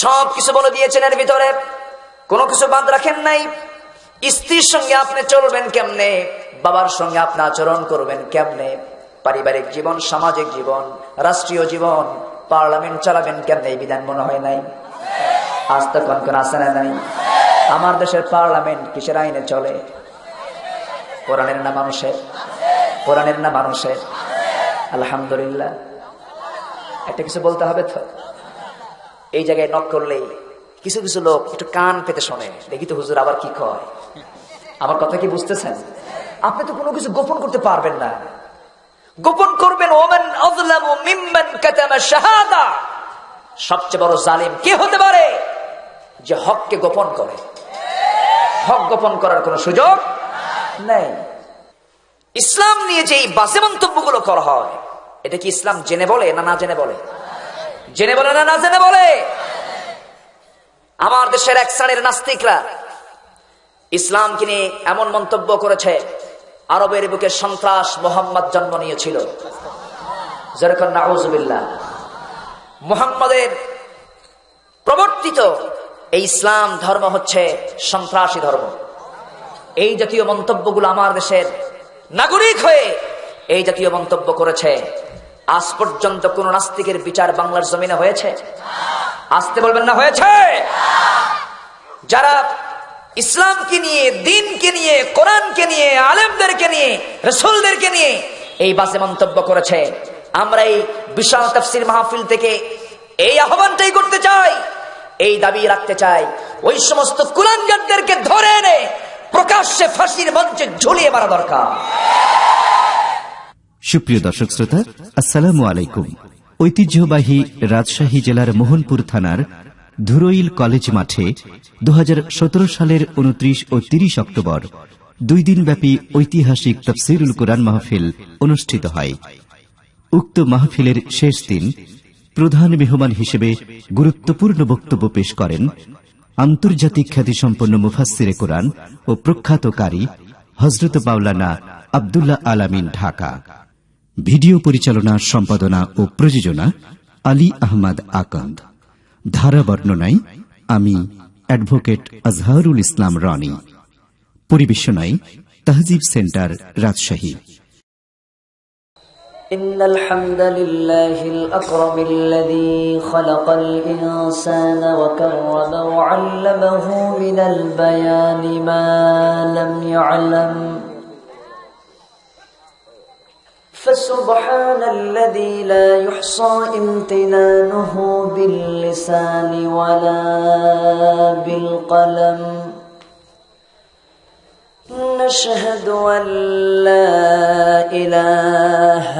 সব কিছু বলে দিয়েছেন এর ভিতরে। কোনো কিছু বাদ রাখেন নাই। স্ত্রীর সঙ্গে আপনি চলবেন কেমনে? বাবার সঙ্গে আপনি আচরণ করবেন কেমনে? পারিবারিক জীবন, সামাজিক জীবন, রাষ্ট্রীয় জীবন, পার্লামেন্ট চালাবেন কেমনে? এই বিধান মনে হয় নাই। আজ তো কোন কোন আসে না নাই? আমার দেশের পার্লামেন্ট কিসের আইনে চলে? কোরআনের না মানুষের? কোরআনের না মানুষের? আলহামদুলিল্লাহ। একটা কিছু বলতে হবে তো? এই জায়গায় নক করলেই কিছু কিছু লোক একটু কান পেতে শোনে, দেখি তো হুজুর আবার কি কয়। আমার কথা কি বুঝতেছেন? আপনি তো কোনো কিছু গোপন করতে পারবেন না। গোপন করবেন সবচেয়ে বড় জালিম কে হতে পারে যে হককে গোপন করে? হক গোপন করার কোনো সুযোগ নেই। ইসলাম নিয়ে যে এই বাজে মন্তব্যগুলো করা হয়, এটা কি ইসলাম জেনে বলে না না জেনে বলে? জেনে বলে না না জেনে বলে। আমার দেশের এক শ্রেণির নাস্তিকরা ইসলামকে নিয়ে এমন মন্তব্য করেছে, আরবের বুকে সন্ত্রাস মোহাম্মদ জন্ম নিয়েছিল। যেরকম নাউজুবিল্লাহ। মুহাম্মাদের প্রবর্তিত এই ইসলাম ধর্ম হচ্ছে সন্ত্রাসী ধর্ম। এই জাতীয় মন্তব্যগুলো আমার দেশের নাগরিক হয়ে এই জাতীয় মন্তব্য করেছে আজ পর্যন্ত কোন নাস্তিকের বিচার বাংলার জমিনে হয়েছে? আসতে বলবেন না, হয়েছে? যারা ইসলামকে নিয়ে, দিনকে নিয়ে, কোরআনকে নিয়ে, আলেমদেরকে নিয়ে, রসুলদেরকে নিয়ে এই বাসে মন্তব্য করেছে, আমরা এই বিশাল তফসির মাহফিল থেকে এই আহ্বানটাই করতে চাই, এই দাবি রাখতে চাই, ওই সমস্ত কুলাঙ্গারদেরকে ধরে এনে প্রকাশ্যে ফাঁসির মঞ্চে ঝুলিয়ে মারা দরকার। সুপ্রিয় দর্শক শ্রোতা, আসসালামু আলাইকুম। ঐতিহ্যবাহী রাজশাহী জেলার মোহনপুর থানার ধুরইল কলেজ মাঠে দু হাজার সতেরো সালের উনত্রিশ ও তিরিশ অক্টোবর দুই দিনব্যাপী ঐতিহাসিক তফসিরুল কোরআন মাহফিল অনুষ্ঠিত হয়। উক্ত মাহফিলের শেষ দিন প্রধান মেহমান হিসেবে গুরুত্বপূর্ণ বক্তব্য পেশ করেন আন্তর্জাতিক খ্যাতিসম্পন্ন মুফাসিরে কোরআন ও প্রখ্যাতকারী হজরত মাওলানা আবদুল্লাহ আলামিন ঢাকা। ভিডিও পরিচালনা সম্পাদনা ও প্রযোজনা আলী আহমদ আকন্দ ধারা বর্ণনায় আমি অ্যাডভোকেট আজহারুল ইসলাম রনি পরিবেশনায় তাহজিব সেন্টার রাজশাহী إن الحمد لله الأكرم الذي خلق الإنسان وكرم وعلمه من البيان ما لم يعلم فسبحان الذي لا يحصى امتنانه باللسان ولا بالقلم. نشهد أن لا إله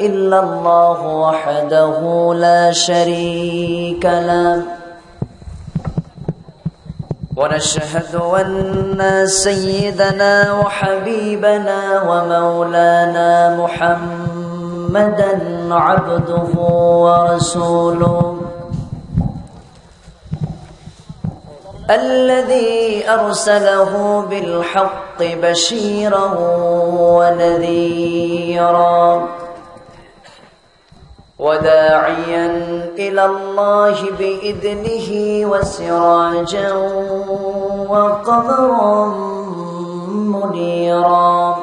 إلا الله وحده لا شريك له. ونشهد أن سيدنا وحبيبنا ومولانا محمدا عبده ورسوله. الذي أرسله بالحق بشيرا ونذيرا. وداعيا إلى الله بإذنه وسراجا وقمرا منيرا.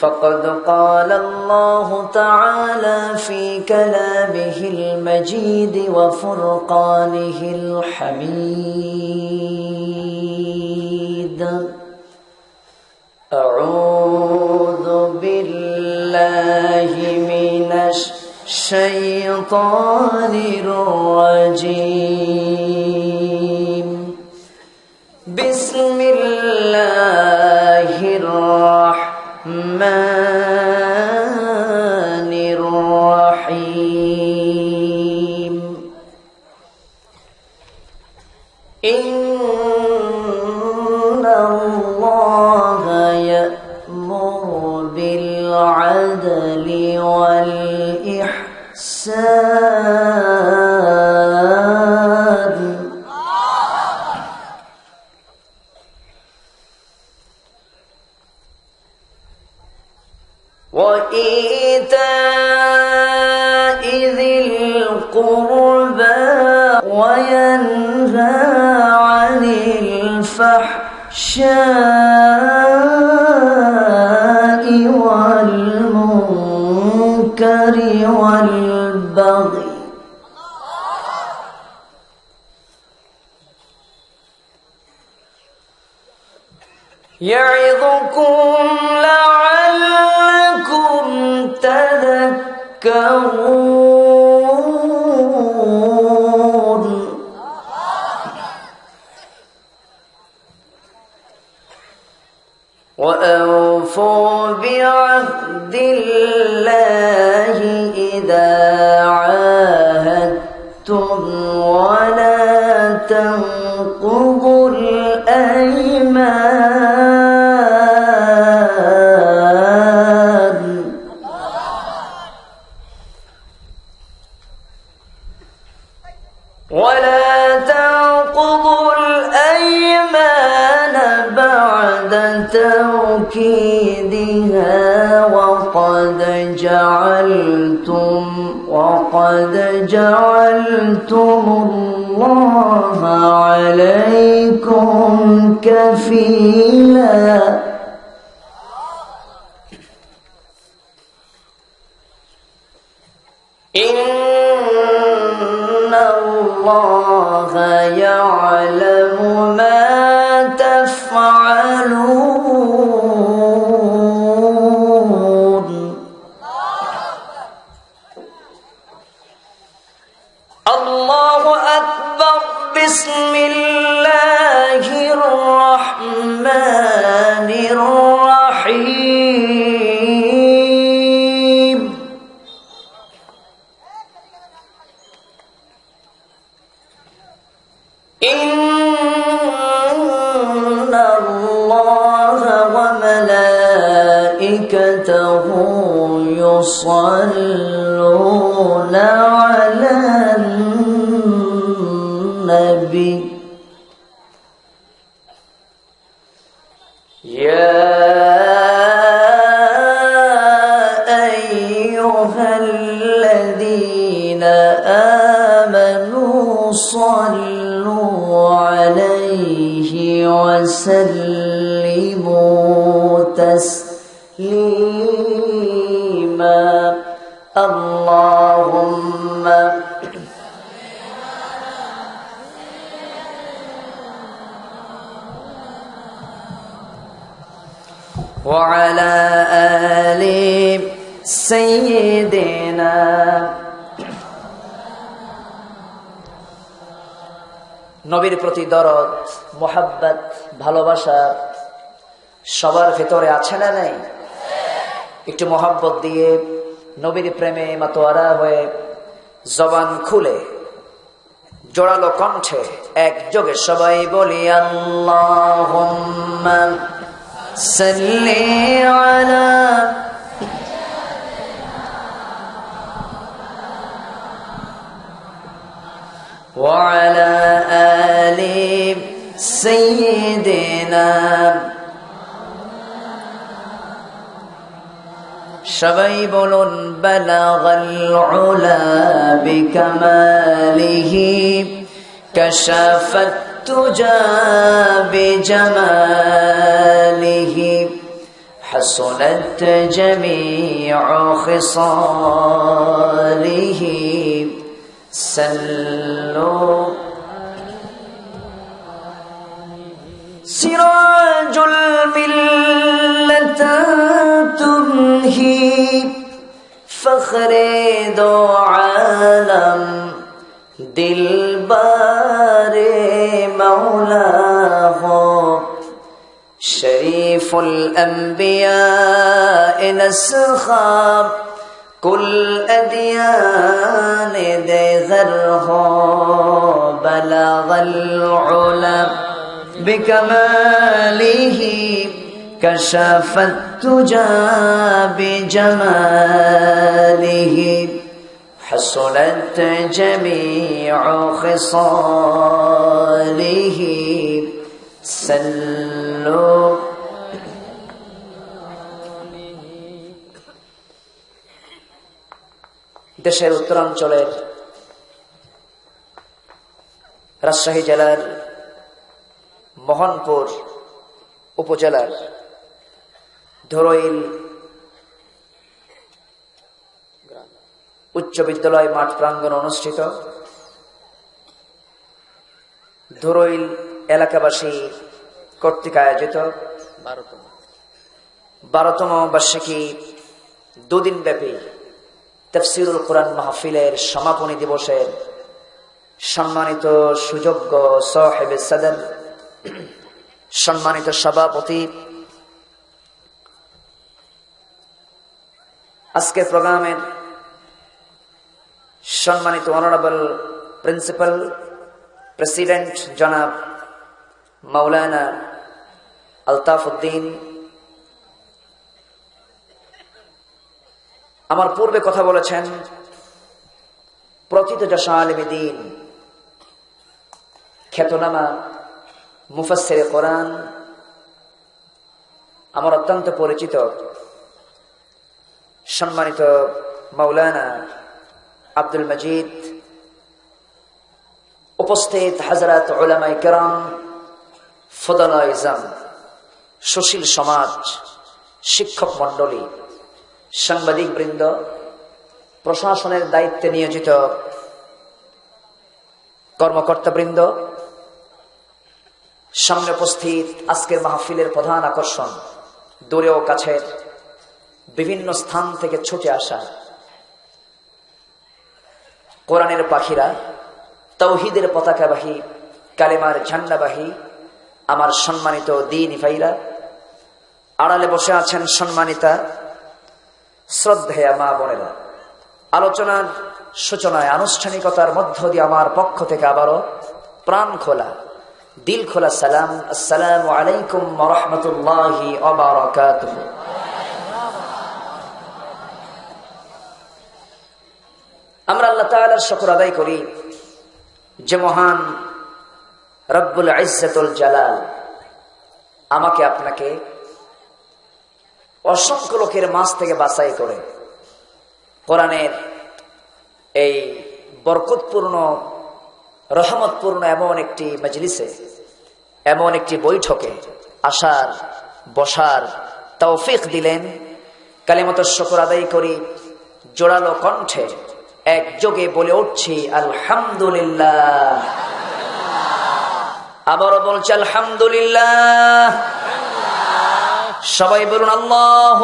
فقد قال الله تعالى في كلامه المجيد وفرقانه الحميد. أعوذ بالله من الشيطان الرجيم. بسم الله الفساد وإيتاء ذي القربى وينهى عن الفحشاء والمنكر والبغي يعظكم لعلكم تذكرون. توكيدها وقد جعلتم وقد جعلتم الله عليكم كفيلا. إن الله يعلم ما وملائكته يصلون على النبي. يا أيها الذين آمنوا صلوا عليه وسلموا تسليما. اللهم وعلى آل سيدنا নবীর প্রতি দরদ মোহাব্বত ভালোবাসা সবার ভেতরে আছে না নাই একটু মোহাব্বত দিয়ে নবীর প্রেমে মাতোয়ারা হয়ে জবান খুলে জোরালো কণ্ঠে একযোগে সবাই বলি আল্লাহ সাল্লি আলা وعلى آل سيدنا সবাই বলুন বালাগাল উলা বিকামালিহি কাশাফাত তুজা বিজামালিহি حسنت جميع خصاله سلوا سراج الملة ہی فخر دو عالم دل بار مولا ہو شریف الانبیاء نسخاب کل ادیان دے ذر ہو بلغ العلم بکمالی كشف التجى بجماله حسنت جميع خصاله سلوا দেশের উত্তরাঞ্চলের রাজশাহী জেলার মোহনপুর উপজেলার ধরইল উচ্চ বিদ্যালয় মাঠ প্রাঙ্গণ অনুষ্ঠিত। ধরইল এলাকাবাসী কর্তৃক আয়োজিত। বারোতম। বার্ষিকী দুদিন ব্যাপী তফসিরুল কোরআন মাহফিলের সমাপনী দিবসের সম্মানিত সুযোগ্য সাহেব সাদর সম্মানিত সভাপতি আজকের প্রোগ্রামের সম্মানিত অনারেবল প্রিন্সিপাল প্রেসিডেন্ট জনাব মাওলানা আলতাফ উদ্দিন আমার পূর্বে কথা বলেছেন প্রথিত যশা আলমী দিন, খ্যাতনামা মুফাসের কোরআন। আমার অত্যন্ত পরিচিত সম্মানিত মাওলানা আব্দুল মজিদ, উপস্থিত হাজরাত ওলামাই কেরাম ফদলা ইজাম, সুশীল সমাজ, শিক্ষক মন্ডলী সাংবাদিক বৃন্দ প্রশাসনের দায়িত্বে নিয়োজিত কর্মকর্তা বৃন্দ সামনে উপস্থিত আজকের মাহফিলের প্রধান আকর্ষণ দূরেও কাছের বিভিন্ন স্থান থেকে ছুটে আসা কোরআনের পাখিরা, তৌহিদের পতাকাবাহী, কালেমার ঝান্ডাবাহী, আমার সম্মানিত দিন ভাইরা, আড়ালে বসে আছেন সম্মানিতা, শ্রদ্ধেয়া মা বোনেরা। আলোচনার সূচনায়, আনুষ্ঠানিকতার মধ্য দিয়ে আমার পক্ষ থেকে আবারও প্রাণ খোলা, দিল খোলা সালাম, আসসালাম আলাইকুম রহমতুল্লাহি আমরা আল্লাহ তালার শকর আদায় করি যে মহান রব্বুল ইজ্জতুল জালাল আমাকে আপনাকে অসংখ্য লোকের মাছ থেকে বাছাই করে কোরআনের এই বরকতপূর্ণ, রহমতপূর্ণ এমন একটি মজলিসে, এমন একটি বৈঠকে আসার, বসার তৌফিক দিলেন। কালিমত শকর আদায় করি, জোরালো কণ্ঠে একযোগে বলে উঠছি আলহামদুলিল্লাহ আবারও বলছে আলহামদুলিল্লাহ সবাই বলুন আল্লাহ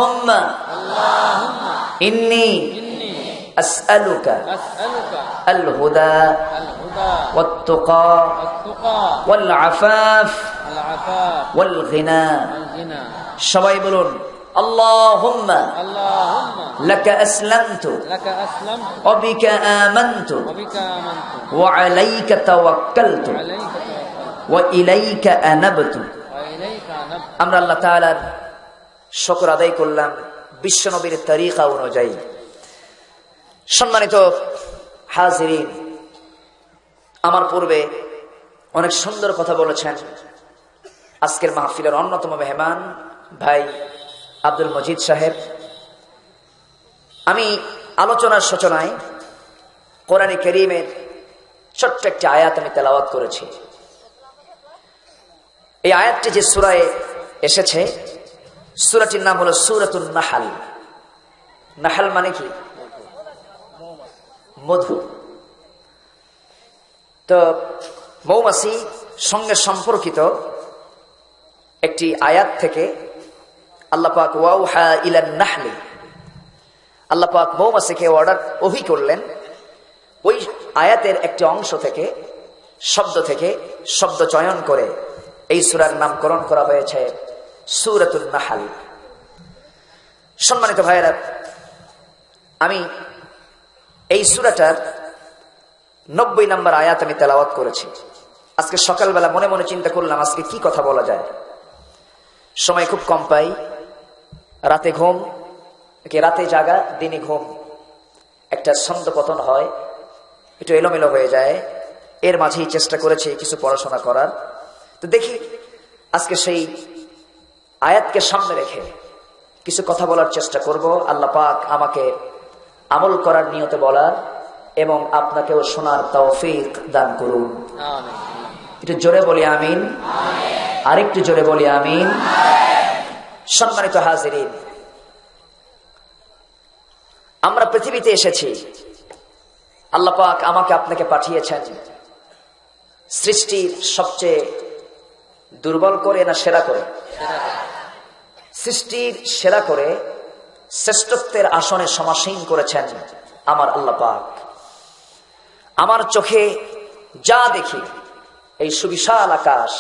ইন্নি أسألك الهدى والتقى والعفاف والغنى সবাই বলুন اللهم لك أسلمت لك أسلمت وبك آمنت وبك آمنت وعليك توكلت عليك توكلت وإليك أنبت وإليك أنبت আমরা আল্লাহ তাআলার শকর আদায় করলাম বিশ্বনবীর তরিকা অনুযায়ী সম্মানিত হাজিরিন আমার পূর্বে অনেক সুন্দর কথা বলেছেন আজকের মাহফিলের অন্যতম মেহমান ভাই আব্দুল মজিদ সাহেব। আমি আলোচনার সূচনায় কোরআনে করিমের ছোট্ট একটি আয়াত আমি তেলাওয়াত করেছি। এই আয়াতটি যে সুরায় এসেছে, সুরাটির নাম হলো সুরাতুল নাহাল। নাহাল মানে কি? মধু। তো মৌমাছি সঙ্গে সম্পর্কিত একটি আয়াত থেকে আল্লাপাক ওয়াউহা ইলান নাহলি। আল্লাপাক মৌমাছিকে অর্ডার অভি করলেন। ওই আয়াতের একটি অংশ থেকে, শব্দ থেকে শব্দ চয়ন করে এই সুরার নামকরণ করা হয়েছে সুরাতুল নাহাল। সম্মানিত ভাইয়েরা, আমি এই সুরাটার নব্বই নম্বর আয়াত আমি তেলাওয়াত করেছি। আজকে সকালবেলা মনে মনে চিন্তা করলাম, আজকে কি কথা বলা যায়? সময় খুব কম পাই। রাতে ঘুম কি রাতে জাগা দিনে ঘুম। একটা ছন্দ পতন হয় একটু এলোমেলো হয়ে যায়। এর মাঝেই চেষ্টা করেছি কিছু পড়াশোনা করার। তো দেখি আজকে সেই আয়াতকে সামনে রেখে কিছু কথা বলার চেষ্টা করব। আল্লাহ পাক আমাকে আমল করার নিয়তে বলার এবং আপনাকেও শোনার তৌফিক দান করুন। একটু জোরে বলি আমিন। আরেকটু জোরে বলি আমিন। সম্মানিত হাজিরিন, আমরা পৃথিবীতে এসেছি, আল্লাহ পাক আমাকে আপনাকে পাঠিয়েছেন সৃষ্টির সবচেয়ে দুর্বল করে না সেরা করে? সৃষ্টির সেরা করে শ্রেষ্ঠত্বের আসনে সমাসীন করেছেন আমার আল্লাহ পাক। আমার চোখে যা দেখি, এই সুবিশাল আকাশ,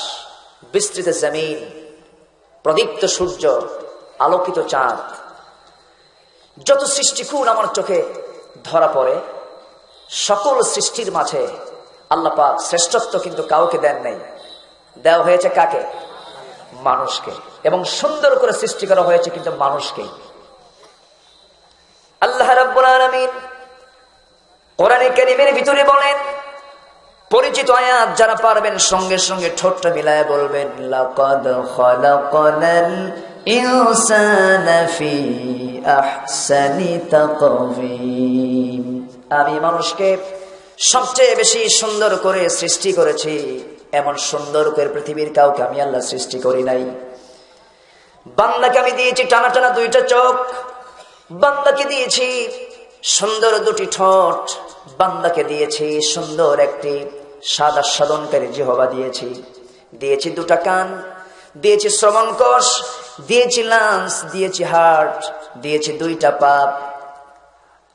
বিস্তৃত জমিন প্রদীপ্ত সূর্য, আলোকিত চাঁদ। যত সৃষ্টিকুল আমার চোখে ধরা পড়ে, সকল সৃষ্টির মাঝে আল্লাহ পাক শ্রেষ্ঠত্ব কিন্তু কাউকে দেন নাই। দেওয়া হয়েছে কাকে? মানুষকে। এবং সুন্দর করে সৃষ্টি করা হয়েছে কিন্তু মানুষকে আল্লাহ রাব্বুল আলামিন কোরআনে কারীমের ভিতরে বলেন পরিচিত আয়াত যারা পারবেন সঙ্গে সঙ্গে ঠোঁটটা মিলায় বলবেন আমি মানুষকে সবচেয়ে বেশি সুন্দর করে সৃষ্টি করেছি, এমন সুন্দর করে পৃথিবীর কাউকে আমি আল্লাহ সৃষ্টি করি নাই। বান্দাকে আমি দিয়েছি টানা টানা দুইটা চোখ, বান্দাকে দিয়েছি সুন্দর দুটি ঠোঁট, বান্দাকে দিয়েছি সুন্দর একটি সাদা সাধনকারী জিহবা দিয়েছি। দিয়েছি দুটা কান, দিয়েছি শ্রবণ কোষ, দিয়েছি লাংস, দিয়েছি হার্ট, দিয়েছি দুইটা পাপ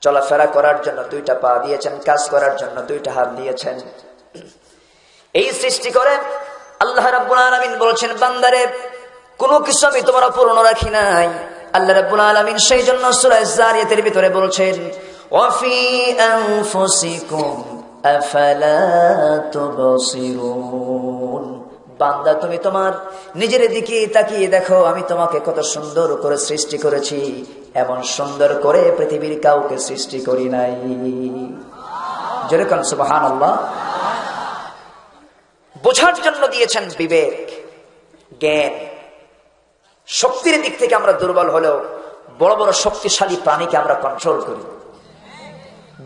চলাফেরা করার জন্য দুইটা পা দিয়েছেন, কাজ করার জন্য দুইটা হাত দিয়েছেন। এই সৃষ্টি করে আল্লাহ রাব্বুল আলামিন বলছেন, বান্দারে, কোনো কিছু আমি তোমার পূর্ণ রাখি নাই। আল্লাহ রাব্বুল আলামিন সেই জন্য সূরা জারিয়াতের ভিতরে বলছেন বান্দা, তুমি তোমার নিজের দিকে তাকিয়ে দেখো, আমি তোমাকে কত সুন্দর করে সৃষ্টি করেছি, এমন সুন্দর করে পৃথিবীর কাউকে সৃষ্টি করি নাই। যেরকম সুবাহান আল্লাহ বোঝার জন্য দিয়েছেন বিবেক, জ্ঞান। শক্তির দিক থেকে আমরা দুর্বল হলেও বড় বড় শক্তিশালী প্রাণীকে আমরা কন্ট্রোল করি।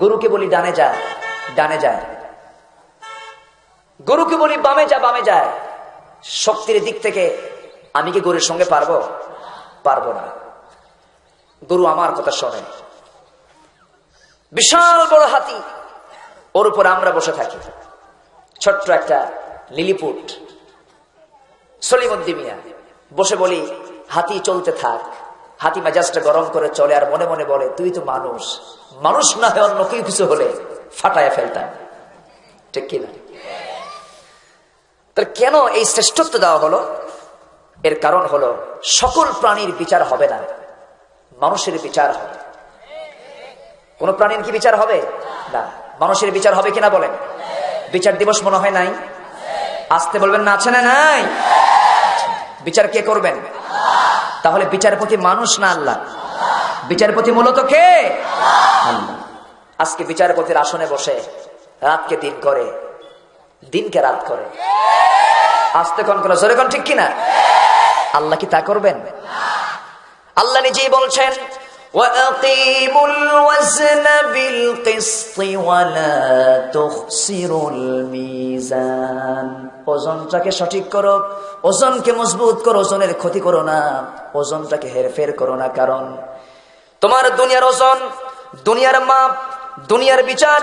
গরুকে বলি ডানে যায় ডানে যায়। গরুকে বলি, বামে যা, বামে যায়। শক্তির দিক থেকে আমি কি গরুর সঙ্গে পারব? পারব না। গরু আমার কথা শোনে। বিশাল বড় হাতি, ওর উপর আমরা বসে থাকি। ছোট্ট একটা লিলিপুট সলিমদ্দি মিয়া। বসে বলি, হাতি চলতে থাক। হাতি মেজাজটা গরম করে চলে আর মনে মনে বলে, তুই তো মানুষ। মানুষ না হয় অন্য কেউ কিছু হলে। ফাটায় ফেলতাম। ঠিক কিনা? তাহলে কেন এই শ্রেষ্ঠত্ব দেওয়া হলো? এর কারণ হলো, সকল প্রাণীর বিচার হবে না। মানুষের বিচার হবে। কোন প্রাণীর কি বিচার হবে? না। মানুষের বিচার হবে কিনা বলেন? বিচার দিবস মনে হয় নাই? আসতে বলবেন না, আছে না নাই? বিচার কে করবেন? তাহলে বিচারপতি মানুষ না আল্লাহ? বিচারপতি মূলত কে? আল্লাহ। আজকে বিচারপতির আসনে বসে রাতকে দিন করে দিনকে রাত করে আসতে কন করে জোরে কন ঠিক কিনা আল্লাহ কি তা করবেন আল্লাহ নিজেই বলছেন وأقيموا الوزن بالقسط ولا تخسروا الميزان ওজনটাকে সঠিক করো ওজনকে মজবুত করো ওজনের ক্ষতি করো না ওজনটাকে হেরফের করো না কারণ তোমার দুনিয়ার ওজন দুনিয়ার মাপ দুনিয়ার বিচার,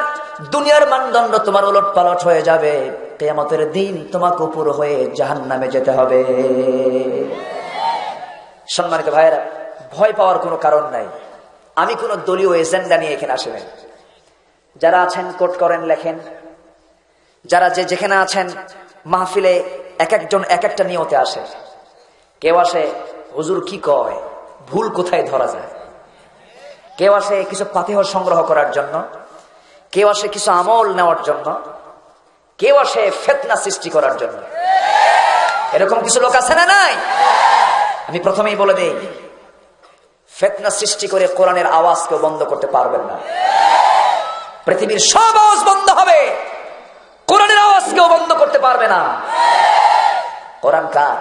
দুনিয়ার মানদণ্ড তোমার উলট পালট হয়ে যাবে। কেয়ামতের দিন তোমাকে উপর হয়ে জাহান নামে যেতে হবে। সম্মানিত ভাইয়েরা, ভয় পাওয়ার কোনো কারণ নাই। আমি কোনো দলীয় এজেন্ডা নিয়ে এখানে আসবেন যারা আছেন, কোট করেন, লেখেন, যারা যে যেখানে আছেন, মাহফিলে এক একজন, এক একটা নিয়তে আসে। কেউ আসে, হুজুর কি কয়? ভুল কোথায় ধরা যায়? কেউ আসে কিছু পাতিহ সংগ্রহ করার জন্য, কেউ আসে কিছু আমল নেওয়ার জন্য, কেউ আসে ফেতনা সৃষ্টি করার জন্য। এরকম কিছু লোক আছে না নাই? আমি প্রথমেই বলে দেই, ফেতনা সৃষ্টি করে কোরআনের আওয়াজকেও বন্ধ করতে পারবেন না। পৃথিবীর সব আওয়াজ বন্ধ হবে, কোরআনের আওয়াজকেও বন্ধ করতে পারবে না। কোরআন কার?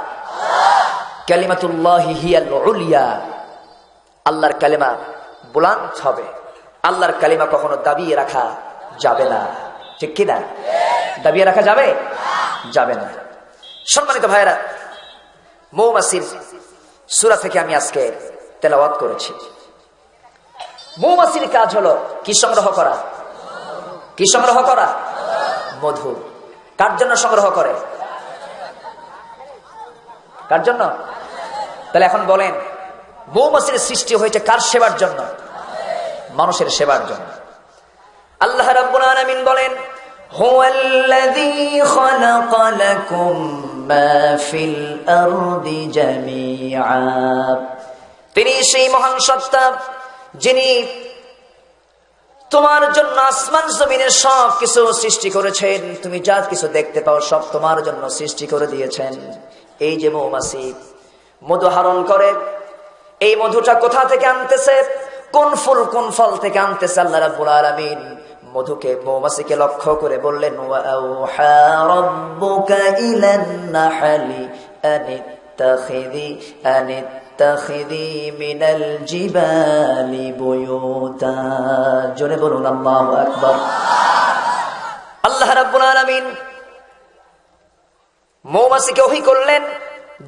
কালিমাতুল্লাহি আল্লাহর কালিমা বুলান্ত হবে আল্লাহর কালিমা কখনো দাবিয়ে রাখা যাবে না। ঠিক কিনা দাবিয়ে রাখা যাবে? যাবে না। সম্মানিত ভাইয়েরা, মৌমাছির সুরা থেকে আমি আজকে তেলাওয়াত করেছি। মৌমাছির কাজ হলো কি সংগ্রহ করা? কি সংগ্রহ করা? মধু। কার জন্য সংগ্রহ করে? কার জন্য? তাহলে এখন বলেন মৌমাছির সৃষ্টি হয়েছে কার সেবার জন্য? মানুষের সেবার জন্য। আল্লাহ রাব্বুল বলেন তিনি সেই মহান সত্তা, যিনি তোমার জন্য আসমান জমিনের সব কিছু সৃষ্টি করেছেন। তুমি যা কিছু দেখতে পাও সব তোমার জন্য সৃষ্টি করে দিয়েছেন। এই যে মৌমাসি মধু হারণ করে এই মধুটা কোথা থেকে আনতেছে? কোন ফুল, কোন ফল থেকে আনতেছে আল্লাহ রাব্বুল আলামিন? মধুকে মৌমাছিকে লক্ষ্য করে বললেন রব্বুকা বলুন আল্লাহ রাব্বুল আলামিন মৌমাছিকে ওহি করলেন,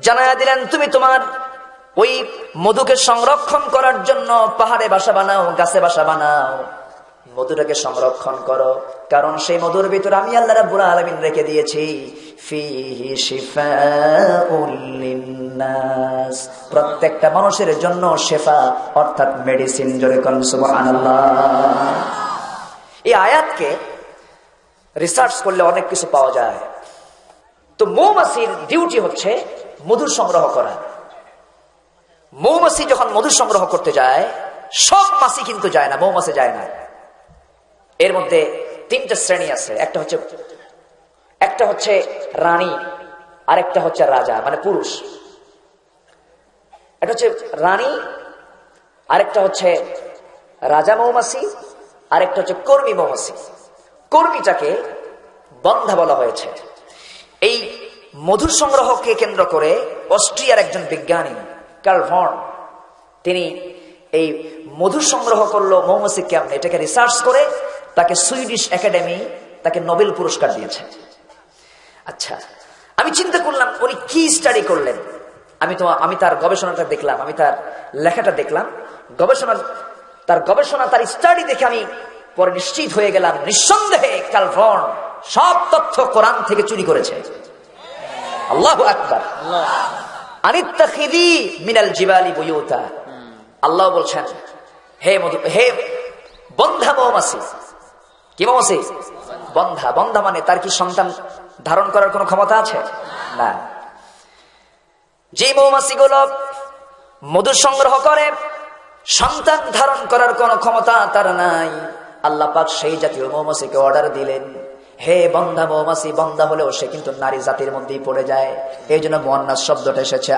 জানায়া দিলেন, তুমি তোমার ওই মধুকে সংরক্ষণ করার জন্য পাহাড়ে বাসা বানাও, গাছে বাসা বানাও। মধুটাকে সংরক্ষণ করো, কারণ সেই মধুর ভিতরে আমি আল্লাহ রাব্বুল আলামিন রেখে দিয়েছি। প্রত্যেকটা মানুষের জন্য শেফা, অর্থাৎ মেডিসিন জোরে এই আয়াতকে রিসার্চ করলে অনেক কিছু পাওয়া যায়। তো মৌমাছির ডিউটি হচ্ছে মধু সংগ্রহ করা। মৌমাছি যখন মধু সংগ্রহ করতে যায়, সব মাছি কিন্তু যায় না, মৌমাছি যায় না। এর মধ্যে তিনটা শ্রেণি আছে, একটা হচ্ছে একটা হচ্ছে রানী, আরেকটা হচ্ছে রাজা মানে পুরুষ। একটা হচ্ছে রানী, আরেকটা হচ্ছে রাজা মৌমাছি, আরেকটা হচ্ছে কর্মী মৌমাছি। কর্মীটাকে বন্ধা বলা হয়েছে। এই মধুর সংগ্রহকে কেন্দ্র করে অস্ট্রিয়ার একজন বিজ্ঞানী কার্ল ভন তিনি এই মধু সংগ্রহ করল মৌমাছি কেমন এটাকে রিসার্চ করে তাকে সুইডিশ একাডেমি তাকে নোবেল পুরস্কার দিয়েছে। আচ্ছা আমি চিন্তা করলাম, উনি কি স্টাডি করলেন? আমি তো আমি তার গবেষণাটা দেখলাম, আমি তার লেখাটা দেখলাম। গবেষণা তার গবেষণা, তার স্টাডি দেখে আমি পরে নিশ্চিত হয়ে গেলাম, নিঃসন্দেহে কালভন সব তথ্য কোরআন থেকে চুরি করেছে। আল্লাহ আকবার। আনিত্তাখিদি মিনাল জিবালি বুয়ুতা। আল্লাহ বলছেন, হে মধু, হে বন্ধা মৌমাছি। কি মৌমাছি? বন্ধা। বন্ধা মানে তার কি সন্তান ধারণ করার কোনো ক্ষমতা আছে? না। যে মৌমাছি গুলো মধু সংগ্রহ করে, সন্তান ধারণ করার কোনো ক্ষমতা তার নাই। আল্লাহ পাক সেই জাতীয় মৌমাসিকে অর্ডার দিলেন। হে বন্ধা মৌমাছি, বন্ধা হলেও সে কিন্তু নারী জাতির মধ্যেই পড়ে যায়। এই জন্য মোহান্নাস শব্দটা এসেছে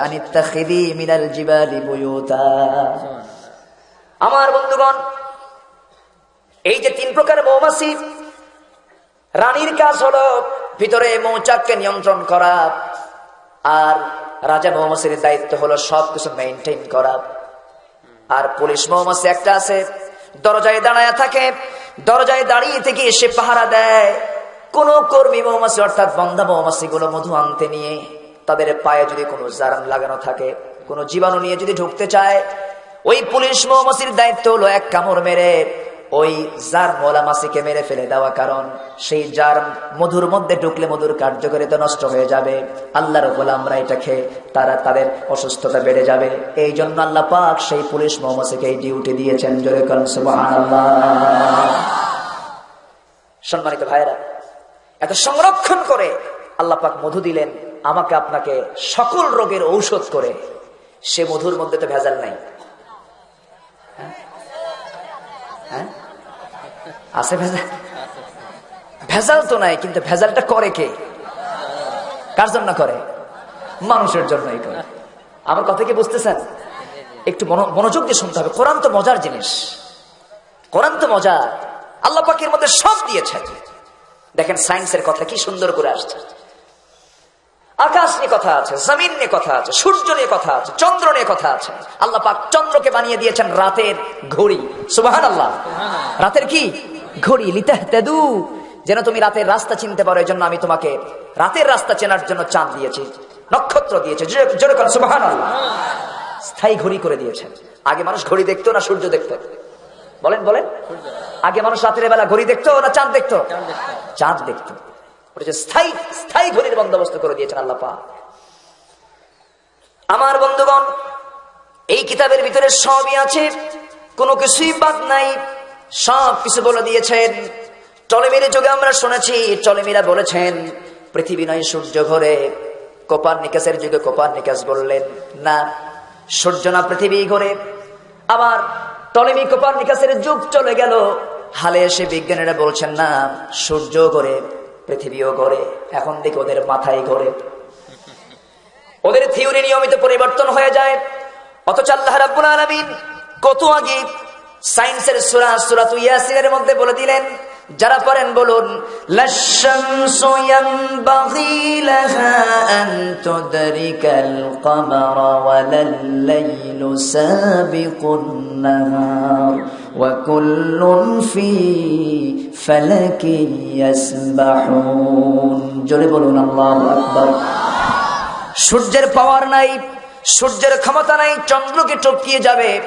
আমার বন্ধুগণ, এই যে তিন প্রকার মৌমাছি, রানীর কাজ হলো ভিতরে মৌচাককে নিয়ন্ত্রণ করা, আর রাজা মৌমাছির দায়িত্ব হলো সবকিছু মেনটেন করা। আর পুলিশ মৌমাছি একটা আছে, দরজায় দাঁড়ায় থাকে, দরজায় দাঁড়িয়ে থেকে সে পাহারা দেয়। কোন কর্মী মৌমাছি অর্থাৎ বন্ধা মৌমাছি গুলো মধু আনতে নিয়ে তাদের পায়ে যদি কোনো জারান লাগানো থাকে, কোনো জীবাণু নিয়ে যদি ঢুকতে চায়, ওই পুলিশ মৌমাছির দায়িত্ব হলো এক কামড় মেরে ওই জার মোলা মাসিকে মেরে ফেলে দেওয়া, কারণ সেই জার মধুর মধ্যে ঢুকলে মধুর কার্যকারিতা নষ্ট হয়ে যাবে। আল্লাহর বলে আমরা এটা খেয়ে তারা তাদের অসুস্থতা বেড়ে যাবে। এই জন্য আল্লাহ পাক সেই পুলিশ মোহাম্মদকে এই ডিউটি দিয়েছেন। জোরে করেন, সুবহানাল্লাহ। সম্মানিত ভাইরা এত সংরক্ষণ করে আল্লাহ পাক মধু দিলেন, আমাকে আপনাকে সকল রোগের ঔষধ করে। সে মধুর মধ্যে তো ভেজাল নাই। হ্যাঁ? আছে ভেজাল? ভেজাল তো নাই, কিন্তু ভেজালটা করে কে? কার জন্য করে? মানুষের জন্যই করে। আমার কথা কি বুঝতেছেন? একটু মনো- মনোযোগ দিয়ে শুনতে হবে। কোরআন তো মজার জিনিস। কোরআন তো মজা আল্লাহ পাকের মধ্যে সব দিয়েছেন। দেখেন সায়েন্সের কথা কি সুন্দর করে আসছে। আকাশ নিয়ে কথা আছে জমিন নিয়ে কথা আছে সূর্য নিয়ে কথা আছে চন্দ্র নিয়ে কথা আছে। আল্লাহ পাক চন্দ্রকে বানিয়ে দিয়েছেন রাতের ঘড়ি। সুবাহান আল্লাহ রাতের কি? ঘড়ি। লিতাহতাদু। যেন তুমি রাতের রাস্তা চিনতে পারো এই জন্য আমি তোমাকে রাতের রাস্তা চেনার জন্য চাঁদ দিয়েছি। নক্ষত্র দিয়েছে। যেরকম সুবাহান স্থায়ী ঘড়ি করে দিয়েছেন। আগে মানুষ ঘড়ি দেখতো না সূর্য দেখতো। বলেন বলেন। আগে মানুষ রাতের বেলা ঘড়ি দেখতো না চাঁদ দেখতো? চাঁদ দেখতো। স্থায়ী স্থায়ী ঘড়ির বন্দোবস্ত করে দিয়েছেন আল্লাহ পাক। আমার বন্ধুগণ, এই কিতাবের ভিতরে সবই আছে। কোনো কিছুই বাদ নাই। সব কিছু বলে দিয়েছেন। টলেমির যুগে আমরা শুনেছি, টলেমিরা বলেছেন, পৃথিবী নয়, সূর্য ঘরে। কোপার নিকাশের যুগে কোপার নিকাশ বললেন, না, সূর্য না পৃথিবী ঘরে। আবার টলেমি কোপার নিকাশের যুগ চলে গেল। হালে এসে বিজ্ঞানীরা বলছেন, না, সূর্য করে পৃথিবীও করে এখন দেখি ওদের মাথায় ঘরে। ওদের থিওরি নিয়মিত পরিবর্তন হয়ে যায়। অথচ আল্লাহ রাব্বুল আলামিন কত আগে সায়েন্সের সূরা সূরাত ইয়াসিনের মধ্যে বলে দিলেন যারা পড়েন বলুন জোরে বলুন, আল্লাহু সূর্যের পাওয়ার নাই, সূর্যের ক্ষমতা নাই, চন্দ্রকে টপকিয়ে যাবে।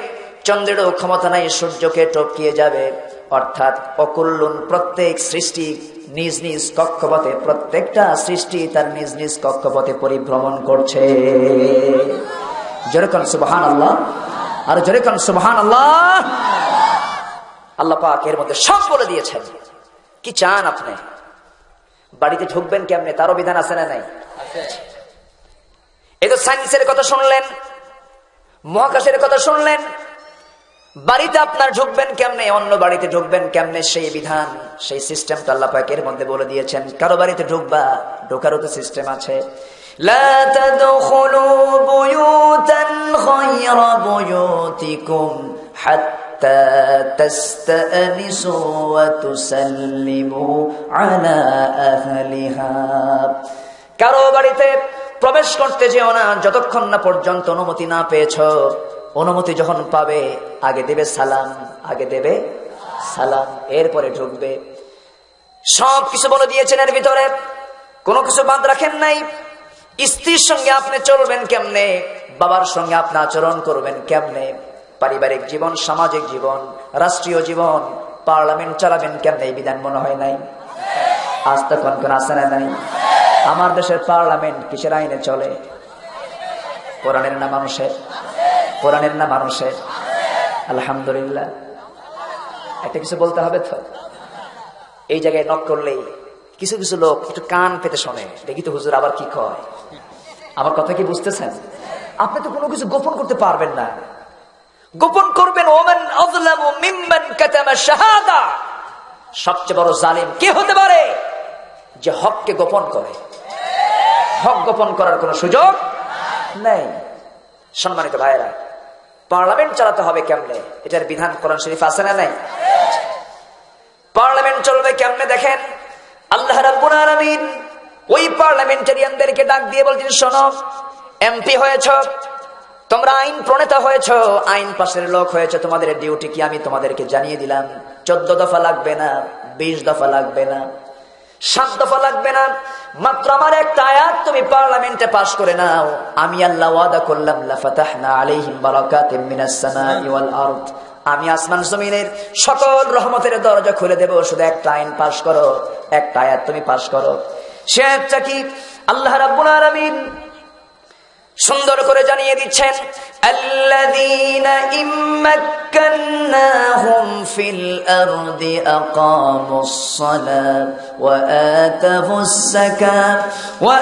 চন্দ্রেরও ক্ষমতা নাই, সূর্যকে টপকিয়ে যাবে। অর্থাৎ অকুল্লুন প্রত্যেক সৃষ্টি নিজ নিজ কক্ষপথে প্রত্যেকটা সৃষ্টি তার নিজ নিজ কক্ষপথে পরিভ্রমণ করছে। যেরকম সুবহান আল্লাহ আর যেরকম সুবহান আল্লাহ আল্লাহ পাক এর মধ্যে সব বলে দিয়েছেন। কি চান আপনি? বাড়িতে ঢুকবেন কেমনে? তারও বিধান আছে না নাই? এই তো সায়েন্সের কথা শুনলেন মহাকাশের কথা শুনলেন বাড়িতে আপনার ঢুকবেন কেমনে অন্য বাড়িতে ঢুকবেন কেমনে সেই বিধান সেই সিস্টেম তো আল্লাহ পাকের মধ্যে বলে দিয়েছেন কারো বাড়িতে ঢুকবা ঢোকারও তো সিস্টেম আছে لا تدخلوا بيوتا غير بيوتكم حتى تستأنسوا وتسلموا على أهلها কারো বাড়িতে প্রবেশ করতে যেও না যতক্ষণ না পর্যন্ত অনুমতি না পেয়েছ অনুমতি যখন পাবে, আগে দেবে সালাম, আগে দেবে সালাম, এরপরে ঢুকবে। সব কিছু বলে দিয়েছেন এর ভিতরে। কোনো কিছু বাদ রাখেন নাই। স্ত্রীর সঙ্গে আপনি চলবেন কেমনে? বাবার সঙ্গে আপনি আচরণ করবেন কেমনে? পারিবারিক জীবন, সামাজিক জীবন, রাষ্ট্রীয় জীবন, পার্লামেন্ট চালাবেন কেমনে? এই বিধান মনে হয় নাই। আজ তখন কোন আসে না নাই আমার দেশের পার্লামেন্ট কিসের আইনে চলে? কোরআনের না মানুষের? কোরআনের না মানুষের? আলহামদুলিল্লাহ। একটা কিছু বলতে হবে তো? এই জায়গায় নক করলেই কিছু কিছু লোক একটু কান পেতে শোনে, দেখি তো হুজুর আবার কি কয়। আমার কথা কি বুঝতেছেন? আপনি তো কোনো কিছু গোপন করতে পারবেন না। গোপন করবেন, ওমান সবচেয়ে বড় জালিম কে হতে পারে? যে হককে গোপন করে। হক গোপন করার কোনো সুযোগ নেই। সম্মানিত ভাইয়েরা পার্লামেন্ট চালাতে হবে কেমনে? এটার বিধান কোরআন শরীফ আছে না নাই? পার্লামেন্ট চলবে কেমনে দেখেন? আল্লাহ ওই পার্লামেন্টারিয়ানদেরকে ডাক দিয়ে বলছেন, শোনো এমপি হয়েছ, তোমরা আইন প্রণেতা হয়েছ, আইন পাশের লোক হয়েছে, তোমাদের ডিউটি কি আমি তোমাদেরকে জানিয়ে দিলাম? চোদ্দ দফা লাগবে না, বিশ দফা লাগবে না। সাত দফা লাগবে না। মাত্র আমার একটা আয়াত তুমি পার্লামেন্টে পাশ করে নাও। আমি আল্লাহ ওয়াদা করলাম, লাফাতাহনা আলাইহিম বারাকাতিম মিনাস সামাই ওয়াল আরদ। আমি আসমান জমিনের সকল রহমতের দরজা খুলে দেব, শুধু একটা আইন পাশ করো, একটা আয়াত তুমি পাশ করো। সে আয়াতটা কি? আল্লাহ রাব্বুল আলামিন সুন্দর করে জানিয়ে দিচ্ছেন ওয়া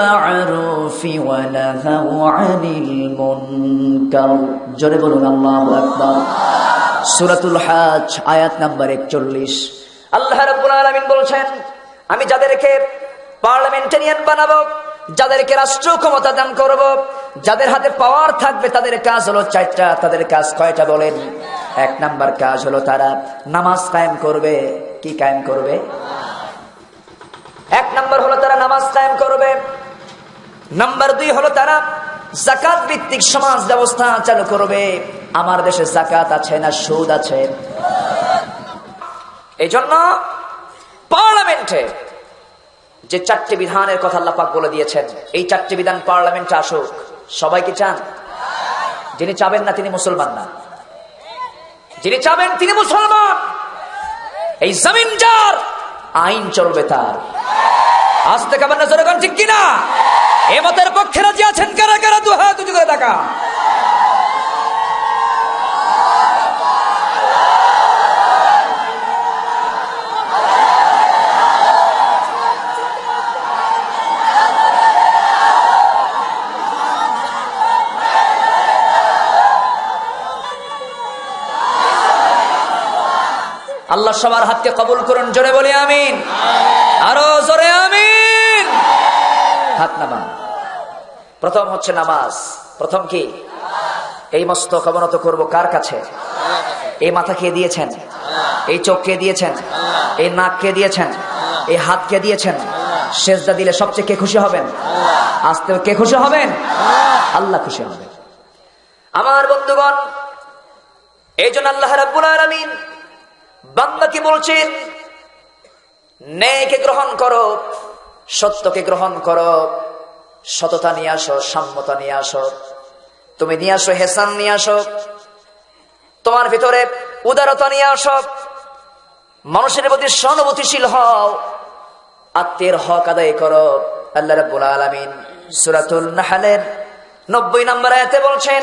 মা'রুফি ওয়া জোরে বলুন, আল্লাহু আকবার। হাজ, আয়াত নাম্বার 41 আল্লাহ রবুল আলমিন বলছেন, আমি যাদেরকে পার্লামেন্টেরিয়ান বানাবো যাদেরকে রাষ্ট্র ক্ষমতা দান করব, যাদের হাতে পাওয়ার থাকবে, তাদের কাজ হলো চারটা, তাদের কাজ কয়টা বলেন? এক নাম্বার কাজ হলো তারা নামাজ কায়েম করবে। কি কায়েম করবে? এক নাম্বার হলো তারা নামাজ কায়েম করবে। নাম্বার দুই হলো তারা জাকাত ভিত্তিক সমাজ ব্যবস্থা চালু করবে। আমার দেশে জাকাত আছে না সুদ আছে? এই জন্য পার্লামেন্টে যে চারটি বিধানের কথা আল্লাহ পাক বলে দিয়েছেন, এই চারটি বিধান পার্লামেন্টে আসুক। সবাইকে চান? যিনি চাবেন না তিনি মুসলমান না। যিনি চাবেন তিনি মুসলমান। এই জমিন যার, আইন চলবে তার। আজ থেকে আমার নজরে কোন ঠিক কিনা? এ মতের পক্ষে রাজি আছেন কারা? কারা? দু হাত দেখা আল্লাহ সবার হাতকে কবুল করুন, জোরে বলি আমিন। আরও জোরে আমিন। হাত নামান। প্রথম হচ্ছে নামাজ। প্রথম কি? এই মস্তক অবনত করব কার কাছে? এই মাথা কে দিয়েছেন? এই চোখ কে দিয়েছেন? এই নাক কে দিয়েছেন? এই হাত কে দিয়েছেন? সেজদা দিলে সবচেয়ে কে খুশি হবেন? আসতে কে খুশি হবেন? আল্লাহ খুশি হবেন। আমার বন্ধুগণ, এই জন্য আল্লাহ রাব্বুল আলামিন বান্দাকে বলছেন ন্যায়কে গ্রহণ করো, সত্যকে গ্রহণ করো, সততা নিয়ে আসো, সাম্যতা নিয়ে আসো। তুমি নিয়ে আসো, হেসান নিয়ে আসো। তোমার ভিতরে উদারতা নিয়ে আসো। মানুষের প্রতি সহানুভূতিশীল হও। আত্মীয়ের হক আদায় করো। আল্লাহ রাব্বুল আলামিন সূরাতুল নাহলের 90 নম্বর আয়াতে বলছেন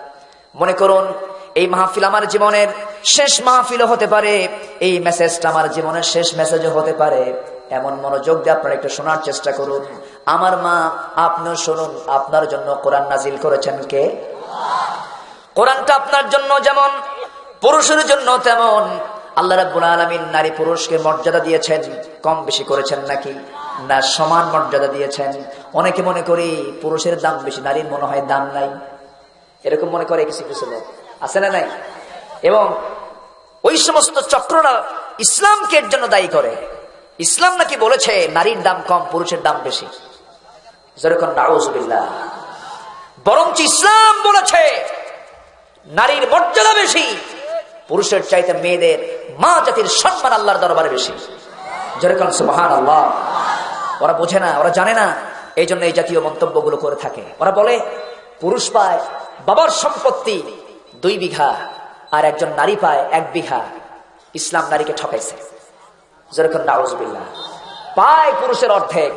মনে করুন, এই মাহফিল আমার জীবনের শেষ মাহফিলও হতে পারে, এই মেসেজটা আমার জীবনের শেষ মেসেজও হতে পারে। এমন মনোযোগ দিয়ে আপনারা একটু শোনার চেষ্টা করুন। আমার মা, আপনিও শুনুন, আপনার জন্য কোরআন নাজিল করেছেন কে? কোরআনটা আপনার জন্য যেমন, পুরুষের জন্য তেমন। আল্লাহ রাব্বুল আলামিন নারী পুরুষকে মর্যাদা দিয়েছেন, কম বেশি করেছেন নাকি? না, সমান মর্যাদা দিয়েছেন। অনেকে মনে করি পুরুষের দাম বেশি, নারীর মনে হয় দাম নাই। এরকম মনে করে কিছু কিছু লোক আছে না নাই? এবং ওই সমস্ত চক্ররা ইসলামকে এর জন্য দায়ী করে। ইসলাম নাকি বলেছে, নারীর দাম কম, পুরুষের দাম বেশি। যেরকম বরঞ্চ ইসলাম বলেছে, নারীর মর্যাদা বেশি, পুরুষের চাইতে মেয়েদের মা জাতির সম্মান আল্লাহর দরবারে বেশি। যেরকম সুবহান আল্লাহ ওরা বোঝে না, ওরা জানে না এই জন্য এই জাতীয় মন্তব্যগুলো করে থাকে। ওরা বলে, পুরুষ পায় বাবার সম্পত্তি দুই বিঘা, আর একজন নারী পায় এক বিঘা। ইসলাম নারীকে ঠকাইছে। যেরকম নাউজবিল্লা পায় পুরুষের অর্ধেক,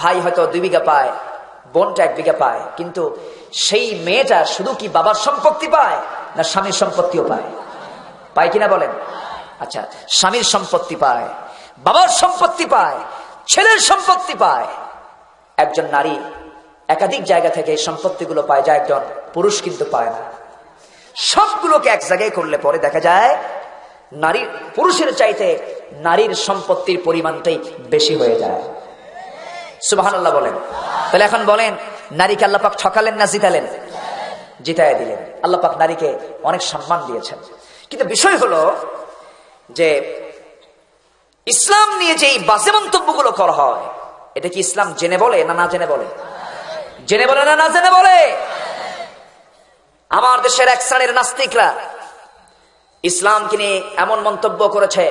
ভাই হয়তো দুই বিঘা পায়, বোনটা এক বিঘা পায়, কিন্তু সেই মেয়েটা শুধু কি বাবার সম্পত্তি পায়, না স্বামীর সম্পত্তিও পায়? পায় কিনা বলেন? আচ্ছা স্বামীর সম্পত্তি পায়, বাবার সম্পত্তি পায়, ছেলের সম্পত্তি পায়। একজন নারী একাধিক জায়গা থেকে এই সম্পত্তিগুলো পায় যা একজন পুরুষ কিন্তু পায় না। সবগুলোকে এক জায়গায় করলে পরে দেখা যায় নারীর পুরুষের চাইতে নারীর সম্পত্তির পরিমাণটাই বেশি হয়ে যায়। আল্লাহ বলেন। তাহলে এখন বলেন, নারীকে আল্লাপাক ঠকালেন না জিতালেন? জিতায় দিলেন। আল্লাপাক নারীকে অনেক সম্মান দিয়েছেন। কিন্তু বিষয় হলো যে, ইসলাম নিয়ে যে এই বাজে মন্তব্যগুলো করা হয়, এটা কি ইসলাম জেনে বলে না না জেনে বলে? জেনে বলে না না জেনে বলে? আমার দেশের এক শ্রেণির নাস্তিকরা ইসলামকে নিয়ে এমন মন্তব্য করেছে,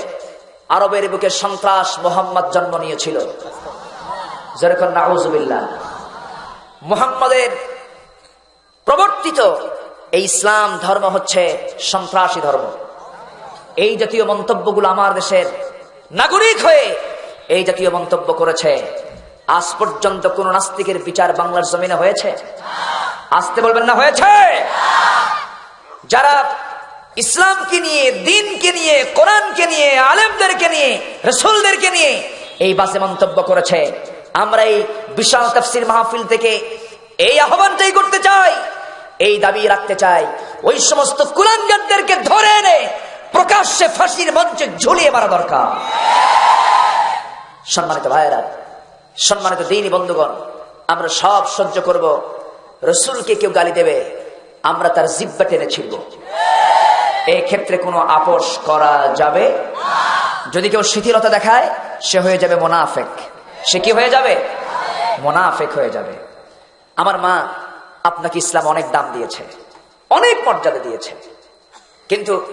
আরবের বুকে সন্ত্রাস মোহাম্মদ জন্ম নিয়েছিল। যেরকম নাউজুবিল্লাহ। মুহাম্মাদের প্রবর্তিত এই ইসলাম ধর্ম হচ্ছে সন্ত্রাসী ধর্ম। এই জাতীয় মন্তব্যগুলো আমার দেশের নাগরিক হয়ে এই জাতীয় মন্তব্য করেছে আজ পর্যন্ত কোন নাস্তিকের বিচার বাংলার জমিনে হয়েছে? আসতে বলবেন না, হয়েছে? যারা ইসলামকে নিয়ে, দিনকে নিয়ে, কোরআনকে নিয়ে, আলেমদেরকে নিয়ে, রসুলদেরকে নিয়ে এই বাসে মন্তব্য করেছে, আমরা এই বিশাল তফসির মাহফিল থেকে এই আহ্বানটাই করতে চাই, এই দাবি রাখতে চাই, ওই সমস্ত কুলাঙ্গারদেরকে ধরে এনে প্রকাশ্যে ফাঁসির মঞ্চে ঝুলিয়ে মারা দরকার। সম্মানিত ভাইয়েরা সম্মানিত দিনই বন্ধুগণ, আমরা সব সহ্য করব। রসুলকে কেউ গালি দেবে, আমরা তার জিব্বা টেনে ছিড়ব। এই ক্ষেত্রে কোনো আপোষ করা যাবে? যদি কেউ শিথিলতা দেখায়, সে হয়ে যাবে মোনাফেক। সে কি হয়ে যাবে? মোনাফেক হয়ে যাবে। আমার মা আপনাকে ইসলাম অনেক দাম দিয়েছে, অনেক মর্যাদা দিয়েছে। কিন্তু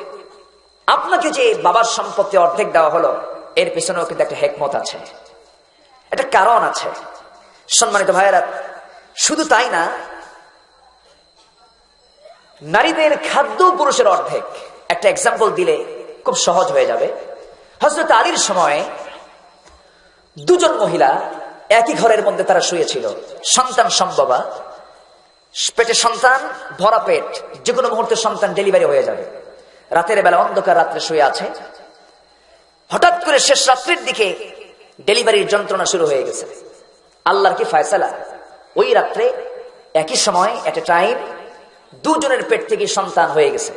আপনাকে যে বাবার সম্পত্তি অর্ধেক দেওয়া হলো, এর পেছনেও কিন্তু একটা হেকমত আছে। একটা কারণ আছে। সম্মানিত ভাইয়েরা, শুধু তাই না, নারীদের খাদ্য পুরুষের অর্ধেক, একটা এক্সাম্পল দিলে খুব সহজ হয়ে যাবে। হজরত আলীর সময় দুজন মহিলা একই ঘরের মধ্যে তারা শুয়েছিল। সন্তান সম্ভবা। পেটে সন্তান, ভরা পেট যে কোনো মুহূর্তে সন্তান ডেলিভারি হয়ে যাবে। রাতের বেলা অন্ধকার রাত্রে শুয়ে আছে। হঠাৎ করে শেষ রাত্রির দিকে ডেলিভারির যন্ত্রণা শুরু হয়ে গেছে। আল্লাহর কি ফায়সালা? ওই রাত্রে একই সময় এট এ টাইম দুজনের পেট থেকে সন্তান হয়ে গেছে।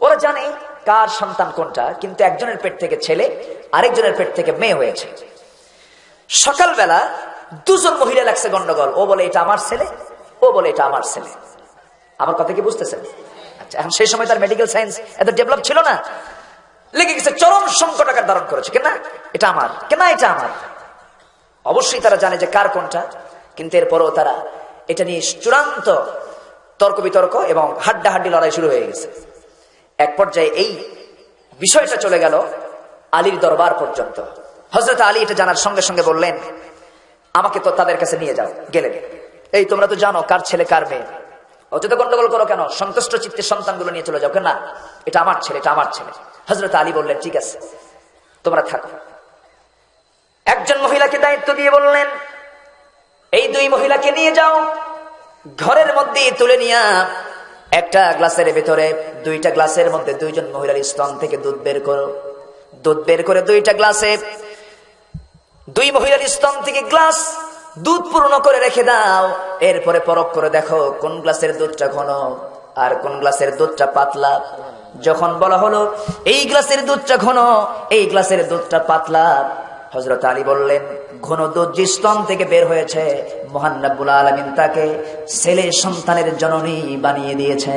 ওরা জানে কার সন্তান কোনটা, কিন্তু একজনের পেট থেকে ছেলে, আরেকজনের পেট থেকে মেয়ে হয়েছে। সকালবেলা দুজন মহিলা লাগছে গন্ডগোল। ও বলে, এটা আমার ছেলে। ও বলে, এটা আমার ছেলে। আমার কথা কি বুঝতেছেন? আচ্ছা এখন সেই সময় তার মেডিকেল সায়েন্স এত ডেভেলপ ছিল না। লেগে গেছে, চরম সংকট আকার ধারণ করেছে। কেনা? এটা আমার। কেনা এটা আমার? অবশ্যই তারা জানে যে কার কোনটা, কিন্তু এরপরও তারা এটা নিয়ে চূড়ান্ত তর্ক বিতর্ক এবং হাড্ডাহাড্ডি লড়াই শুরু হয়ে গেছে। এক পর্যায়ে এই বিষয়টা চলে গেল আলীর দরবার পর্যন্ত। হজরত আলী এটা জানার সঙ্গে সঙ্গে বললেন, আমাকে তো তাদের কাছে নিয়ে যাও গেলে। এই তোমরা তো জানো কার ছেলে, কার মেয়ে। অযথা গন্ডগোল করো কেন? সন্তুষ্ট চিত্তের সন্তানগুলো নিয়ে চলে যাও, কেন না? এটা আমার ছেলে, এটা আমার ছেলে। হজরত আলী বললেন, ঠিক আছে, তোমরা থাকো। একজন মহিলাকে দায়িত্ব দিয়ে বললেন, এই দুই মহিলাকে নিয়ে যাও। ঘরের মধ্যে তুলে নিয়া একটা গ্লাসের ভেতরে দুইটা গ্লাসের মধ্যে দুইজন মহিলার স্তন থেকে দুধ বের করো। দুধ বের করে দুইটা গ্লাসে দুই মহিলার স্তন থেকে গ্লাস দুধ পূর্ণ করে রেখে দাও। এরপরে পরক করে দেখো কোন গ্লাসের দুধটা ঘন আর কোন গ্লাসের দুধটা পাতলা। যখন বলা হলো, এই গ্লাসের দুধটা ঘন, এই গ্লাসের দুধটা পাতলা। হজরত আলী বললেন, ঘন দুধ যে স্তন থেকে বের হয়েছে মোহান্নবুল আলমিন তাকে ছেলে সন্তানের জননী বানিয়ে দিয়েছে।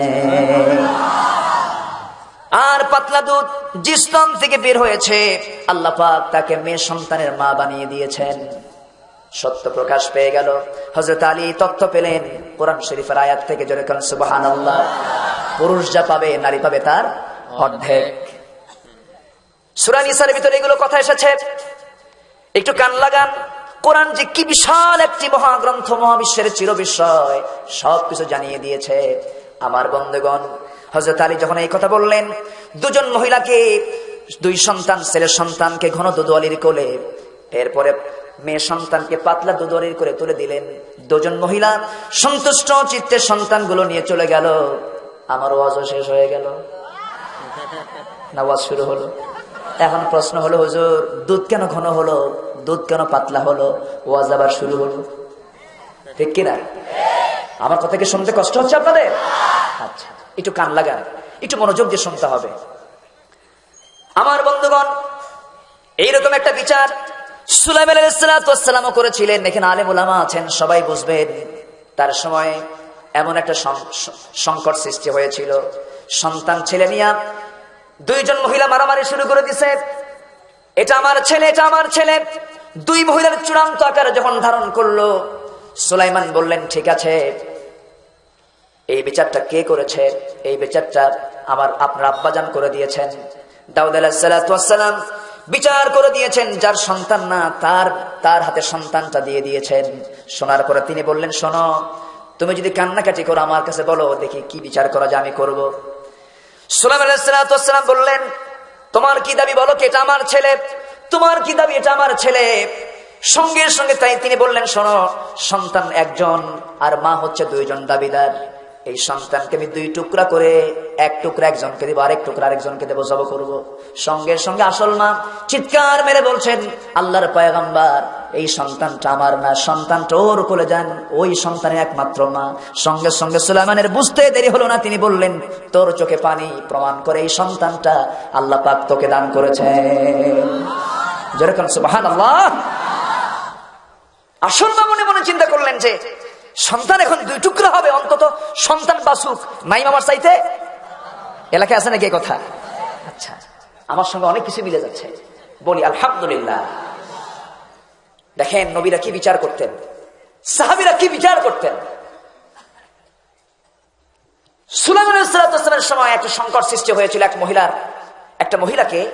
আর পাতলা দুধ যে স্তন থেকে বের হয়েছে, আল্লাহ পাক তাকে মেয়ে সন্তানের মা বানিয়ে দিয়েছেন। সত্য প্রকাশ পেয়ে গেল। হজরত আলী তথ্য পেলেন, কোরআন শরীফের আয়াত থেকে জোরে করেন সুবাহান পুরুষ যা পাবে, নারী পাবে তার অর্ধেক। সুরানিসার ভিতরে এগুলো কথা এসেছে। একটু কান লাগান। কোরআন যে কি বিশাল একটি মহাগ্রন্থ, মহাবিশ্বের চির বিষয় সবকিছু জানিয়ে দিয়েছে। আমার বন্ধুগণ হজরত আলী যখন এই কথা বললেন, দুজন মহিলাকে, দুই সন্তান ছেলে সন্তানকে ঘন দুদুয়ালির কোলে, এরপরে মেয়ে সন্তানকে পাতলা দুদুয়ালির করে তুলে দিলেন। দুজন মহিলা সন্তুষ্ট চিত্তের সন্তানগুলো নিয়ে চলে গেল। আমার ওয়াজও শেষ হয়ে গেল। না, ওয়াজ শুরু হলো। এখন প্রশ্ন হলো, হুজুর, দুধ কেন ঘন হলো? দুধ কেন পাতলা হলো? ওয়াজ আবার শুরু হলো। ঠিক কিনা আমার কথা কি শুনতে কষ্ট হচ্ছে আপনাদের? আচ্ছা একটু কান লাগান, একটু মনোযোগ দিয়ে শুনতে হবে। আমার বন্ধুগণ, এইরকম একটা বিচার সুলাইম আলাইসালামও করেছিলেন। এখানে আলেম ওলামা আছেন, সবাই বুঝবেন। তার সময় এমন একটা সংকট সৃষ্টি হয়েছিল। সন্তান ছেলে নিয়া দুইজন মহিলা মারামারি শুরু করে দিছে। এটা আমার ছেলে, এটা আমার ছেলে। দুই মহিলার চূড়ান্ত আকারে যখন ধারণ করল, সুলাইমান বললেন, ঠিক আছে, এই বিচারটা কে করেছে? এই বিচারটা আমার আপনার আব্বাজান করে দিয়েছেন। দাউদ আলাহাম বিচার করে দিয়েছেন, যার সন্তান না, তার তার হাতে সন্তানটা দিয়ে দিয়েছেন। শোনার পরে তিনি বললেন, শোনো, তুমি যদি কান্নাকাটি করো, আমার কাছে বলো, দেখি কি বিচার করা যায়, আমি করব। সুলাম আলাহাম বললেন, তোমার কি দাবি বলো কি, এটা আমার ছেলে? তোমার কি দাবি, এটা আমার ছেলে? সঙ্গে সঙ্গে তাই তিনি বললেন, শোনো, সন্তান একজন, আর মা হচ্ছে দুইজন দাবিদার। এই সন্তানকে আমি দুই টুকরা করে এক টুকরা একজনকে দেবো, আরেক টুকরা আরেকজনকে দেবো, জব করব। সঙ্গে সঙ্গে আসল মা চিৎকার মেরে বলছেন, আল্লাহর পয়গাম্বার, এই সন্তানটা আমার না, সন্তানটা ওর কোলে যান, ওই সন্তানের একমাত্র মা। সঙ্গে সঙ্গে সুলাইমানের বুঝতে দেরি হলো না, তিনি বললেন, তোর চোখে পানি প্রমাণ করে এই সন্তানটা আল্লাহ পাক তোকে দান করেছে যেরকম সুবাহান আল্লাহ আসল মনে মনে চিন্তা করলেন যে সন্তান এখন দুই টুকরা হবে, অন্তত সন্তান বাসুক। নাই মামার চাইতে এলাকায় আছে নাকি কথা? আচ্ছা আমার সঙ্গে অনেক কিছু মিলে যাচ্ছে। বলি, আলহামদুলিল্লাহ। দেখেন, নবীরা কি বিচার করতেন? সাহাবিরা কি বিচার করতেন? সুলাইমের সময় একটা সংকট সৃষ্টি হয়েছিল এক মহিলার। একটা মহিলাকে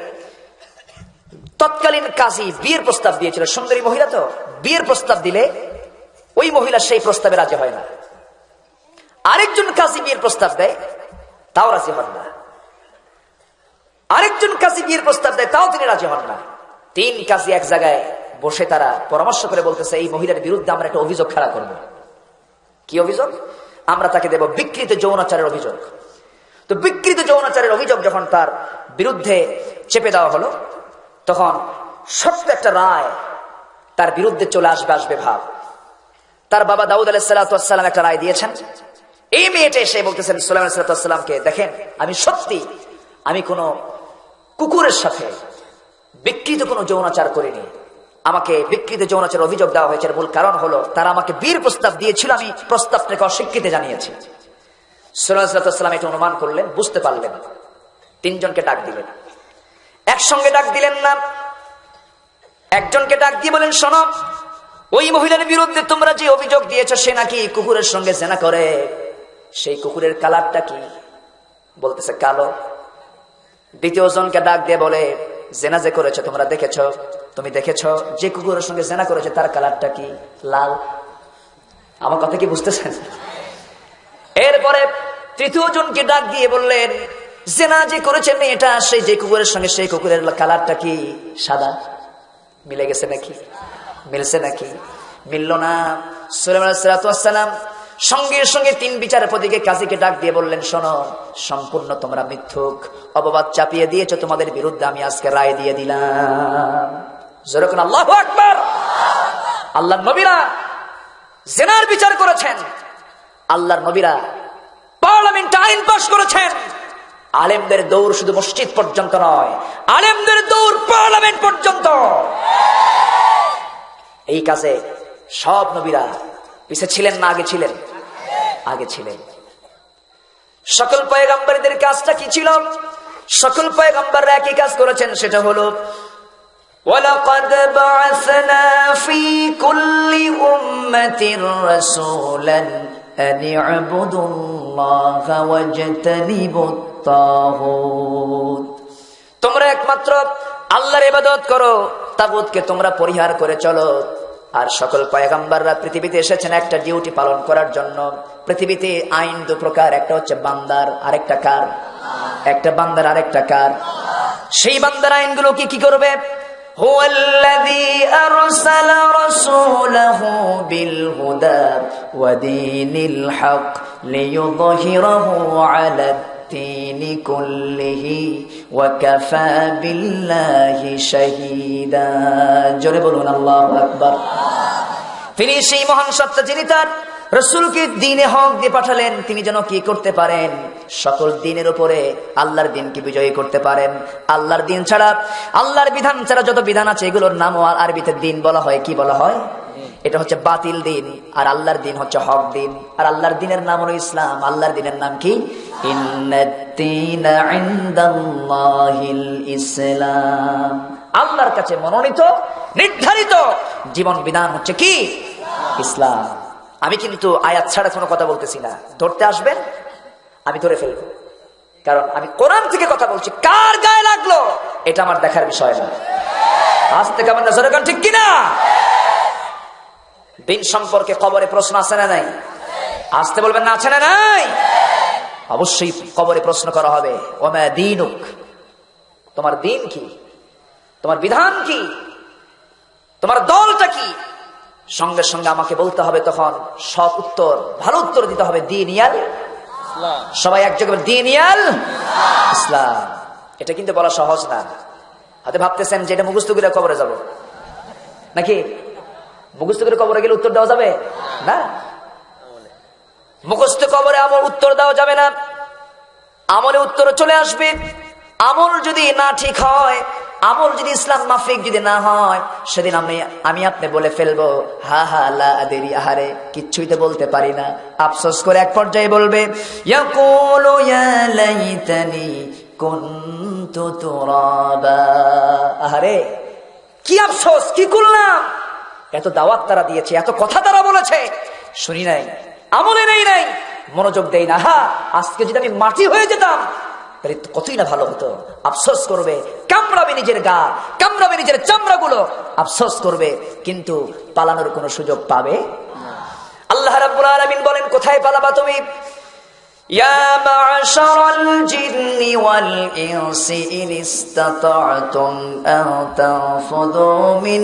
তৎকালীন কাজী বিয়ের প্রস্তাব দিয়েছিল। সুন্দরী মহিলা তো বিয়ের প্রস্তাব দিলে ওই মহিলা সেই প্রস্তাবে রাজি হয় না। আরেকজন কাজী বিয়ের প্রস্তাব দেয়, তাও রাজি হন না। আরেকজন কাজী বিয়ের প্রস্তাব দেয়, তাও তিনি রাজি হন না। তিন কাজী এক জায়গায় বসে তারা পরামর্শ করে বলতেছে, এই মহিলার বিরুদ্ধে আমরা একটা অভিযোগ খেলা করব। কি অভিযোগ? আমরা তাকে দেব বিকৃত যৌনাচারের অভিযোগ। তো বিকৃত যৌনাচারের অভিযোগ যখন তার বিরুদ্ধে চেপে দেওয়া হলো, তখন সত্য একটা রায় তার বিরুদ্ধে চলে আসবে আসবে ভাব। তার বাবা দাউদ আলাইসালাম একটা রায় দিয়েছেন। এই মেয়েটা এসে বলতেছেন সুলাইম সাল্লামকে দেখেন, আমি সত্যি, আমি কোনো কুকুরের সাথে বিকৃত কোনো যৌনাচার করিনি। আমাকে বিকৃত যৌনাচার অভিযোগ দেওয়া হয়েছে। মূল কারণ হলো, তারা আমাকে বীর প্রস্তাব দিয়েছিল, আমি প্রস্তাবটাকে অস্বীকৃতি জানিয়েছি। সুলাইসাল্লাম এটা অনুমান করলেন, বুঝতে পারলেন তিনজনকে ডাক দিলেন। একসঙ্গে ডাক দিলেন না। একজনকে ডাক দিয়ে বলেন, শোনো ওই মহিলার বিরুদ্ধে তোমরা যে অভিযোগ দিয়েছ, সে নাকি কুকুরের সঙ্গে জেনা করে? সেই কুকুরের কালারটা কি? বলতেছে কালো। দ্বিতীয় জনকে ডাক দিয়ে বলে, জেনা যে করেছে, তোমরা দেখেছ? তুমি দেখেছ? যে কুকুরের সঙ্গে জেনা করেছে, তার কালারটা কি? লাল? আমার কথা কি বুঝতেছেন? এরপরে তৃতীয় জনকে ডাক দিয়ে বললেন, জেনা যে করেছে মেয়েটা সেই যে কুকুরের সঙ্গে, সেই কুকুরের কালারটা কি? সাদা? মিলে গেছে নাকি? মিলছে নাকি? মিলল না। সালাম সঙ্গে সঙ্গে তিন বিচারপতিকে কাজীকে ডাক দিয়ে বললেন, শোনো, সম্পূর্ণ তোমরা মিথ্যুক। অপবাদ চাপিয়ে দিয়েছ, তোমাদের বিরুদ্ধে আমি আজকে রায় দিয়ে দিলাম। আল্লাহ আল্লাহ নবীরা জেনার বিচার করেছেন। আল্লাহর নবীরা পার্লামেন্ট আইন পাশ করেছেন। আলেমদের দৌড় শুধু মসজিদ পর্যন্ত নয়, আলেমদের দৌড় পার্লামেন্ট পর্যন্ত। এই কাজে সব নবীরা পিছে ছিলেন না আগে ছিলেন আগে ছিলেন সকল পয়গাম্বারীদের কাজটা কি ছিল সকল পয়গাম্বাররা একই কাজ করেছেন সেটা হলো ولقد بعثنا في كل أمة رسولا أن اعبدوا الله واجتنبوا الطاغوت তোমরা একমাত্র আল্লাহর ইবাদত করো তাগুতকে তোমরা পরিহার করে চলো আর সকল পয়গাম্বাররা পৃথিবীতে এসেছেন একটা ডিউটি পালন করার জন্য পৃথিবীতে আইন দু প্রকার একটা হচ্ছে বান্দার আরেকটা কার একটা বান্দার আরেকটা কার সেই বান্দার আইনগুলো কি কি করবে هو الذي أرسل رسوله بالهدى ودين الحق ليظهره على الدين كله وكفى بالله شهيدا جرب الله أكبر তিনি সেই মহান সত্তা যিনি তার রসুলকে দিনে হক দিয়ে পাঠালেন তিনি যেন কি করতে পারেন সকল দিনের উপরে আল্লাহর দিনকে বিজয়ী করতে পারেন আল্লাহর দিন ছাড়া আল্লাহর বিধান ছাড়া যত বিধান আছে এগুলোর নাম আর আরবিতে দিন বলা হয় কি বলা হয় এটা হচ্ছে বাতিল দিন, আর আল্লাহর দিন হচ্ছে হক দিন। আর আল্লাহর দিনের নাম হলো ইসলাম, আল্লাহর দিনের নাম কি? ইসলাম। আল্লাহর কাছে মনোনীত, নির্ধারিত জীবন বিধান হচ্ছে কি? ইসলাম। আমি কিন্তু আয়াত ছাড়া কোনো কথা বলতেছি না। ধরতে আসবেন? আমি ধরে ফেলব। কারণ আমি কোরআন থেকে কথা বলছি। কার গায়ে লাগল? এটা আমার দেখার বিষয় না। আজ থেকে আমার নজরে ঠিক কিনা? দিন সম্পর্কে কবরে প্রশ্ন আছে না নাই? আসতে বলবেন না, আছে না নাই? অবশ্যই কবরে প্রশ্ন করা হবে। ওমা দিনুক। তোমার দিন কি? তোমার বিধান কি? তোমার দলটা কি? সঙ্গে সঙ্গে আমাকে বলতে হবে তখন সব উত্তর, ভালো উত্তর দিতে হবে। দিন ইয়াল সবাই এক জায়গায় দিন ইয়াল ইসলাম। এটা কিন্তু বলা সহজ না। হাতে ভাবতেছেন যে এটা মুখস্থ করে কবরে যাব। নাকি? মুখস্থ করে কবরে গেলে উত্তর দেওয়া যাবে? না? মুখস্থ কবরে আমার উত্তর দেওয়া যাবে না। আমলে উত্তর চলে আসবে। আমল যদি না ঠিক হয়, আমল যদি ইসলাম মাফিক যদি না হয়, সেদিন আমি আমি আপনি বলে ফেলব, হা হা, লা আদেরি আহারে, কিচ্ছুই তো বলতে পারি না। আফসোস করে এক পর্যায়ে বলবে আহারে, কি আফসোস, কি করলাম? এত দাওয়াত তারা দিয়েছে এত কথা তারা বলেছে শুনি নাই আমলে নেই নাই মনোযোগ দেই না হা আজকে যদি আমি মাটি হয়ে যেতাম তাহলে তো কতই না ভালো হতো আফসোস করবে কামড়াবে নিজের গা কামড়াবে নিজের চামড়াগুলো আফসোস করবে কিন্তু পালানোর কোনো সুযোগ পাবে আল্লাহ রাব্বুল আলামিন বলেন কোথায় পালাবা তুমি يا معشر الجن والإنس إن استطعتم أن تنفذوا من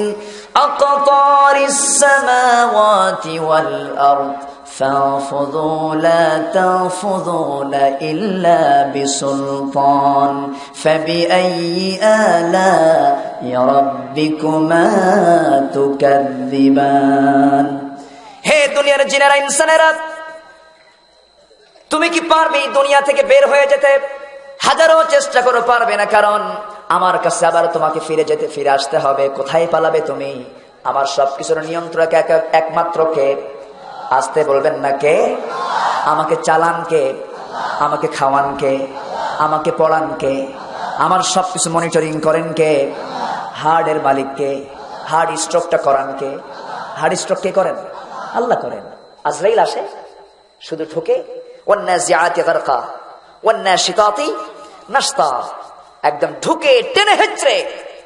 أقطار السماوات والأرض فانفذوا لا تنفذون إلا بسلطان فبأي آلاء ربكما تكذبان হে দুনিয়ার জিনেরা ইনসানেরা তুমি কি পারবে এই দুনিয়া থেকে বের হয়ে যেতে হাজারো চেষ্টা করো পারবে না কারণ আমার কাছে আবার তোমাকে ফিরে যেতে, ফিরে আসতে হবে। কোথায় পালাবে তুমি? আমার সবকিছুর নিয়ন্ত্রক এক- একমাত্র কে? আসতে বলবেন না কে? আমাকে চালান কে? আমাকে খাওয়ান কে? আমাকে পড়ান কে? আমার সবকিছু মনিটরিং করেন কে? হার্টের মালিক কে? হার্ট স্ট্রোকটা করান কে? হার্ট স্ট্রোক কে করেন? আল্লাহ করেন। আজরাইল আসে, শুধু ঠোকে, ওয়ান্নাজিআতি গারকা ওয়ান্নাশিতাতি নাশতা। একদম ঢুকে টেনে হেচড়ে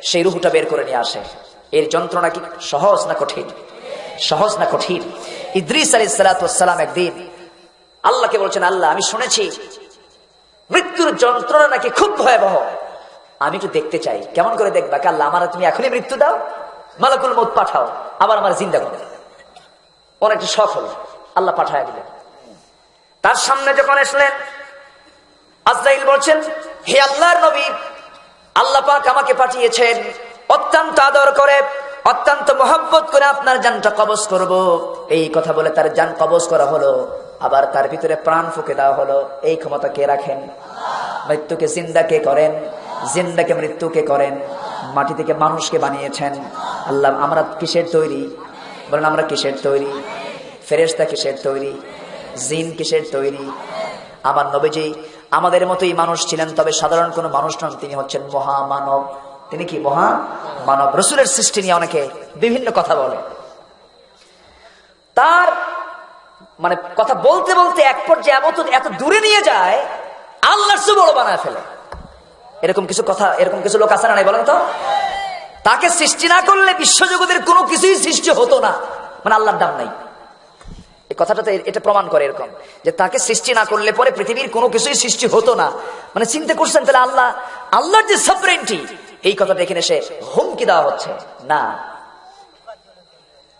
সেই রুহুটা বের করে নিয়ে আসে। এর যন্ত্রণা কি সহজ না কঠিন? সহজ না কঠিন? ইদ্রিস আলী সালাতাম একদিন আল্লাহকে বলছেন, আল্লাহ, আমি শুনেছি, মৃত্যুর যন্ত্রণা নাকি খুব ভয়াবহ। আমি একটু দেখতে চাই, কেমন করে দেখবা? কে আল্লাহ, আমার তুমি এখনই মৃত্যু দাও। মালাকুল মত পাঠাও, আবার আমার জিন্দা করো ওর হলো, আল্লাহ পাঠায় দিলেন। তার সামনে যখন আসলেন, আজরাইল বলছেন হে আল্লাহর নবী, আল্লাহ পাক আমাকে পাঠিয়েছেন অত্যন্ত আদর করে, অত্যন্ত মহব্বত করে আপনার জানটা কবজ করব। এই কথা বলে তার জান কবজ করা হলো, আবার তার ভিতরে প্রাণ ফুকে দেওয়া হলো। এই ক্ষমতা কে রাখেন? মৃত্যুকে জিন্দা কে করেন? জিন্দাকে মৃত্যুকে করেন? মাটি থেকে মানুষকে বানিয়েছেন। আল্লাহ, আমরা কিসের তৈরি? বলেন, আমরা কিসের তৈরি? ফেরেস্তা কিসের তৈরি? জিন কিসের তৈরি? আমার নবীজি আমাদের মতোই মানুষ ছিলেন, তবে সাধারণ কোনো মানুষ নন। তিনি হচ্ছেন মহামানব। তিনি কি মহা মানব রসুলের সৃষ্টি নিয়ে অনেকে বিভিন্ন কথা বলে। তার মানে কথা বলতে বলতে এক পর্যায়ে এত দূরে নিয়ে যায়, আল্লাহর চেয়ে বড় বানায় ফেলে। এরকম কিছু কথা, এরকম কিছু লোক আছে না নাই বলেন তো? তাকে সৃষ্টি না করলে বিশ্বজগতের কোনো কিছুই সৃষ্টি হতো না। মানে আল্লাহর দাম নাই। কথাটা তো এটা প্রমাণ করে এরকম, যে তাকে সৃষ্টি না করলে পরে পৃথিবীর কোনো কিছুই সৃষ্টি হতো না। মানে চিন্তা করছেন তাহলে আল্লাহ, আল্লাহর যে সাবরেন্টি এই কথাটা এখানে সে হুমকি দেওয়া হচ্ছে। না।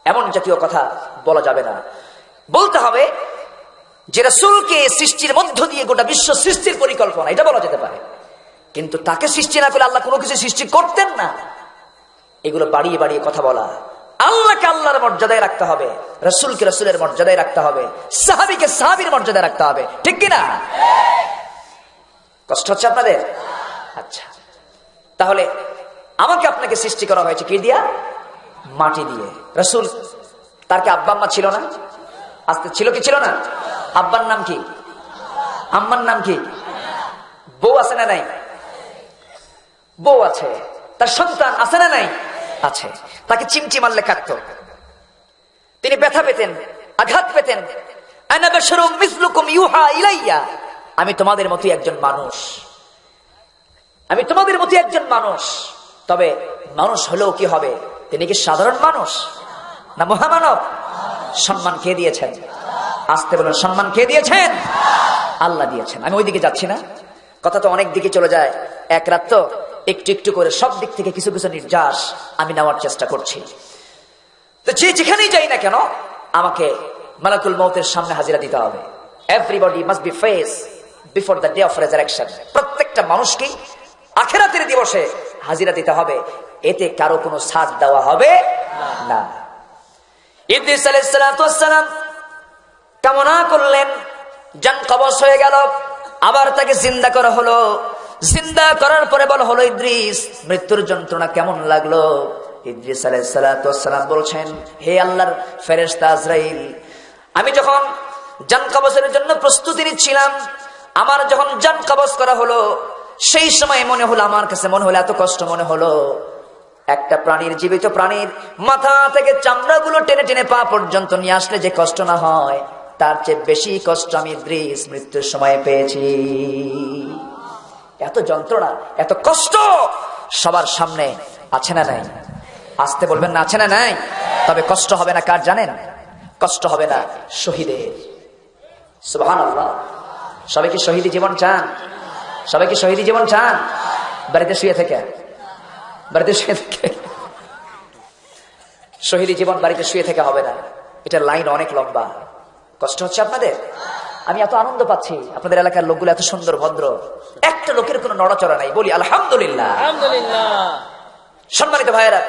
এমন জাতীয় কথা বলা যাবে না। বলতে হবে যে রাসূলকে সৃষ্টির মধ্য দিয়ে গোটা বিশ্ব সৃষ্টির পরিকল্পনা, এটা বলা যেতে পারে। কিন্তু তাকে সৃষ্টি না করলে আল্লাহ কোনো কিছু সৃষ্টি করতেন না। এগুলো বাড়িয়ে বাড়িয়ে কথা বলা। আল্লাহকে আল্লাহর মর্যাদায় রাখতে হবে, রসুলকে রসুলের মর্যাদায় রাখতে হবে, সাহাবিকে সাহাবির মর্যাদায় রাখতে হবে। ঠিক কিনা? কষ্ট হচ্ছে আপনাদের? আচ্ছা। তাহলে আমাকে আপনাকে সৃষ্টি করা হয়েছে কি দিয়া? মাটি দিয়ে। রসুল, তার কি আব্বা আম্মা ছিল না? আস্তে, ছিল কি ছিল না? আব্বার নাম কি? আম্মার নাম কি? বউ আছে না নাই? বউ আছে। তার সন্তান আছে না নাই? আছে। তাকে চিমচি মারলে কাটতো তিনি ব্যথা পেতেন, আঘাত পেতেন। আমি তোমাদের মতোই একজন মানুষ। আমি তোমাদের মতো একজন মানুষ। তবে মানুষ হলেও কি হবে? তিনি কি সাধারণ মানুষ? না মহামানব? সম্মান কে দিয়েছেন? আসতে বলুন, সম্মান কে দিয়েছেন? আল্লাহ দিয়েছেন। আমি ওইদিকে যাচ্ছি না। কথা তো অনেক দিকে চলে যায়। এক রাত তো একটু একটু করে সব দিক থেকে কিছু কিছু নির্যাস আমি নেওয়ার চেষ্টা করছি। তো যে যেখানেই যাই না কেন, আমাকে মালাকুল মৌতের সামনে হাজিরা দিতে হবে। Everybody must be face before the day of resurrection প্রত্যেকটা মানুষকেই আখেরাতের দিবসে হাজিরা দিতে হবে। এতে কারও কোনো ছাড় দেওয়া হবে না। ইদ্রিস আলাইসালাম কামনা করলেন, যান কবচ হয়ে গেল, আবার তাকে জিন্দা করা হলো। জিন্দা করার পরে বল, হলো ইদ্রিস, মৃত্যুর যন্ত্রণা কেমন লাগল? ইদ্রিস আলাইসালাম বলছেন, হে আল্লাহর ফেরেস্তা আজরাইল, আমি যখন জান কবজের জন্য প্রস্তুতি নিচ্ছিলাম, আমার যখন জান কবজ করা হলো, সেই সময় মনে হলো, আমার কাছে মনে হলো এত কষ্ট মনে হলো। একটা প্রাণীর, জীবিত প্রাণীর মাথা থেকে চামড়াগুলো টেনে টেনে পা পর্যন্ত নিয়ে আসলে যে কষ্ট না হয়, তার চেয়ে বেশি কষ্ট আমি দৃশ মৃত্যুর সময় পেয়েছি। এত যন্ত্রণা, এত কষ্ট সবার সামনে আছে না নাই? আসতে বলবেন না, আছে না নাই? তবে কষ্ট হবে না কার জানেন? কষ্ট হবে না শহীদের। সুবহান সবাই কি শহীদি জীবন চান? সবাই কি শহীদি জীবন চান? বাড়িতে শুয়ে থেকে। বাড়িতে শুয়ে থেকে। শহীদি জীবন বাড়িতে শুয়ে থেকে হবে না। এটা লাইন অনেক লম্বা। কষ্ট হচ্ছে আপনাদের? আমি এত আনন্দ পাচ্ছি। আপনাদের এলাকার লোকগুলো এত সুন্দর ভদ্র। একটা লোকের কোন নড়াচড়া নাই। বলি আলহামদুলিল্লাহ। সম্মানিত ভাইয়েরা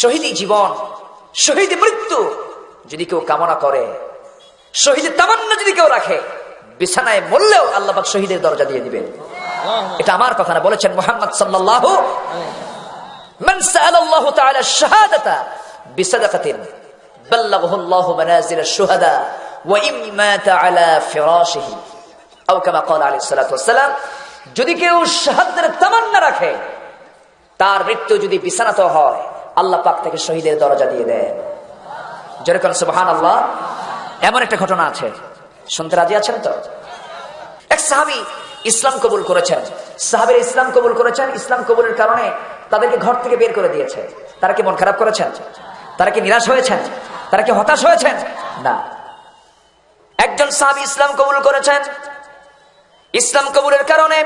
শহীদি জীবন শহীদ মৃত্যু যদি কেউ কামনা করে শহীদের তামান্না যদি কেউ রাখে বিছানায় মরলেও আল্লাহাক শহীদের দরজা দিয়ে দিবেন। এটা আমার কথা না বলেছেন মোহাম্মদ সাল্লাহ শাহাদাতা বিসাদাকাতিন বাল্লাহ সুহাদা যদি কেউ শাহাদের তামান্না রাখে, তার মৃত্যু যদি বিছানাত হয়, আল্লাহ পাক থেকে শহীদের দরজা দিয়ে দেয় যেরকম সুবাহান আল্লাহ এমন একটা ঘটনা আছে। শুনতে রাজি আছেন তো? এক সাহাবি ইসলাম কবুল করেছেন। সাহাবের ইসলাম কবুল করেছেন। ইসলাম কবুলের কারণে তাদেরকে ঘর থেকে বের করে দিয়েছে। তারা কি মন খারাপ করেছেন? তারা কি নিরাশ হয়েছেন? তারা কি হতাশ হয়েছেন? না। একজন সাহাবি ইসলাম কবুল করেছেন। ইসলাম কবুলের কারণে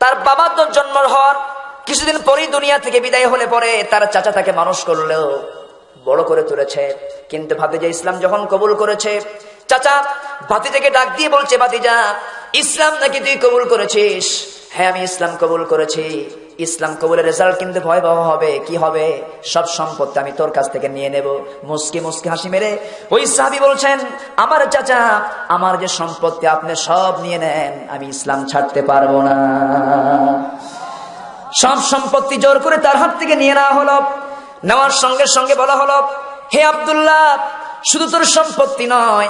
তার বাবার জন্ম হওয়ার কিছুদিন পরেই দুনিয়া থেকে বিদায় হলে পরে তার চাচা তাকে মানুষ করলেও বড় করে তুলেছে। কিন্তু ভাতিজা ইসলাম যখন কবুল করেছে, চাচা ভাতিজাকে ডাক দিয়ে বলছে, ভাতিজা, ইসলাম নাকি তুই কবুল করেছিস? হ্যাঁ আমি ইসলাম কবুল করেছি। ইসলাম কবুলের রেজাল্ট কিন্তু ভয়াবহ হবে। কি হবে? সব সম্পত্তি আমি তোর কাছ থেকে নিয়ে নেব। মুসকি মুসকি হাসি মেরে ওই সাহাবি বলছেন, আমার চাচা, আমার যে সম্পত্তি আপনি সব নিয়ে নেন, আমি ইসলাম ছাড়তে পারব না। সব সম্পত্তি জোর করে তার হাত থেকে নিয়ে নেওয়া হলো। নেওয়ার সঙ্গে সঙ্গে বলা হলো, হে আব্দুল্লাহ, শুধু তোর সম্পত্তি নয়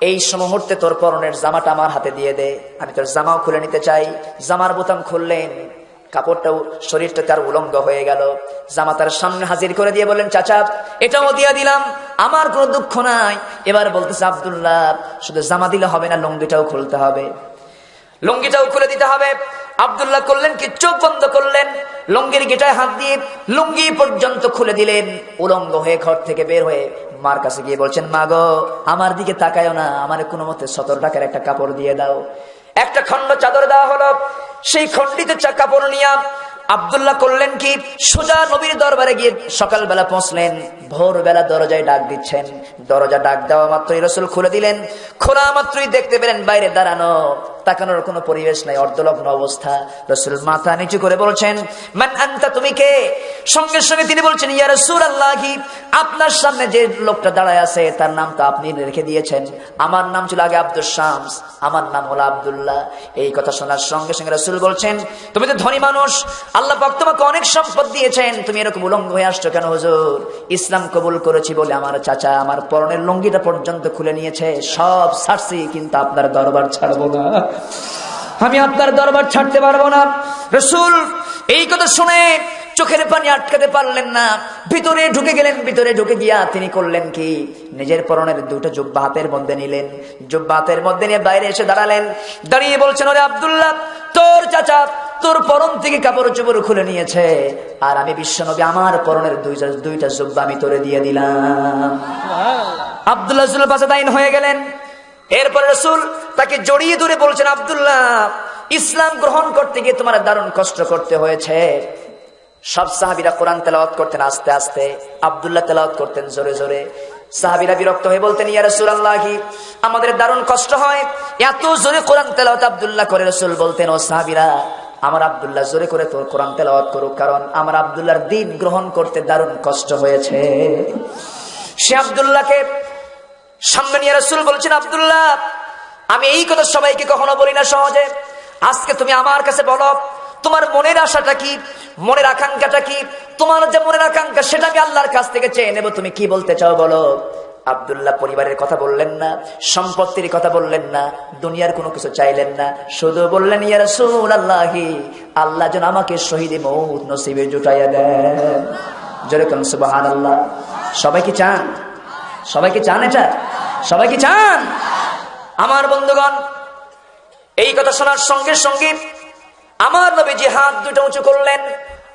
এই মুহূর্তে তোর পরনের জামাটা আমার হাতে দিয়ে দে। আমি তোর জামাও খুলে নিতে চাই। জামার বোতাম খুললেন। কাপড়টাও শরীরটা তার উলঙ্গ হয়ে গেল। জামা তার সামনে হাজির করে দিয়ে বললেন, চাচা, এটাও দিয়া দিলাম। আমার কোনো দুঃখ নাই। এবার বলতেছে আব্দুল্লাহ, শুধু জামা দিলে হবে না, লুঙ্গিটাও খুলতে হবে। লুঙ্গিটাও খুলে দিতে হবে। আব্দুল্লাহ করলেন কি? চোখ বন্ধ করলেন। লুঙ্গির গিটায় হাত দিয়ে লুঙ্গি পর্যন্ত খুলে দিলেন। উলঙ্গ হয়ে ঘর থেকে বের হয়ে মার কাছে গিয়ে বলছেন, মা গো, আমার দিকে তাকায়ও না, আমার কোনো মতে সতেরো টাকার একটা কাপড় দিয়ে দাও। একটা খণ্ড চাদর দেওয়া হলো, সেই খণ্ডিত চা কাপড় নিয়ে আবদুল্লাহ করলেন কি, সোজা নবীর দরবারে গিয়ে সকালবেলা পৌঁছলেন, ভোরবেলা দরজায় ডাক দিচ্ছেন। দরজা ডাক দেওয়া মাত্রই রসুল খুলে দিলেন। খোলা মাত্রই দেখতে পেলেন, বাইরে দাঁড়ানো তাকানোর কোনো পরিবেশ নাই, অর্ধলগ্ন অবস্থা। রসুল মাথা নিচু করে বলছেন, মান আন্তা, তুমি কে? সঙ্গে সঙ্গে তিনি বলছেন, ইয়া রসুল আল্লাহি আপনার সামনে যে লোকটা দাঁড়ায় আছে, তার নাম তো আপনি রেখে দিয়েছেন। আমার নাম ছিল আগে আব্দুল শামস, আমার নাম হলো আব্দুল্লাহ। এই কথা শোনার সঙ্গে সঙ্গে রসুল বলছেন, তুমি তো ধনী মানুষ, আল্লাহ পাক তোমাকে অনেক সম্পদ দিয়েছেন। তুমি এরকম উলঙ্গ হয়ে আসছো কেন হুজুর? ইসলাম কবুল করেছি বলে আমার চাচা আমার পরনের লুঙ্গিটা পর্যন্ত খুলে নিয়েছে, সব ছাড়ছি, কিন্তু আপনার দরবার ছাড়বো না। আমি আপনার দরবার ছাড়তে পারব না। রসুল এই কথা শুনে চোখের পানি আটকাতে পারলেন না। ভিতরে ঢুকে গেলেন ভিতরে ঢুকে গিয়া তিনি করলেন কি? নিজের পরনের দুটো জুব্বা হাতের মধ্যে নিলেন। জুব্বা হাতের মধ্যে নিয়ে বাইরে এসে দাঁড়ালেন। দাঁড়িয়ে বলছেন ওরে আবদুল্লাহ তোর চাচা তোর পরন থেকে কাপড় চোপড় খুলে নিয়েছে। আর আমি বিশ্বনবী আমার পরনের দুইটা দুইটা জুব্বা আমি তোরে দিয়ে দিলাম। আবদুল্লাহ বাসাদাইন হয়ে গেলেন। এরপর রসুল তাকে জড়িয়ে ধরে বলছেন, আবদুল্লাহ, ইসলাম গ্রহণ করতে গিয়ে তোমার দারুণ কষ্ট করতে হয়েছে। সব সাহাবিরা কোরআন তেলাওয়াত করতেন আস্তে আস্তে, আবদুল্লাহ তেলাওয়াত করতেন জোরে জোরে। সাহাবিরা বিরক্ত হয়ে বলতেন, ইয়া রসুল্লাহি আমাদের দারুণ কষ্ট হয়। এত জোরে কোরআন তেলাওয়াত আবদুল্লাহ করে রসুল বলতেন, ও সাহাবিরা, আমার আবদুল্লাহ জোরে করে তোর কোরআন তেলাওয়াত করুক, কারণ আমার আবদুল্লাহর দিন গ্রহণ করতে দারুণ কষ্ট হয়েছে। সে আবদুল্লাহকে সামনে নিয়ে রসুল বলছেন, আবদুল্লাহ, আমি এই কথা সবাইকে কখনো বলি না সহজে। আজকে তুমি আমার কাছে বলো, তোমার মনের আশাটা কি? মনের আকাঙ্ক্ষাটা কি? তোমার যে মনের আকাঙ্ক্ষা, সেটা আমি আল্লাহর কাছ থেকে চেয়ে নেব। তুমি কি বলতে চাও বলো? আবদুল্লাহ পরিবারের কথা বললেন না, সম্পত্তির কথা বললেন না, দুনিয়ার কোনো কিছু চাইলেন না। শুধু বললেন আল্লাহ যেন আমাকে শহীদে মৌত নসিবে জুটাইয়া দেন। যেরকম সুবাহান আল্লাহ সবাই কি চান? সবাই কি চান এটা? সবাই কি চান? আমার বন্ধুগণ, এই কথা শোনার সঙ্গে সঙ্গে আমার নবীজি হাত দুটো উঁচু করলেন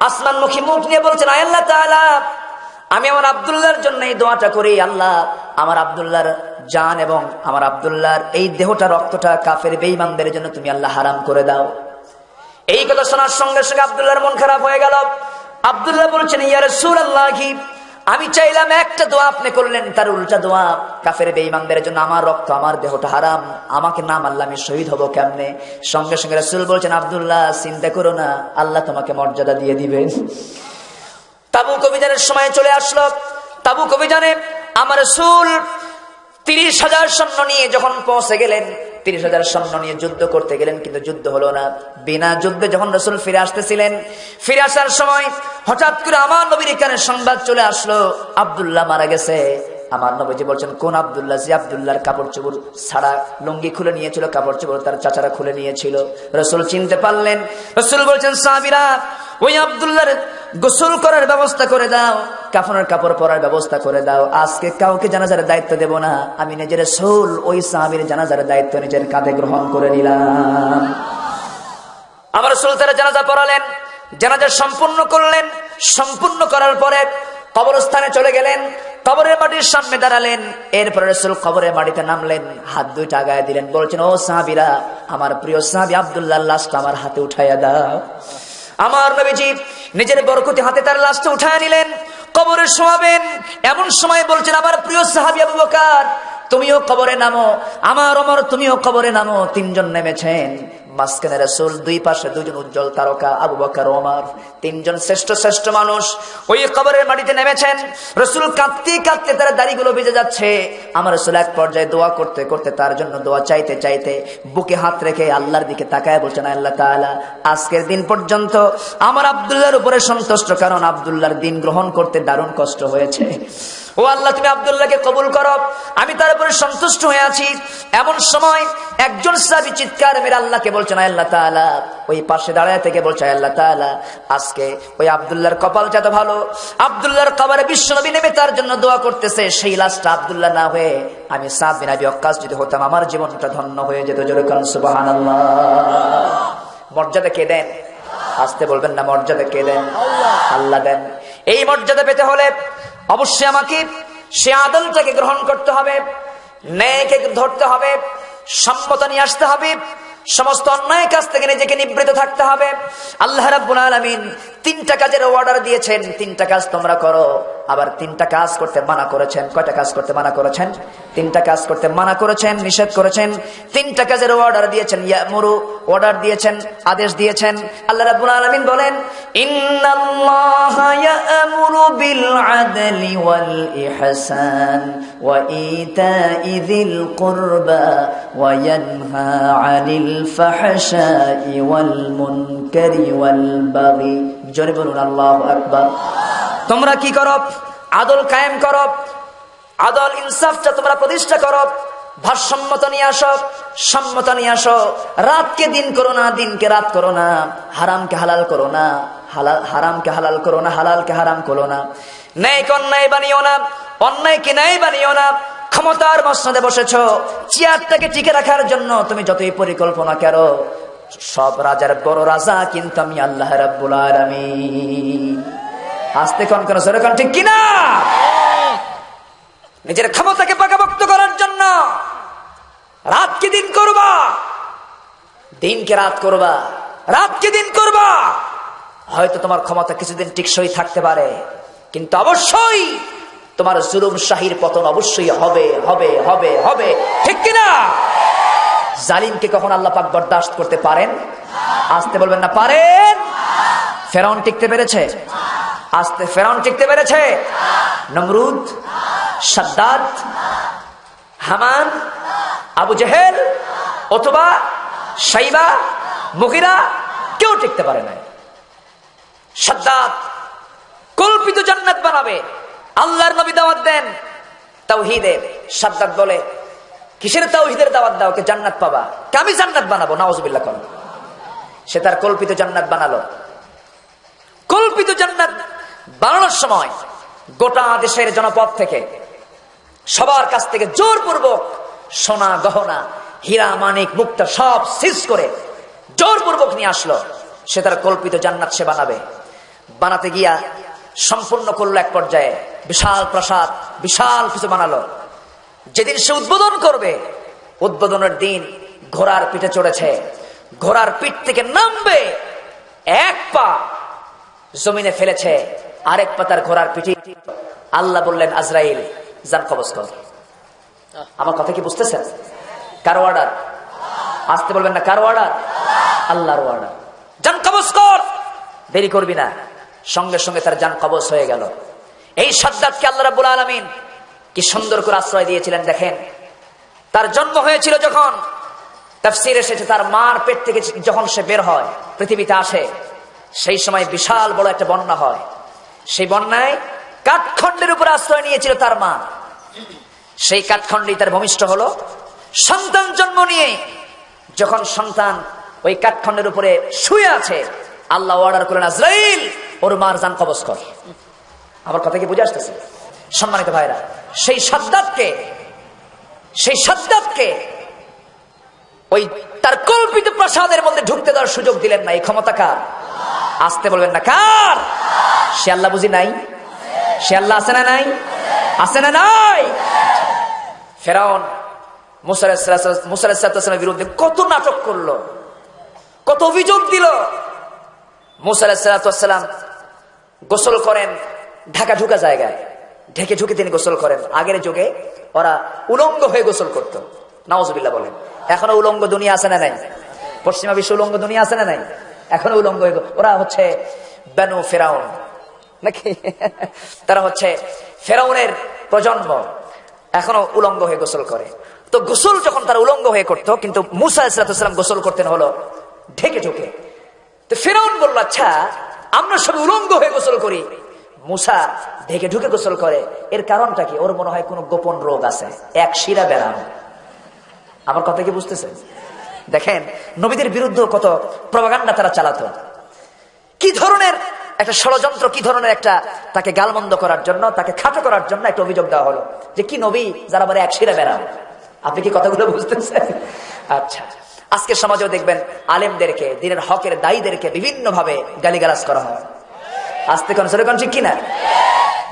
আসমানমুখী মুখ নিয়ে বলছেন, আয় আল্লাহ আমি আমার আবদুল্লাহর জন্য এই দোয়াটা করি, আল্লাহ, আমার আবদুল্লাহর জান এবং আমার আবদুল্লাহর এই দেহটা, রক্তটা কাফের বেঈমানদের জন্য তুমি আল্লাহ হারাম করে দাও। এই কথা শোনার সঙ্গে সঙ্গে আবদুল্লাহর মন খারাপ হয়ে গেল। আবদুল্লাহ বলছেন ইয়ার সুর আল্লাহ আমি চাইলাম একটা দোয়া আপনি করলেন, তার উল্টা দোয়া কাফের বেঈমানদের জন্য, আমার রক্ত, আমার দেহটা হারাম, আমাকে না আল্লাহ আমি শহীদ হব কেমনে? সঙ্গে সঙ্গে রসুল বলছেন, আবদুল্লাহ, চিন্তা করো না, আল্লাহ তোমাকে মর্যাদা দিয়ে দিবেন। তাবুক অভিযানের সময় চলে আসলো। তাবুক অভিযানে আমার রসুল তিরিশ হাজার সৈন্য নিয়ে যখন পৌঁছে গেলেন তিরিশ হাজার সৈন্য নিয়ে যুদ্ধ করতে গেলেন, কিন্তু যুদ্ধ হলো না। বিনা যুদ্ধে যখন রসুল ফিরে আসতেছিলেন, ফিরে আসার সময় হঠাৎ করে আমার নবীর এখানে সংবাদ চলে আসলো, আবদুল্লাহ মারা গেছে। আমার নবীজি বলছেন, কোন আবদুল্লাহ? যে আবদুল্লাহর কাপড় চোপড় ছাড়া লুঙ্গি খুলে নিয়েছিল কাপড় চোপড় তার চাচারা খুলে নিয়েছিল। রসুল চিনতে পারলেন। রসুল বলছেন, সাহাবিরা ওই আবদুল্লাহর গোসল করার ব্যবস্থা করে দাও, কাফনের কাপড় পরার ব্যবস্থা করে দাও। আজকে কাউকে জানাজার দায়িত্ব দেব না, আমি নিজের সোল ওই সাহাবির জানাজার দায়িত্ব নিজের কাঁধে গ্রহণ করে নিলাম। আমার সুলতারা জানাজা পড়ালেন, জানাজা সম্পূর্ণ করলেন, সম্পূর্ণ করার পরে কবরস্থানে চলে গেলেন, কবরের মাটির সামনে দাঁড়ালেন, এরপরে রসুল কবরের মাটিতে নামলেন, হাত দুইটা আগায় দিলেন, বলছেন, ও সাহাবিরা, আমার প্রিয় সাহাবি আবদুল্লাহ লাশটা আমার হাতে উঠাইয়া দাও। আমার নবীজি নিজের বরকতি হাতে তার লাশটা উঠায় নিলেন, কবরে শোয়াবেন। এমন সময় বলছেন, আমার প্রিয় সাহাবি আবু বকার, তুমিও কবরে নামো। আমার অমর তুমিও কবরে নামো। তিনজন নেমেছেন। মাঝখানে রসুল দুই পাশে দুজন উজ্জ্বল তারকা, আবু বকার, ওমর, তিনজন শ্রেষ্ঠ শ্রেষ্ঠ মানুষ। ওই কবরের মাটিতে নেমেছেন। রসুল কাঁদতে কাঁদতে তার দাড়িগুলো ভিজে যাচ্ছে। আমার রসুল এক পর্যায়ে দোয়া করতে করতে তার জন্য দোয়া চাইতে চাইতে বুকে হাত রেখে আল্লাহর দিকে তাকায় বলছেন, আল্লাহ তাআলা, আজকের দিন পর্যন্ত আমার আবদুল্লাহর উপরে সন্তুষ্ট, কারণ আবদুল্লাহর দিন গ্রহণ করতে দারুণ কষ্ট হয়েছে। ও আল্লাহ, তুমি আবদুল্লাহকে কবুল করো। আমি তার উপরে সন্তুষ্ট হয়ে আছি। এমন সময় একজন সাবি চিৎকার মেরে আল্লাহকে বলছেন আল্লাহ তাআলা, ওই পাশে দাঁড়ায় থেকে বলছে আল্লাহ তাআলা, আজকে ওই আবদুল্লাহর কপাল তো ভালো। আবদুল্লাহর কবরে বিশ্বনবী নেমে তার জন্য দোয়া করতেছে। সেই লাশটা আবদুল্লাহ না হয়ে আমি সাত বিন আবি অক্কাস যদি হতাম, আমার জীবনটা ধন্য হয়ে যেত। জোরে সুবহানাল্লাহ। মর্যাদা কে দেন? আসতে বলবেন না, মর্যাদা কে দেন? আল্লাহ দেন। এই মর্যাদা পেতে হলে অবশ্যই আমাকে সে আদলটাকে গ্রহণ করতে হবে, ন্যায়কে ধরতে হবে সম্মত নিয়ে আসতে হবে, সমস্ত অন্যায় কাজ থেকে নিজেকে নিবৃত থাকতে হবে। আল্লাহ রাব্বুল আলামিন তিনটা কাজের অর্ডার দিয়েছেন, তিনটা কাজ তোমরা করো। আবার তিনটা কাজ করতে মানা করেছেন। কয়টা কাজ করতে মানা করেছেন? তিনটা কাজ করতে মানা করেছেন, নিষেধ করেছেন। তিনটা কাজের অর্ডার দিয়েছেন, ইয়ামুরু। অর্ডার দিয়েছেন, আদেশ দিয়েছেন। আল্লাহ রাব্বুল আলামিন বলেন, ইন্নাল্লাহা ইয়ামুরু বিল আদলি ওয়াল ওয়া ইতাই যিল কুরবা ওয়া ইয়ানহা আনিল ওয়াল তোমরা কি করো? আদল কায়েম করো। আদল ইনসাফটা তোমরা প্রতিষ্ঠা করো। ভারসম্মত নিয়ে আসো, সম্মত নিয়ে আসো। রাতকে দিন করো না, দিনকে রাত করো না। হারামকে হালাল করো না। হালাল, হারামকে হালাল করো না, হালালকে হারাম করো না। ন্যায়কে অন্যায় বানিও না। অন্যায় অন্যায়কে ন্যায় বানিও না। ক্ষমতার মসনদে বসেছ। চেয়ারটাকে টিকে রাখার জন্য তুমি যতই পরিকল্পনা করো, সব রাজার বড় রাজা কিন্তু আমি আল্লাহ রাব্বুল আলামিন। আসতে কন কেন সরে কন, ঠিক কিনা? নিজের ক্ষমতাকে পাকাভক্ত করার জন্য রাত রাতকে দিন করবা। দিনকে রাত করবা। রাত রাতকে দিন করবা। হয়তো তোমার ক্ষমতা কিছুদিন টিকসই থাকতে পারে, কিন্তু অবশ্যই তোমার জুলুম শাহির পতন অবশ্যই হবে হবে হবে হবে। ঠিক কিনা? জালিমকে কখন আল্লাহ পাক বরদাস্ত করতে পারেন? আসতে বলবেন না, পারেন? ফেরাউন টিকতে পেরেছে? আসতে ফেরাউন টিকতে পেরেছে। নমরুদ, সাদ্দাদ, হামান, আবু জেহেল, অথবা সাইবা মুগিরা, কেউ টিকতে পারে না সাদ্দাত কল্পিত জান্নাত বানাবে। আল্লাহর নবী দাওয়াত দেন তাওহীদের সাদ্দাত বলে, কিসের তাওহিদের দাওয়াত দাও? জান্নাত পাবা? আমি জান্নাত বানাবো? নাউজুবিল্লাহ করো। সে তার কল্পিত জান্নাত বানালো। কল্পিত জান্নাত বানানোর সময় গোটা দেশের জনপদ থেকে সবার কাছ থেকে জোরপূর্বক সোনা, গহনা, হীরা, মানিক, মুক্তা সব সিজ করে জোরপূর্বক নিয়ে আসলো। সে তার কল্পিত জান্নাত সে বানাবে। বানাতে গিয়া সম্পূর্ণ করল এক পর্যায়ে। বিশাল প্রাসাদ, বিশাল কিছু বানালো। যেদিন সে উদ্বোধন করবে, উদ্বোধনের দিন ঘোড়ার পিঠে চড়েছে। ঘোড়ার পিঠ থেকে নামবে, এক পা জমিনে ফেলেছে। আরেক পাতার ঘোড়ার পিঠে আল্লাহ বললেন, আজরাইল যান কবজ কর। আমার কথা কি বুঝতেছেন? কার অর্ডার আসতে বলবেন না, কার অর্ডার আল্লাহর অর্ডার যান কর! দেরি করবি না। সঙ্গে সঙ্গে তার যান কবজ হয়ে গেল। এই সাদ্দাতকে আল্লাহ রাব্বুল আলামিন কি সুন্দর করে আশ্রয় দিয়েছিলেন, দেখেন। তার জন্ম হয়েছিল যখন তাফসির এসেছে, তার মার পেট থেকে যখন সে বের হয়, পৃথিবীতে আসে, সেই সময় বিশাল বড় একটা বন্যা হয়। সেই বন্যায় কাঠখণ্ডের উপর আশ্রয় নিয়েছিল তার মা। সেই কাঠখণ্ডই তার ভূমিষ্ঠ হলো। সন্তান জন্ম নিয়ে যখন সন্তান ওই কাঠখণ্ডের উপরে শুয়ে আছে, আল্লাহ অর্ডার করলেন, আজরাইল, ওর মার যান কবজ কর। আমার কথা কি বুঝে আসতেছে? সম্মানিত ভাইরা, সেই সাদ্দাতকে সেই সাদ্দাতকে ওই তার কল্পিত প্রাসাদের মধ্যে ঢুকতে দেওয়ার সুযোগ দিলেন না। এই ক্ষমতা কার? আসতে বলবেন না। কার? সে আল্লাহ বুঝি নাই? সে আল্লাহ আছে না নাই? আছে না নাই? ফেরাউন বিরুদ্ধে কত নাটক করল, কত অভিযোগ দিল। মুসালাম গোসল করেন ঢাকা ঢুকা জায়গায়, ঢেকে ঢুকে তিনি গোসল করেন। আগের যুগে ওরা উলঙ্গ হয়ে গোসল করতো। নওয়াজবিল্লা বলেন, এখনও উলঙ্গ দুনিয়া আছে না নাই? পশ্চিমা বিশ্ব উলঙ্গ দুনিয়া আছে না নাই? এখনও উলঙ্গ হয়ে ওরা হচ্ছে বেনু ফেরাউন। নাকি? তারা হচ্ছে ফেরাউনের প্রজন্ম। এখনও উলঙ্গ হয়ে গোসল করে। তো গোসল যখন তারা উলঙ্গ হয়ে করতো, কিন্তু মুসা ইসলাতাম গোসল করতেন হলো ঢেকে ঢুকে। তো ফেরাউন বলল আচ্ছা আমরা সব উলঙ্গ হয়ে গোসল করি। মুসা ঢেকে ঢুকে গোসল করে। এর কারণটা কি? ওর মনে হয় কোনো গোপন রোগ আছে। এক শিরা ব্যারাম। আমার কথা কি বুঝতেছেন? দেখেন, নবীদের বিরুদ্ধে কত প্রবাগান্ডা তারা চালাতো। কি ধরনের একটা ষড়যন্ত্র কি ধরনের একটা তাকে গালমন্দ করার জন্য, তাকে খাটো করার জন্য একটা অভিযোগ দেওয়া হলো। যে কি নবী, যারা বলে এক শিরা বেড়ান আপনি কি কথাগুলো বুঝতেছেন? আচ্ছা। আজকের সমাজেও দেখবেন আলেমদেরকে, দিনের হকের দায়ীদেরকে বিভিন্ন ভাবে গালিগালাজ করা হয়। আজকে কোন সেরকম ঠিক কিনা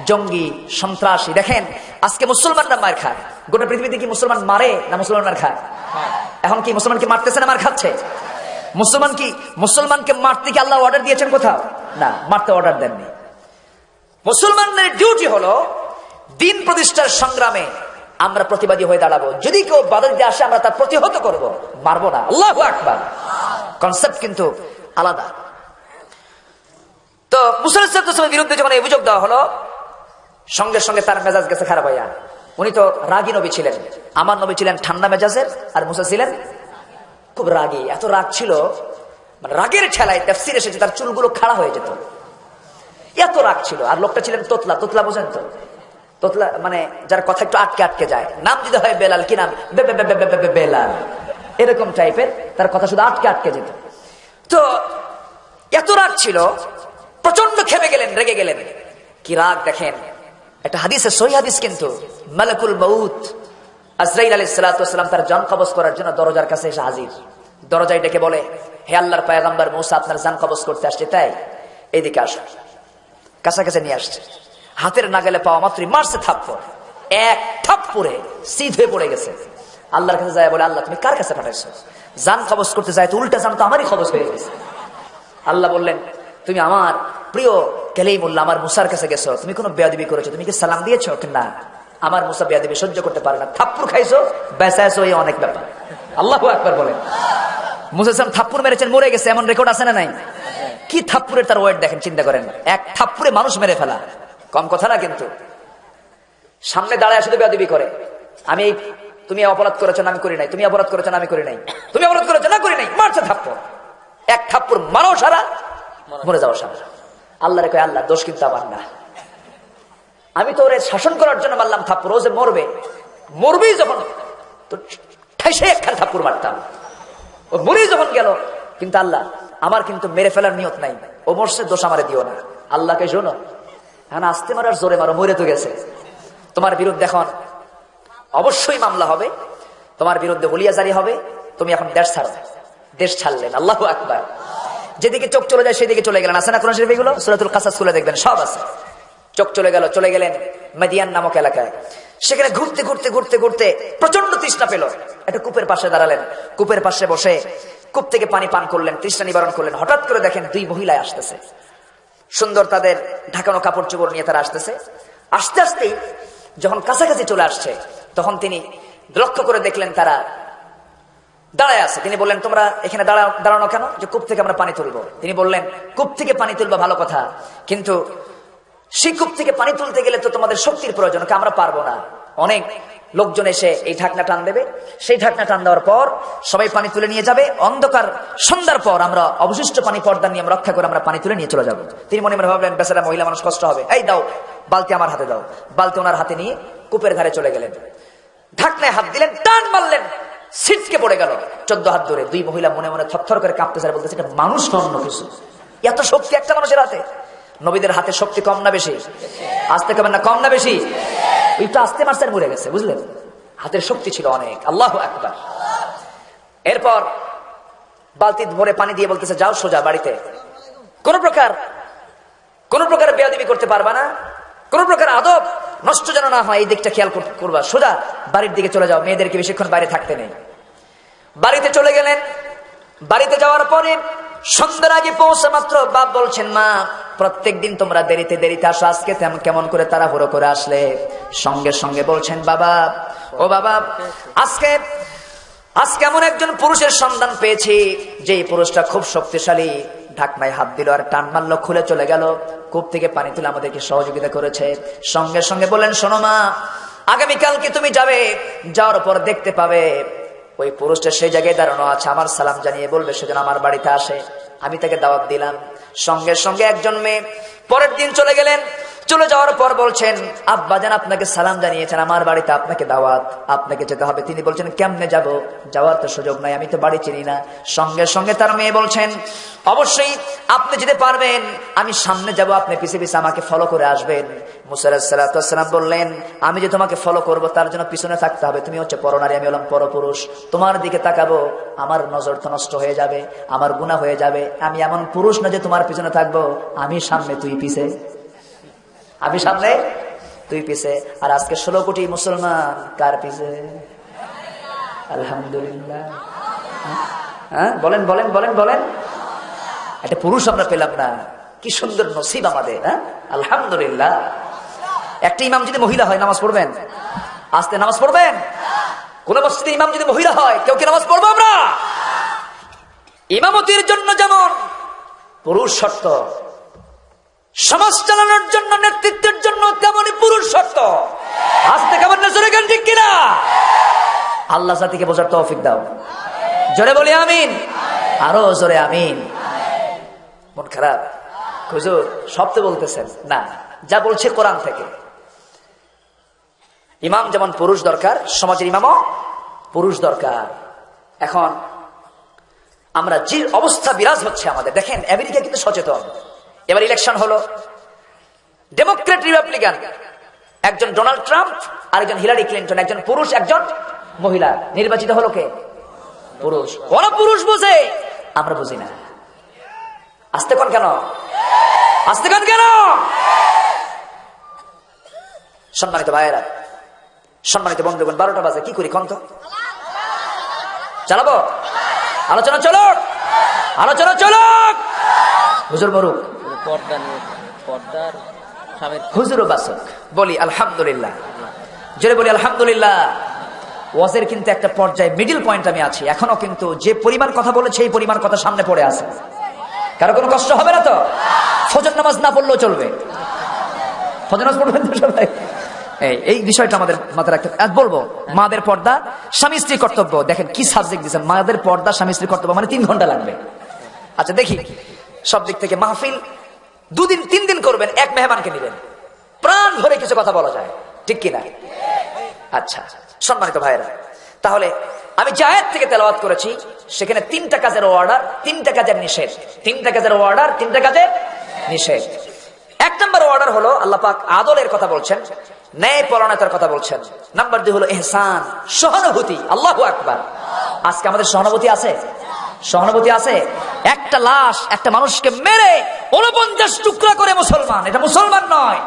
জঙ্গি, সন্ত্রাসী। দেখেন, আজকে মুসলমানরা মার খায়। গোটা পৃথিবীতে কি মুসলমান মারে না মুসলমান মার খায়? এখন কি মুসলমানকে মারতেছে না মার খাচ্ছে? মুসলমান কি, মুসলমানকে মারতে কি আল্লাহ অর্ডার দিয়েছেন কোথাও? না, মারতে অর্ডার দেননি। মুসলমানদের ডিউটি হলো দিন প্রতিষ্ঠার সংগ্রামে আমরা প্রতিবাদী হয়ে দাঁড়াবো। যদি কেউ বাধা দিতে আসে, আমরা তার প্রতিহত করব। মারবো না। আল্লাহ আকবার। কনসেপ্ট কিন্তু আলাদা। তো মুসলিমের বিরুদ্ধে যখন অভিযোগ দেওয়া হলো, সঙ্গে সঙ্গে তার মেজাজ গেছে খারাপ হইয়া উনি তো রাগী নবী ছিলেন। আমার নবী ছিলেন ঠান্ডা মেজাজের, আর মুসা ছিলেন খুব রাগী। এত রাগ ছিল মানে রাগের ঠেলায় তেফসির এসেছে, তার চুলগুলো খাড়া হয়ে যেত। এত রাগ ছিল, আর লোকটা ছিলেন তোতলা। তোতলা বোঝেন তো? তোতলা মানে যার কথা একটু আটকে আটকে যায়। নাম দিতে হয় বেলাল, কি নাম? বেলাল। এরকম টাইপের তার কথা শুধু আটকে আটকে যেত। তো এত রাগ ছিল প্রচণ্ড খেপে গেলেন, রেগে গেলেন। কি রাগ দেখেন? একটা হাদিসে সহি হাদিস কিন্তু, মালাকুল মৌত আজরাইল আলী সালাতাম তার জন কবজ করার জন্য দরজার কাছে এসে হাজির। দরজায় ডেকে বলে, হে আল্লাহর পায়গাম্বার মৌসা, আপনার জান কবজ করতে আসছে। তাই এইদিকে আস। কাছাকাছি নিয়ে আসছে। হাতের নাগালে পাওয়া মাত্রই মারছে থাপ্পড়। এক থাপ্পড়ে সিধ হয়ে পড়ে গেছে। আল্লাহর কাছে যায় বলে, আল্লাহ, তুমি কার কাছে পাঠাইছো? জান কবজ করতে যায় তো উল্টা জান তো আমারই খবজ হয়ে গেছে। আল্লাহ বললেন, তুমি আমার প্রিয় কেলেই বলল আমার মুসার কাছে গেছো। তুমি কোনো বেয়াদিবি করেছ? তুমি কি সালাম দিয়েছ? না। আমার মুসা বেয়াদিবি সহ্য করতে পারে না। থাপ্পুর খাইছো? বেসাইছো এই অনেক ব্যাপার। আল্লাহ একবার বলেন। মুসা ইসলাম থাপ্পুর মেরেছেন, মরে গেছে, এমন রেকর্ড আছে না নাই? কি থাপ্পুরের তার ওয়েট দেখেন, চিন্তা করেন। এক থাপ্পুরে মানুষ মেরে ফেলা। কম কথা না কিন্তু। সামনে দাঁড়ায় শুধু বেয়াদিবি করে। আমি এই তুমি অপরাধ করেছ আমি করি নাই। তুমি অপরাধ করেছ আমি করি নাই। তুমি অপরাধ করেছ না, করি নাই। মারছে থাপ্পড়। এক থাপ্পড় মারো সারা মরে যাও সারা আল্লাহ রে কয়, আল্লাহ, দোষ কিন্তু আমার না। আমি তো ওরে শাসন করার জন্য মারলাম থাপ্পড়, ও যে মরবে। মরবেই যখন। তো ঠাইসে একখান থাপ্পড় মারতাম। ও মরেই যখন গেল, কিন্তু আল্লাহ, আমার কিন্তু মেরে ফেলার নিয়ত নাই। ও মরছে, দোষ আমারে দিও না। আল্লাহকে শোনো, এখন আসতে মারার জোরে মারো, মরে তো গেছে। তোমার বিরুদ্ধে এখন অবশ্যই মামলা হবে। তোমার বিরুদ্ধে বলিয়া জারি হবে। তুমি এখন দেশ ছাড়বে দেশ ছাড়লেন। আল্লাহ আকবার। যেদিকে চোখ চলে যায়, সেদিকে চলে গেলেন। আছে না কোন শরীফ সুরাতুল কাসাস খুলে দেখবেন, সব আছে। চোখ চলে গেল, চলে গেলেন মেদিয়ান নামক এলাকায়। সেখানে ঘুরতে ঘুরতে ঘুরতে ঘুরতে প্রচণ্ড তৃষ্ণা পেল। একটা কূপের পাশে দাঁড়ালেন। কূপের পাশে বসে কূপ থেকে পানি পান করলেন, তৃষ্ণা নিবারণ করলেন। হঠাৎ করে দেখেন দুই মহিলায় আসতেছে। সুন্দর তাদের ঢাকানো কাপড় চোপড় নিয়ে তারা আসতেছে। আস্তে আস্তেই যখন কাছাকাছি চলে আসছে, তখন তিনি লক্ষ্য করে দেখলেন তারা দাঁড়ায় আছে। তিনি বললেন, তোমরা এখানে দাঁড়া, দাঁড়ানো কেন? যে কূপ থেকে আমরা পানি তুলবো। তিনি বললেন, কূপ থেকে পানি তুলবো ভালো কথা, কিন্তু সেই কূপ থেকে পানি তুলতে গেলে তো তোমাদের শক্তির প্রয়োজন আমরা পারব না। অনেক লোকজন এসে এই ঢাকনা টান দেবে। সেই ঢাকনা টান দেওয়ার পর সবাই পানি তুলে নিয়ে যাবে। অন্ধকার সন্ধ্যার পর আমরা অবশিষ্ট পানি পর্দা নিয়ে আমরা রক্ষা করে আমরা পানি তুলে নিয়ে চলে যাব। তিনি মনে মনে ভাবলেন, বেচারা মহিলা মানুষ কষ্ট হবে। এই দাও, বালতি আমার হাতে দাও। বালতি ওনার হাতে নিয়ে কূপের ধারে চলে গেলেন। ঢাকনায় হাত দিলেন, টান মারলেন, ছিটকে পড়ে গেল। চোদ্দ হাত ধরে দুই মহিলা মনে মনে থরথর করে কাঁপতে চায়, বলতেছে, এটা মানুষ অন্য কিছু। এত শক্তি একটা মানুষের হাতে। নবীদের হাতে শক্তি কম না বেশি? আসতে কমেন না, কম না বেশি? ওই তো আসতে মারছে মরে গেছে, বুঝলেন? হাতের শক্তি ছিল অনেক, আল্লাহ একবার এরপর বালতি ভরে পানি দিয়ে বলতেছে, যাও সোজা বাড়িতে। কোন প্রকার কোন প্রকার বেয়াদিবি করতে পারবা না। কোন প্রকার আদব নষ্ট যেন না হয়, এই দিকটা খেয়াল করবা। সোজা বাড়ির দিকে চলে যাও, মেয়েদেরকে বেশিক্ষণ বাইরে থাকতে নেই। বাড়িতে চলে গেলেন। বাড়িতে যাওয়ার পরে সন্ধ্যার আগে পৌঁছে মাত্র বাপ বলছেন, মা প্রত্যেক দিন তোমরা দেরিতে দেরিতে আসো, আজকে তেমন কেমন করে তারা হুড়ো করে আসলে? সঙ্গে সঙ্গে বলছেন, বাবা, ও বাবা, আজকে আজকে এমন একজন পুরুষের সন্ধান পেয়েছি যে পুরুষটা খুব শক্তিশালী, ঢাকনায় হাত দিল আর টান মারলো, খুলে চলে গেল, কূপ থেকে পানি তুলে আমাদেরকে সহযোগিতা করেছে। সঙ্গে সঙ্গে বললেন, শোনো মা আগামীকালকে তুমি যাবে? যাওয়ার পর দেখতে পাবে। ওই পুরুষটা সেই জায়গায় দাঁড়ানো আছে, আমার সালাম জানিয়ে বলবে, সেজন্য আমার বাড়িতে আসে। আমি তাকে দাওয়াত দিলাম। সঙ্গে সঙ্গে একজন মেয়ে পরের দিন চলে গেলেন। চলে যাওয়ার পর বলছেন আব্বাজান আপনাকে সালাম জানিয়েছেন, আমার বাড়িতে আপনাকে দাওয়াত, আপনাকে যেতে হবে। তিনি বলছেন, কেমনে যাব? যাওয়ার তো সুযোগ নাই, আমি তো বাড়ি চিনি না। সঙ্গে সঙ্গে তার মেয়ে বলছেন, অবশ্যই, আপনি যেতে পারবেন, আমি সামনে যাব, আপনি পিছে পিছে আমাকে ফলো করে আসবেন। মুসাল্লাম বললেন, আমি যে তোমাকে ফলো করব, তার জন্য পিছনে থাকতে হবে, তুমি হচ্ছে পরনারী, আমি হলাম পরপুরুষ। তোমার দিকে তাকাবো, আমার নজর তো নষ্ট হয়ে যাবে, আমার গুণা হয়ে যাবে, আমি এমন পুরুষ না যে তোমার পিছনে থাকব, আমি সামনে তুই পিছে। আমি সামনে তুই পিছে, আর আজকে ষোলো কোটি মুসলমান, কার পিছে? আলহামদুলিল্লাহ। হ্যাঁ বলেন বলেন বলেন বলেন। একটা পুরুষ আমরা পেলাম না। কি সুন্দর নসিব আমাদের হ্যাঁ? আলহামদুলিল্লাহ। একটা ইমাম যদি মহিলা হয়, নামাজ পড়বেন? আস্তে নামাজ পড়বেন? কোন মসজিদে ইমাম যদি মহিলা হয়, কেউ কি নামাজ পড়ব আমরা? ইমামতির জন্য যেমন পুরুষ শর্ত সমাজ চালানোর জন্য, নেতৃত্বের জন্য তেমনই পুরুষ শর্ত। আসতে কেমন নজরে গান ঠিক কিনা? আল্লাহ জাতিকে বোঝার তৌফিক দাও। জোরে বলি আমিন। আরও জোরে আমিন। মন খারাপ? হুজুর তো বলতেছেন। না, যা বলছে কোরআন থেকে। ইমাম যেমন পুরুষ দরকার, সমাজের ইমামও পুরুষ দরকার। এখন আমরা যে অবস্থা বিরাজ হচ্ছে আমাদের, দেখেন, আমেরিকা কিন্তু সচেতন। এবার ইলেকশন হলো। ডেমোক্রেট রিপাবলিকান একজন ডোনাল্ড ট্রাম্প আরেকজন হিলারি ক্লিন্টন একজন পুরুষ, একজন মহিলা। নির্বাচিত হলো কে? পুরুষ। ওরা পুরুষ বোঝে? আমরা বুঝি না। আসতে কোন কেন? আসতে কোন কেন? সম্মানিত ভাইয়েরা, সম্মানিত বন্ধুগণ, বারোটা বাজে, কি করি কন্ত চালাবো? আলোচনা চলো আলোচনা চলো হুজুর মরুক। আলহামদুলিল্লাহ। ওয়াজের কিন্তু একটা পর্যায়ে মিডিল পয়েন্ট আমি আছি। এখনও কিন্তু যে পরিমাণ কথা বলেছে এই পরিমাণ কথা সামনে পড়ে আছে। কারও কোনো কষ্ট হবে না তো? নামাজ না চলবে। নামাজ এই বিষয়টা আমাদের রাখতে বলব, মাদের পর্দা, স্বামী স্ত্রী কর্তব্য। দেখেন কি সাবজেক্ট দিচ্ছেন মাদের পর্দা, স্বামী স্ত্রী কর্তব্য মানে তিন ঘণ্টা লাগবে। আচ্ছা দেখি। সব দিক থেকে মাহফিল দুদিন তিন দিন করবেন, এক মেহমানকে নিবেন। প্রাণ ভরে কিছু কথা বলা যায়। ঠিক কিনা? আচ্ছা সম্মানিত ভাইরা তাহলে আমি জায়েদ থেকে তেলাওয়াত করেছি। সেখানে তিনটা কাজের অর্ডার তিনটা কাজের নিষেধ। তিনটা কাজের অর্ডার তিনটা কাজের নিষেধ। এক নম্বর অর্ডার হলো, আল্লাহ পাক আদলের কথা বলছেন ন্যায় পরণতার কথা বলছেন। নাম্বার দুই হলো, এহসান, সহানুভূতি, আল্লাহ আকবার। আজকে আমাদের সহানুভূতি আছে? সহানুভূতি আছে? একটা লাশ একটা মানুষকে মেরে উনপঞ্চাশ টুকরা করে মুসলমান। এটা মুসলমান নয়।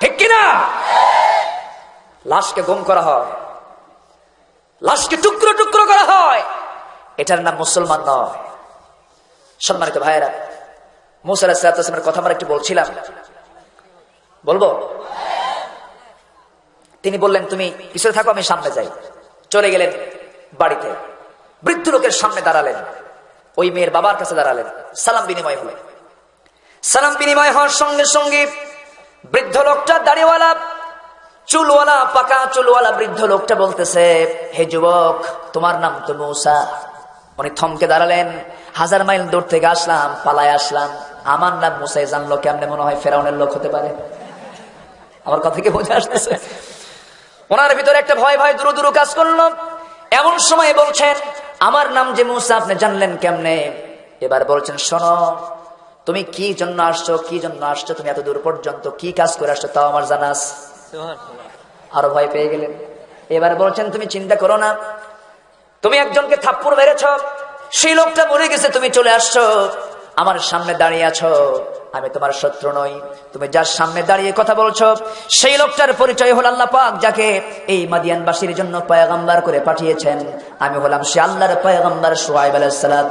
ঠিক কিনা? লাশকে গুম করা হয়। লাশকে টুকরো টুকরো করা হয়। এটার নাম মুসলমান নয়। সম্মানিত ভাইয়েরা মুসার সালামের কথা আমরা একটু বলছিলাম। বলব? তিনি বললেন, তুমি পিছনে থাকো, আমি সামনে যাই। চলে গেলেন বাড়িতে। বৃদ্ধ লোকের সামনে দাঁড়ালেন। ওই মেয়ের বাবার কাছে দাঁড়ালেন। সালাম বিনিময় হলেন সালাম বিনিময় হওয়ার সঙ্গে সঙ্গে বৃদ্ধ লোকটা, দাড়িওয়ালা, চুলওয়ালা, পাকা চুলওয়ালা বৃদ্ধ লোকটা বলতেছে, হে যুবক, তোমার নাম তো মৌসা। উনি থমকে দাঁড়ালেন। হাজার মাইল দূর থেকে আসলাম, পালায় আসলাম। আমার নাম মুসাই জানলো কেমনে মনে হয় ফেরাউনের লোক হতে পারে। আমার কথা কি বোঝা আসতেছে? ওনার ভিতরে একটা ভয় ভয় দূর দূর কাজ করল। এমন সময় বলছেন আমার নাম যে মুসা আপনি জানলেন কেমনে? এবার বলছেন শোনো তুমি কি জন্য আসছো কি জন্য আসছো তুমি এত দূর পর্যন্ত কি কাজ করে আসছো তাও আমার জানাস। আরও ভয় পেয়ে গেলেন। এবার বলছেন তুমি চিন্তা করো না তুমি একজনকে থাপ্পড় মেরেছ সেই লোকটা মরে গেছে তুমি চলে আসছো আমার সামনে দাঁড়িয়ে আছো। আমি তোমার শত্রু নই। তুমি যার সামনে দাঁড়িয়ে কথা বলছো, সেই লোকটার পরিচয় হল আল্লাহ পাক, যাকে এই মাদিয়ানবাসীর জন্য পয়গাম্বার করে পাঠিয়েছেন। আমি হলাম সে আল্লাহর পয়গাম্বার সোহাইব আলাইসালাম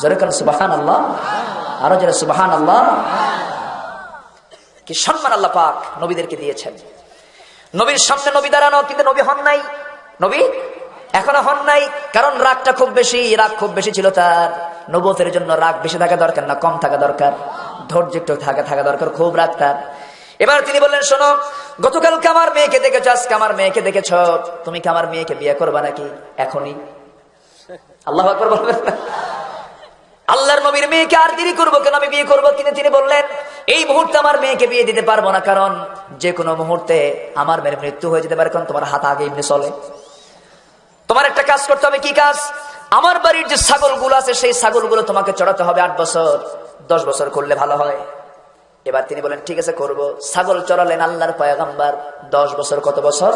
জোরে কাল সুবাহান আল্লাহ আরও যারা সুবাহান আল্লাহ কি সম্মান আল্লাহ পাক নবীদেরকে দিয়েছেন। নবীর সামনে নবী দাঁড়ানো, কিন্তু নবী হন নাই। নবী এখনও হন নাই, কারণ রাগটা খুব বেশি, রাগ খুব বেশি ছিল তার। নবতের জন্য রাগ, বেশি থাকা দরকার না, কম থাকা দরকার। ধৈর্য একটু থাকা থাকা দরকার, খুব রাগ তার। এবার তিনি বললেন, শোনো, গতকালকে আমার মেয়েকে দেখেছ, আজকে আমার মেয়েকে দেখেছ। তুমি কি আমার মেয়েকে বিয়ে করবা নাকি? এখনই। আল্লাহ বলবেন আল্লাহর নবীর মেয়েকে আর দেরি করব কেন? আমি বিয়ে করব কিন্তু তিনি বললেন, এই মুহূর্তে আমার মেয়েকে বিয়ে দিতে পারব না, কারণ যে কোনো মুহূর্তে আমার মেয়ের মৃত্যু হয়ে যেতে পারে, কারণ তোমার হাত আগে এমনি চলে। তোমার একটা কাজ করতে হবে, কি কাজ? আমার বাড়ির যে ছাগলগুলো আছে, সেই ছাগলগুলো তোমাকে চড়াতে হবে আট বছর, দশ বছর করলে ভালো হয়। এবার তিনি বলেন, ঠিক আছে, করব। ছাগল চড়ালেন আল্লাহর পয়গাম্বার। দশ বছর কত বছর?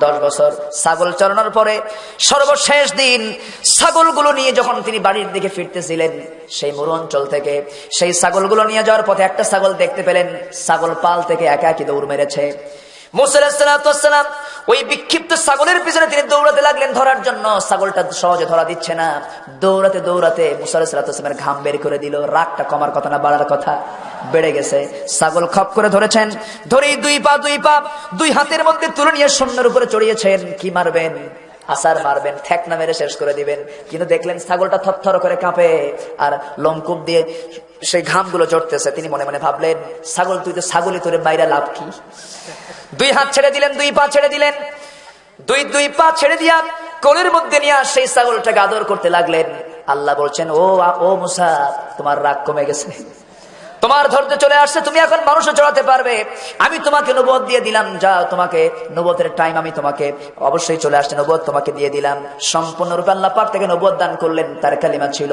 দশ বছর। ছাগল চড়ানোর পরে সর্বশেষ দিন ছাগলগুলো নিয়ে যখন তিনি বাড়ির দিকে ফিরতেছিলেন, সেই মরু অঞ্চল থেকে, সেই ছাগলগুলো নিয়ে যাওয়ার পথে একটা ছাগল দেখতে পেলেন। ছাগল পাল থেকে একা একই দৌড় মেরেছে। মুসালাম ওই বিক্ষিপ্ত ছাগলের পিছনে তিনি দৌড়াতে লাগলেন ধরার জন্য। ছাগলটা সহজে ধরা দিচ্ছে না। দৌড়াতে দৌড়াতে মুসালামের ঘাম বের করে দিল। রাগটা কমার কথা না, বাড়ার কথা বেড়ে গেছে। ছাগল খপ করে ধরেছেন। ধরেই দুই পা দুই পা, দুই হাতের মধ্যে তুলে নিয়ে শূন্যের উপরে চড়িয়েছেন। কি মারবেন? আসার মারবেন ঠেক না মেরে শেষ করে দিবেন। কিন্তু দেখলেন ছাগলটা থরথর করে কাঁপে আর লমকুপ দিয়ে সেই ঘামগুলো জড়তেছে তিনি মনে মনে ভাবলেন, ছাগল তুই তো ছাগলই তোরে বাইরে লাভ কি? দুই হাত ছেড়ে দিলেন, দুই পা ছেড়ে দিলেন। দুই দুই পা ছেড়ে দিয়া কোলের মধ্যে নিয়ে সেই ছাগলটাকে আদর করতে লাগলেন। আল্লাহ বলছেন, ও ও মুসা, তোমার রাগ কমে গেছে। তোমার ধৈর্য চলে আসছে, তুমি এখন মানুষও চড়াতে পারবে। আমি তোমাকে নবদ দিয়ে দিলাম, যা তোমাকে নবতের টাইম আমি তোমাকে অবশ্যই চলে আসছে নবদ তোমাকে দিয়ে দিলাম। সম্পূর্ণরূপে আল্লাহ পাক থেকে নবদ দান করলেন, তার কালিমা ছিল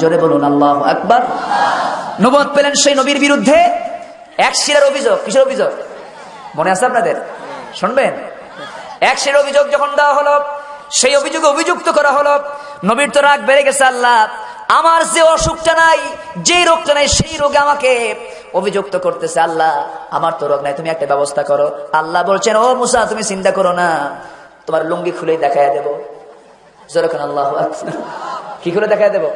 জোরে বলুন, আল্লাহু আকবার। নবদ পেলেন সেই নবীর বিরুদ্ধে। এক শিরার অভিযোগ, কিসের অভিযোগ? মনে আছে আপনাদের? শুনবেন? এক শির অভিযোগ যখন দেওয়া হলো, সেই অভিযোগে অভিযুক্ত করা হলো, নবীর তো রাগ বেড়ে গেছে আল্লাহ। আমার যে অসুখটা নাই যে রোগটা নাই, সেই রোগে আমাকে অভিযুক্ত করতেছে আল্লাহ। আমার তো রোগ নাই, তুমি একটা ব্যবস্থা করো। আল্লাহ বলছেন, ও মুসা, তুমি চিন্তা করো না। তোমার লুঙ্গি খুলেই দেখায় দেবো। যেরকম আল্লাহ কি খুলে দেখায় দেবো?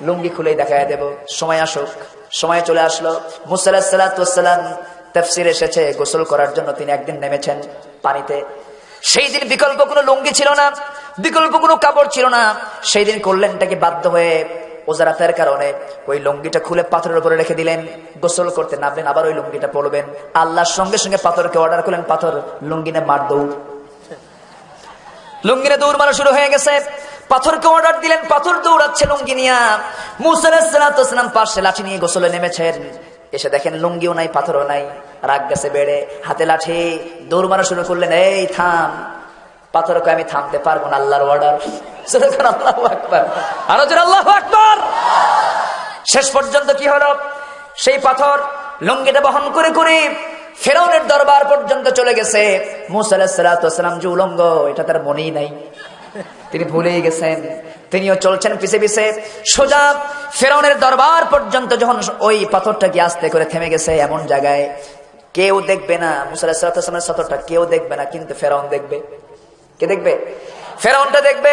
লুঙ্গি খুলেই দেখায় দেবো। সময় আসুক, সময় চলে আসলো। মুসাল্লাম তফসির এসেছে, গোসল করার জন্য তিনি একদিন নেমেছেন পানিতে। সেই দিন বিকল্প কোনো লুঙ্গি ছিল না, বিকল্প কোনো কাপড় ছিল না। সেই দিন করলেনটাকে বাধ্য হয়ে ওজারাতের কারণে ওই লুঙ্গিটা খুলে পাথরের উপরে রেখে দিলেন, গোসল করতে নামলেন, আবার ওই লুঙ্গিটা পড়বেন আল্লাহর সঙ্গে সঙ্গে পাথরকে অর্ডার করলেন, পাথর লুঙ্গিনে মার দৌড়। লুঙ্গিনে দৌড় মারা শুরু হয়ে গেছে। পাথরকে অর্ডার দিলেন, পাথর দৌড়াচ্ছে লুঙ্গি নিয়া। মুসালাম পাশে লাঠি নিয়ে গোসলে নেমেছেন। এসে দেখেন লুঙ্গিও নাই, পাথরও নাই। রাগ গেছে বেড়ে, হাতে লাঠি, দৌড় মারা শুরু করলেন, এই থাম, পাথরকে আমি থামতে পারব না, আল্লাহর অর্ডার আল্লাহ আকবার। আল্লাহ শেষ পর্যন্ত কি হলো? সেই পাথর লুঙ্গিটা বহন করে করে ফেরাউনের দরবার পর্যন্ত চলে গেছে। মুসালাম যে উলঙ্গ, এটা তার মনেই নাই। তিনি ভুলেই গেছেন। তিনিও চলছেন পিছে পিছে। সোজা ফেরাউনের দরবার পর্যন্ত যখন ওই পাথরটা কি আস্তে করে থেমে গেছে, এমন জায়গায় কেউ দেখবে না। মুসালামের সতরটা কেউ দেখবে না, কিন্তু ফেরাউন দেখবে। কে দেখবে? ফেরাউনটা দেখবে।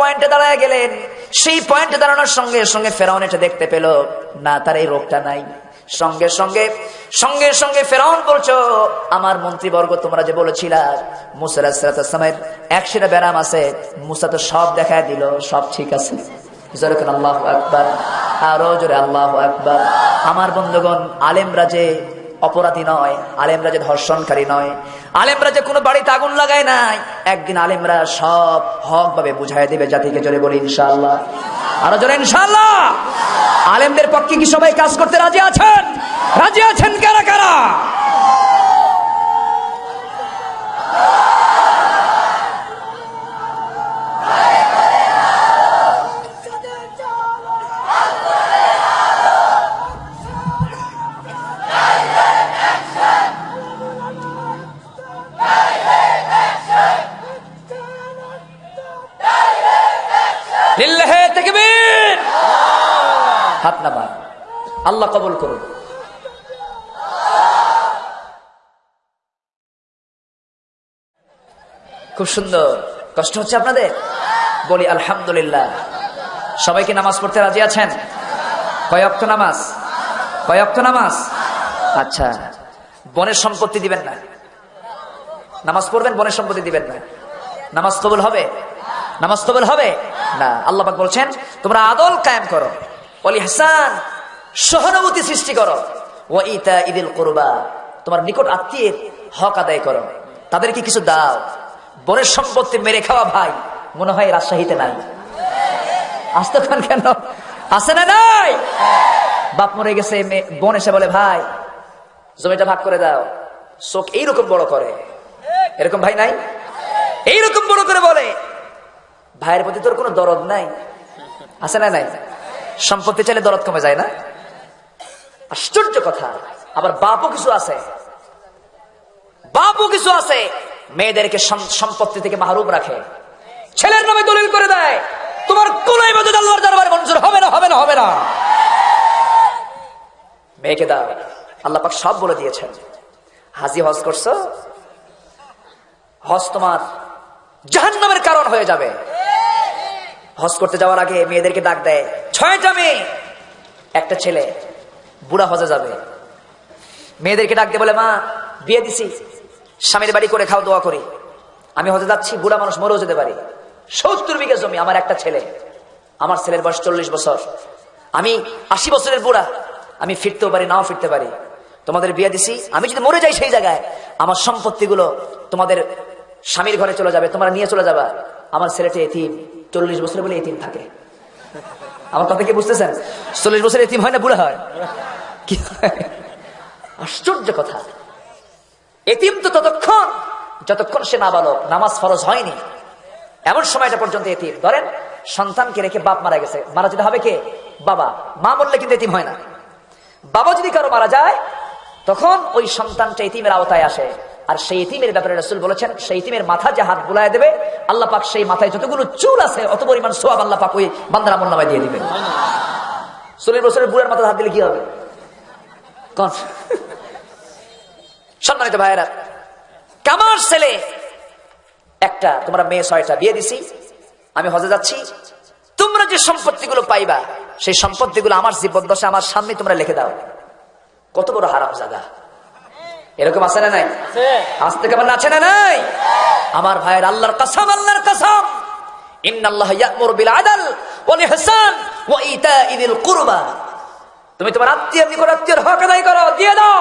পয়েন্টে দাঁড়ায় সেই পয়েন্টে দাঁড়ানোর সঙ্গে সঙ্গে ফেরাউন এটা দেখতে পেল, না, তার এই রোগটা নাই। সঙ্গে সঙ্গে সঙ্গে সঙ্গে ফেরাউন আমার মন্ত্রীবর্গ তোমরা যে বলেছিলা ব্যারাম আছে, মুসা তো সব দেখায় দিল, সব ঠিক আছে। যেরকম আল্লাহ আকবার, আরও জোরে আল্লাহ আকবার। আমার বন্ধুগণ, আলেমরা যে অপরাধী নয়, আলেমরা যে ধর্ষণকারী নয়, আলেমরা যে কোনো বাড়িতে আগুন লাগায় নাই, একদিন আলেমরা সব হক ভাবে বুঝাই দেবে জাতিকে জোরে বলি ইনশাল্লাহ আরও জোরে ইনশাল্লাহ আলেমদের পক্ষে কি সবাই কাজ করতে রাজি আছেন? রাজি আছেন কারা কারা? কবুল করুন খুব সুন্দর। কষ্ট হচ্ছে আপনাদের? বলি, আলহামদুলিল্লাহ। সবাই কি নামাজ পড়তে রাজি আছেন? কয়ক্ত নামাজ? কয়ক্ত নামাজ? আচ্ছা বনের সম্পত্তি দিবেন না। নামাজ পড়বেন, বনের সম্পত্তি দিবেন না। নামাজ কবুল হবে? নামাজ কবুল হবে? না। আল্লাহ বলছেন, তোমরা আদল কায়েম করো। অলি হাসান সহানুভূতি সৃষ্টি করো। ও ইতা ইদিল করবা, তোমার নিকট আত্মীয়ের হক আদায় করো। তাদেরকে কিছু দাও। বনের সম্পত্তি মেরে খাওয়া ভাই, মনে হয় রাজশাহীতে নাই। আসতে পান কেন? আছে না নাই? বাপ মরে গেছে বোন এসে বলে, ভাই, জমিটা ভাগ করে দাও। চোখ এইরকম বড় করে। এরকম ভাই নাই? এইরকম বড় করে বলে। ভাইয়ের প্রতি তোর কোনো দরদ নাই? আছে না নাই? সম্পত্তি চাইলে দরদ কমে যায় না? আশ্চর্য কথা। আবার বাপও কিছু আছে। বাপও কিছু আছে। মেয়েদেরকে সম্পত্তি থেকে মাহরুম রাখে। ছেলের নামে দলিল করে দেয়। তোমার কোন আল্লাহর দরবারে মঞ্জুর হবে না হবে না হবে না। মেয়েকে দাও। আল্লাহ পাক সব বলে দিয়েছেন। হাজি হজ করছ? হজ তোমার জাহান্নামের কারণ হয়ে যাবে। হজ করতে যাওয়ার আগে মেয়েদেরকে ডাক দেয় ছয়টা মেয়ে একটা ছেলে বুড়া হজে যাবে। মেয়েদেরকে ডাক দিয়ে বলে, মা, বিয়ে দিছি। স্বামীর বাড়ি করে খাও, দোয়া করি। আমি হজে যাচ্ছি, বুড়া মানুষ মরেও যেতে পারি। সত্তর বিঘা জমি, আমার একটা ছেলে। আমার ছেলের বয়স চল্লিশ বছর। আমি আশি বছরের বুড়া। আমি ফিরতেও পারি, নাও ফিরতে পারি। তোমাদের বিয়ে দিছি। আমি যদি মরে যাই সেই জায়গায়, আমার সম্পত্তিগুলো তোমাদের স্বামীর ঘরে চলে যাবে, তোমরা নিয়ে চলে যাবা। আমার ছেলেটা এতিম, চল্লিশ বছর বলে এতিম থাকে। আমার কথা কি বুঝতেছেন? চল্লিশ বছর এতিম হয় না, বুড়া হয়? কি আশ্চর্য কথা। এতিম তো ততক্ষণ, যতক্ষণ সে নাবালক, নামাজ ফরজ হয়নি। এমন সময়টা পর্যন্ত এতিম। ধরেন, সন্তানকে রেখে বাপ মারা গেছে। মারা যেতে হবে কে? বাবা। মা মরলে কিন্তু এতিম হয় না। বাবা যদি কারও মারা যায়, তখন ওই সন্তানটা এতিমের আওতায় আসে। আর সেই এতিমের ব্যাপারে রসুল বলেছেন, সেই এতিমের মাথা যে হাত বুলায় দেবে, আল্লাহ পাক সেই মাথায় যতগুলো চুল আছে, অত পরিমাণ সোয়াব আল্লাহ পাক ওই বান্দার আমল নামায় দিয়ে দিবে চল্লিশ বছরের বুড়ার মাথা হাত দিলে কি হবে? কন? সম্মানিত ভাইয়েরা, কামার ছেলে, একটা, তোমরা মেয়ে ছয়টা, বিয়ে দিছি, আমি হজে যাচ্ছি, তোমরা যে সম্পত্তিগুলো পাইবা, সেই সম্পত্তিগুলো আমার জীবন জীবদ্দশা আমার সামনে তোমরা লিখে দাও। কত বড় হারাম জায়গা এরকম আছে না নাই? আজ থেকে আমার আছে না নাই? আমার ভাইয়ের আল্লাহর কাসাম আল্লাহর কাসাম। তুমি তোমার আত্মীয় নিকট আত্মীয়ের হক আদায় করো দিয়ে দাও।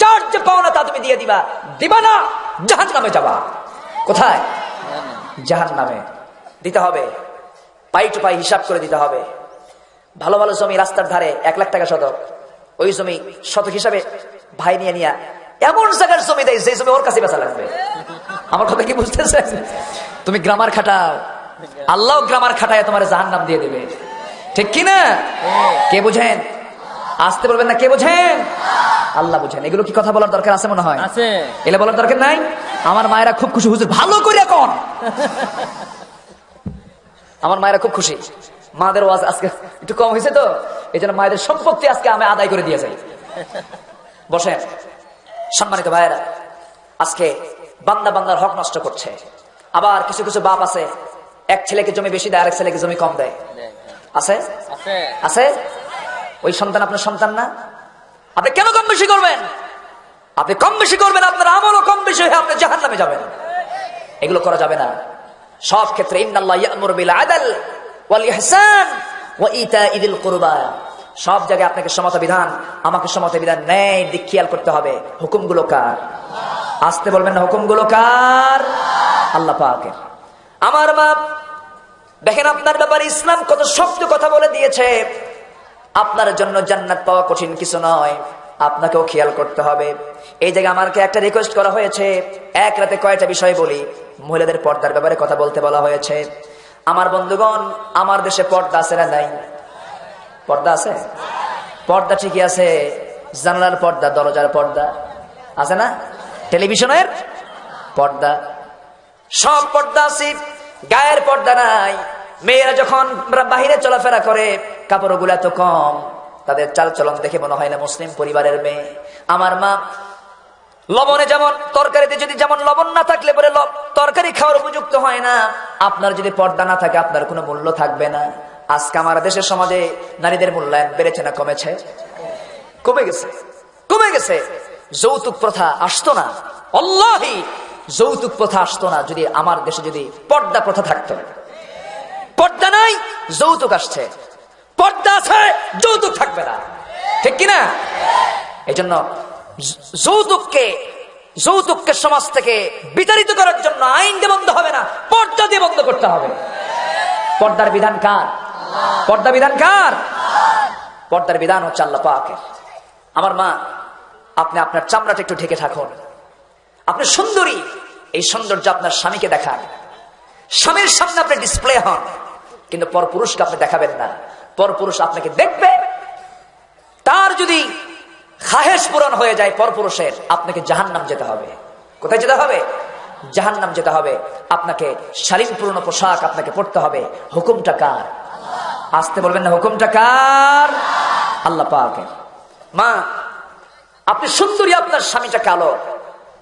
যার যে পাওনা তা তুমি দিয়ে দিবা। দিবা না জাহান নামে যাবা। কোথায়? জাহান নামে দিতে হবে। পাই টু পাই হিসাব করে দিতে হবে। ভালো ভালো জমি রাস্তার ধারে এক লাখ টাকা শতক। ওই জমি শতক হিসাবে ভাই নিয়ে নিয়ে এমন জায়গার জমি দেয় যে জমি ওর কাছে বেচা লাগবে। আমার কথা কি বুঝতেছেন? তুমি গ্রামার খাটাও আল্লাহ গ্রামার খাটায় তোমার জাহান নাম দিয়ে দেবে। ঠিক কি না? কে বুঝেন? আসতে বলবেন না কে বুঝেন? আল্লাহ বুঝেন। এগুলো কি কথা বলার দরকার আছে মনে হয়? এলে বলার দরকার নাই? আমার মায়েরা খুব খুশি। হুজুর ভালো করে এখন। আমার মায়েরা খুব খুশি। মাদের ওয়াজ আজকে একটু কম হয়েছে তো? এই জন্য মায়েদের সম্পত্তি আজকে আমি আদায় করে দিয়ে যাই। বসেন। সম্মানিত ভাইয়েরা আজকে বান্দা বান্দার হক নষ্ট করছে। আবার কিছু কিছু বাপ আছে এক ছেলেকে জমি বেশি দেয় আরেক ছেলেকে জমি কম দেয়। আছে? আছে। ওই সন্তান আপনার সন্তান না? আপনি কেন কম বেশি করবেন? আপনি কম বেশি করবেন আপনার আমলও কম বেশি হয়ে আপনি জাহান নামে যাবেন। এগুলো করা যাবে না। সব ক্ষেত্রে ইন্নাল্লাহ ইয়া'মুরু বিল আদল ওয়াল ইহসান ওয়া ইতা'i যিল কুরবা। সব জায়গায় আপনাকে সমতা বিধান, আমাকে সমতা বিধান ন্যায় দিক খেয়াল করতে হবে। হুকুমগুলো কার? আসতে বলবেন না, হুকুমগুলো কার? আল্লাহ পাকের। আমার মা দেখেন আপনার ব্যাপারে ইসলাম কত শক্ত কথা বলে দিয়েছে। আপনার জন্য জান্নাত পাওয়া কঠিন কিছু নয়, আপনাকেও খেয়াল করতে হবে। এই জায়গায় আমাকে একটা রিকোয়েস্ট করা হয়েছে, এক রাতে কয়টা বিষয় বলি। মহিলাদের পর্দার ব্যাপারে কথা বলতে বলা হয়েছে। আমার বন্ধুগণ, আমার দেশে পর্দা আছে না নাই? পর্দা আছে? পর্দা ঠিকই আছে, জানলার পর্দা, দরজার পর্দা। আছে না? টেলিভিশনের পর্দা। সব পর্দা আছে, গায়ের পর্দা নাই। মেয়েরা যখন বাহিরে চলাফেরা করে, কাপড়গুলো এত কম, তাদের চাল চলন দেখে মনে হয় না মুসলিম পরিবারের মেয়ে। আমার মা, লবণে যেমন তরকারিতে যদি যেমন লবণ না থাকলে পরে তরকারি খাওয়ার উপযুক্ত হয় না, আপনার যদি পর্দা না থাকে, আপনার কোনো মূল্য থাকবে না। আজকে আমার দেশের সমাজে নারীদের মূল্যায়ন বেড়েছে না কমেছে? কমে গেছে। কমে গেছে। যৌতুক প্রথা আসতো না। অল্লাহি যৌতুক প্রথা আসতো না যদি আমার দেশে যদি পর্দা প্রথা থাকতো। পর্দা নাই, যৌতুক আসছে। পর্দা আছে, যৌতুক থাকবে না। ঠিক কিনা? এই জন্য যৌতুককে যৌতুককে সমাজ থেকে বিতাড়িত করার জন্য আইন দিয়ে বন্ধ হবে না, পর্দা দিয়ে বন্ধ করতে হবে। পর্দার বিধান কার? পর্দা বিধান কার? পর্দার বিধান হচ্ছে আল্লাহ পাকের। আমার মা, আপনি আপনার চামড়াটা একটু ঢেকে থাকুন। আপনি সুন্দরী, এই সৌন্দর্য আপনার স্বামীকে দেখান। স্বামীর সামনে আপনি ডিসপ্লে হন, কিন্তু পর পুরুষকে আপনি দেখাবেন না। পর পুরুষ আপনাকে দেখবে। তার যদি খাহেশ পূরণ হয়ে যায় পর পুরুষের, আপনাকে জাহান্নাম যেতে হবে। কোথায় যেতে হবে? জাহান্নাম যেতে হবে। আপনাকে শালীনপূর্ণ পোশাক আপনাকে পড়তে হবে। হুকুমটা কার? আসতে বলবেন না, হুকুমটা কার? আল্লাহ পাকের। মা, আপনি সুন্দরী, আপনার স্বামীটা কালো।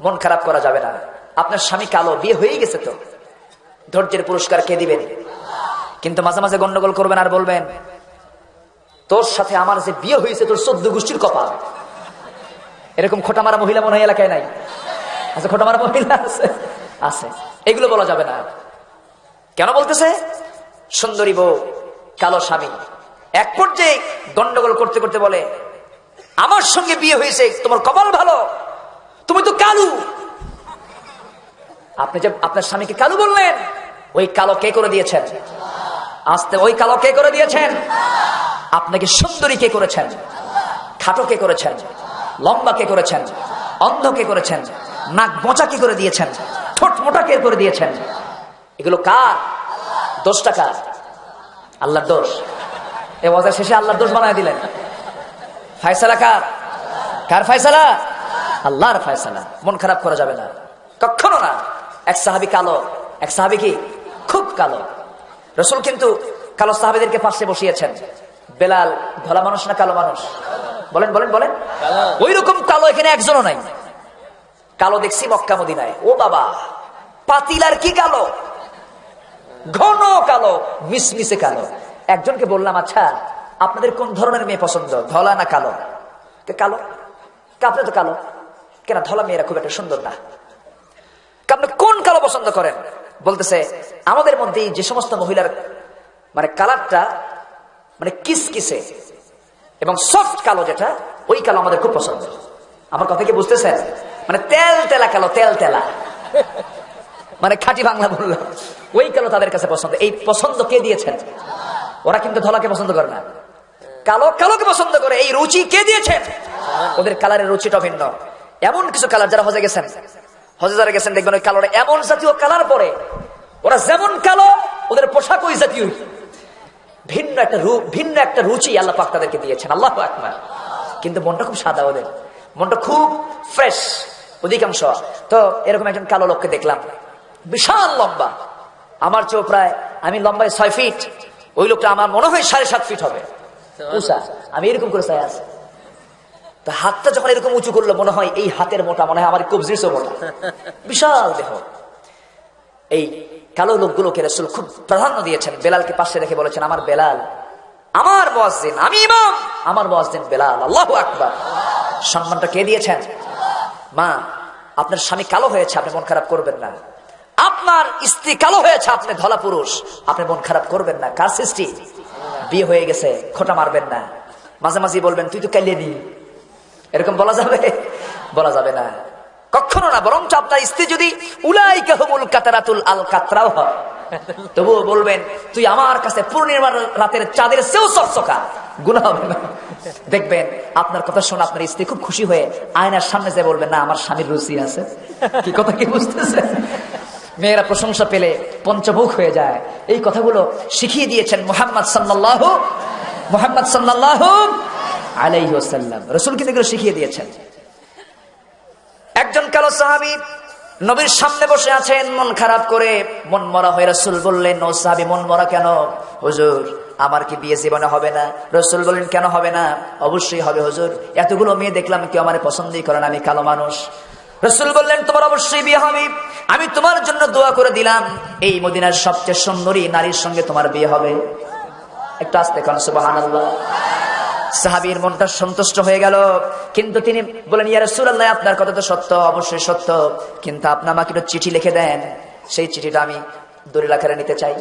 মন খারাপ করা যাবে না। আপনার স্বামী কালো, বিয়ে হয়ে গেছে তো। ধৈর্যের পুরস্কার কে দিবেন? কিন্তু মাঝে মাঝে গন্ডগোল করবেন আর বলবেন, তোর সাথে আমার যে বিয়ে হয়েছে, তোর চোদ্দ গোষ্ঠীর কপাল। এরকম খোটামারা মহিলা মনে হয় এলাকায় নাই? আচ্ছা খোটামারা মহিলা আছে? আছে। এগুলো বলা যাবে না। কেন বলতেছে? সুন্দরী বউ কালো স্বামী। এক পর্যায়ে গন্ডগোল করতে করতে বলে, আমার সঙ্গে বিয়ে হয়েছে, তোমার কপাল ভালো, তুমি তো কালু। আপনি যে, আপনার স্বামীকে কালু বললেন, ওই কালো কে করে দিয়েছেন? আসতে, ওই কালো কে করে দিয়েছেন? আপনাকে সুন্দরী কে করেছেন? খাটো কে করেছেন? লম্বা কে করেছেন? অন্ধ কে করেছেন? নাক বোঁচা কে করে দিয়েছেন? ঠোঁট মোটা কে করে দিয়েছেন? এগুলো কার? দোষটা কার? আল্লাহর দোষ। এ ওয়াজের শেষে আল্লাহর দোষ বানায় দিলেন। ফায়সালা কার? কার ফায়সালা? আল্লাহর ফায়সালা। মন খারাপ করা যাবে না। কখনো না। এক সাহাবি কালো। এক সাহাবি কি? খুব কালো। রসুল কিন্তু কালো সাহাবিদেরকে পাশে বসিয়েছেন। বেলাল ধলা মানুষ না কালো মানুষ? বলেন বলেন বলেন। ওই রকম কালো এখানে একজনও নাই। কালো দেখছি মক্কা মদিনায়। ও বাবা, পাতিলার কি কালো? ঘন কালো, মিসমিসে কালো। একজনকে বললাম আচ্ছা আপনাদের কোন ধরনের মেয়ে পছন্দ? ধলা না কালো? কালো? কে আপনি তো কালো। কেন, ধলা মেয়েরা খুব একটা সুন্দর না। আপনি কোন কালো পছন্দ করেন? বলতেছে, আমাদের মধ্যে যে সমস্ত মহিলার মানে কালারটা মানে কিসকিসে এবং সফট কালো যেটা, ওই কালো আমাদের খুব পছন্দ। আমার কথা কি বুঝতেছেন? মানে তেল তেলা কালো, তেল তেলা। মানে খাঁটি বাংলা বললাম ওই কালো তাদের কাছে পছন্দ? এই পছন্দ কে দিয়েছেন? ওরা কিন্তু ধলাকে পছন্দ করে না। কালো, কালোকে পছন্দ করে। এই রুচি কে দিয়েছেন? ওদের কালারের রুচিটা ভিন্ন। এমন কিছু কালার যারা হজে গেছেন। হজে যারা গেছেন, দেখবেন ওই কালোটা এমন জাতীয় কালার পরে। ওরা যেমন কালো, ওদের পোশাক ওই জাতীয়। ভিন্ন একটা রূপ ভিন্ন একটা রুচি আল্লাহ পাক তাদেরকে দিয়েছেন। আল্লাহ আকবার। কিন্তু মনটা খুব সাদা ওদের। মনটা খুব ফ্রেশ অধিকাংশ। তো এরকম একজন কালো লোককে দেখলাম। বিশাল লম্বা। আমার চেয়েও প্রায় আমি লম্বায় ছয় ফিট ওই লোকটা আমার মনে হয় সাড়ে সাত ফিট হবে। উষা আমি এরকম করে চাই আছে। তো হাতটা যখন এরকম উঁচু করল মনে হয় এই হাতের মোটা মনে হয় আমার কবজির মোটা। বিশাল দেহ। এই কালো লোকগুলোকে রসুল খুব প্রাধান্য দিয়েছেন। বেলালকে পাশে রেখে বলেছেন আমার বেলাল আমার মসজিদ আমি ইমাম। আমার মসজিদ বেলাল আল্লাহ আকবার। সম্মানটা কে দিয়েছেন? মা আপনার স্বামী কালো হয়েছে আপনি মন খারাপ করবেন না। আপনার স্ত্রী কালো হয়েছে, আপনি ধলা পুরুষ। আপনি মন খারাপ করবেন না, কার সৃষ্টি? বিয়ে হয়ে গেছে, খোটা মারবেন না। মাঝে মাঝে বলবেন, তুই তো কালিয়ে নি। এরকম বলা যাবে? বলা যাবে না। কখনো না বরং আপনার স্ত্রী যদি উলাই কাহমুল কাতারাতুল আল কাতরাও হয়। তবুও বলবেন, তুই আমার কাছে পূর্ণিমার রাতের চাঁদের সেও চকচকা গুণা হবে না। দেখবেন, আপনার কথা শুনে আপনার স্ত্রী খুব খুশি হয়ে আয়নার সামনে যে বলবেন না, আমার স্বামীর রুচি আছে। কি কথা কি বুঝতেছে মেয়েরা প্রশংসা পেলে পঞ্চমুখ হয়ে যায়। এই কথাগুলো শিখিয়ে দিয়েছেন মোহাম্মদ সাল্লাহ মোহাম্মদ সাল্লাহ আলাইহি ওসাল্লাম রসুল কিন্তু এগুলো শিখিয়ে দিয়েছেন। একজন কালো সাহাবি নবীর সামনে বসে আছেন, মন খারাপ করে মন মরা হয়ে রসুল বললেন, ও সাহাবি, মন মরা কেন? হুজুর, আমার কি বিয়ে জীবনে হবে না? রসুল বললেন, কেন হবে না? অবশ্যই হবে, হুজুর। এতগুলো মেয়ে দেখলাম কেউ আমার পছন্দই করে না, আমি কালো মানুষ। রসুল বললেন, তোমার অবশ্যই বিয়ে হবে। আমি তোমার জন্য দোয়া করে দিলাম। এই মদিনার সবচেয়ে সুন্দরী নারীর সঙ্গে তোমার বিয়ে হবে। একটু আসতে কারণ সুবাহান সাহাবির মনটা সন্তুষ্ট হয়ে গেল। কিন্তু তিনি বলেন ইয়া রাসূলুল্লাহ, আপনার কথা তো সত্য, অবশ্যই সত্য। কিন্তু আপনি আমাকে একটু চিঠি লিখে দেন। সেই চিঠিটা আমি দলিল আকারে নিতে চাই।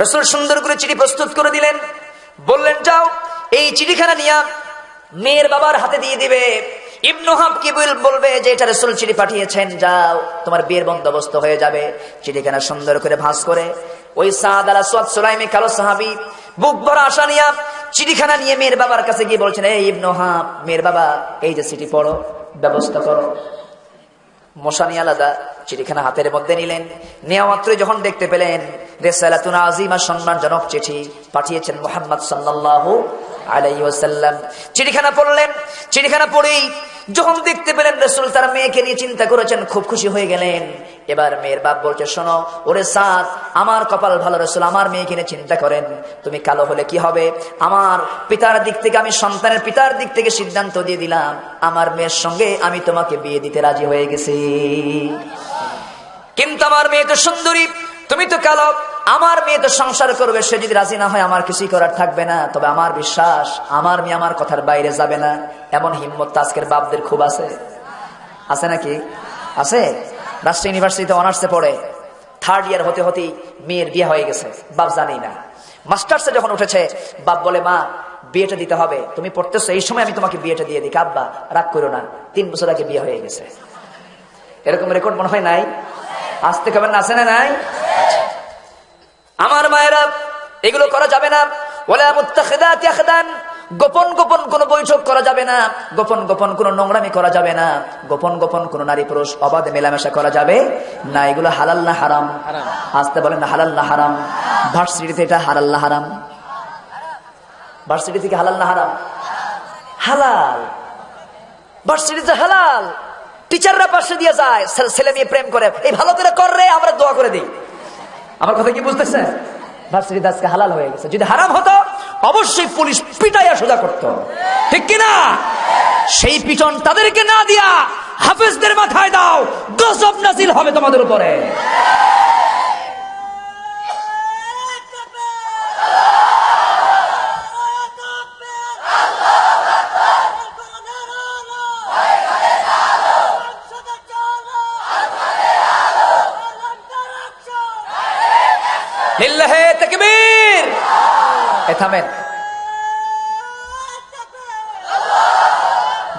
রসুল সুন্দর করে চিঠি প্রস্তুত করে দিলেন। বললেন, যাও, এই চিঠিখানা নিয়ে মেয়ের বাবার হাতে দিয়ে দিবে। ইবনু হাব কি বলবে যে, এটা রসুল চিঠি পাঠিয়েছেন, যাও, তোমার বিয়ের বন্দোবস্ত হয়ে যাবে। চিঠিখানা সুন্দর করে ভাঁজ করে ওই সাদ আলা সাদ সুলাইমি কালো সাহাবি বুক ভরা আশা নিয়া চিঠিখানা নিয়ে মেয়ের বাবার কাছে গিয়ে বলছেন, এই ইবনু হাব, মেয়ের বাবা, এই যে চিঠি পড়ো, ব্যবস্থা করো। মশানি আলাদা চিঠিখানা হাতের মধ্যে নিলেন। নেওয়া মাত্রই যখন দেখতে পেলেন, রেসালাতুন আজিমা সম্মানজনক চিঠি পাঠিয়েছেন মোহাম্মদ সাল্লাহ আলাই ওসাল্লাম পড়লেন, চিঠিখানা পড়েই যখন দেখতে পেলেন রসুল তার মেয়েকে নিয়ে চিন্তা করেছেন, খুব খুশি হয়ে গেলেন। এবার মেয়ের বাপ বলছে, শোনো, ওরে সাদ, আমার কপাল ভালো, রসুল আমার মেয়েকে নিয়ে চিন্তা করেন। তুমি কালো হলে কি হবে? আমার পিতার দিক থেকে, আমি সন্তানের পিতার দিক থেকে সিদ্ধান্ত দিয়ে দিলাম। আমার মেয়ের সঙ্গে আমি তোমাকে বিয়ে দিতে রাজি হয়ে গেছি। কিন্তু আমার মেয়ে তো সুন্দরী তুমি তো কালো, আমার মেয়ে তো সংসার করবে, সে যদি রাজি না হয় আমার কিছুই করার থাকবে না। তবে আমার বিশ্বাস, আমার মেয়ে আমার কথার বাইরে যাবে না। এমন হিম্মত আজকের বাপদের খুব আছে। আছে নাকি? আছে। রাষ্ট্রীয় ইউনিভার্সিটিতে অনার্সে পড়ে থার্ড ইয়ার হতে হতেই মেয়ের বিয়ে হয়ে গেছে, বাপ জানি না। মাস্টার্সে যখন উঠেছে, বাপ বলে, মা, বিয়েটা দিতে হবে। তুমি পড়তেছো, এই সময় আমি তোমাকে বিয়েটা দিয়ে দিই। আব্বা রাগ করো না, তিন বছর আগে বিয়ে হয়ে গেছে। এরকম রেকর্ড মনে হয় নাই? আসতে কেমন আছে না নাই। আমার মায়েরা এগুলো করা যাবে না। বলে গোপন গোপন কোন বৈঠক করা যাবে না। গোপন গোপন কোন নোংরামি করা যাবে না। গোপন গোপন কোন নারী পুরুষ অবাধে মেলামেশা করা যাবে না। এগুলো হালাল না হারাম? আসতে বলেন না হালাল না হারাম? ভার্সিটিতে এটা হালাল না হারাম? ভার্সিটি থেকে হালাল না হারাম? হালাল। ভার্সিটিতে হালাল টিচাররা পাশে দিয়ে যায় ছেলে মেয়ে প্রেম করে, এই ভালো করে কর রে, আমরা দোয়া করে দিই। আমার কথা কি বুঝতেছে? ভার্সিটি আজকে হালাল হয়ে গেছে। যদি হারাম হতো, অবশ্যই পুলিশ পিটাইয়া সোজা করতো। ঠিক কিনা? সেই পিটন তাদেরকে না দিয়া হাফেজদের মাথায় দাও, গজব নাজিল হবে তোমাদের উপরে।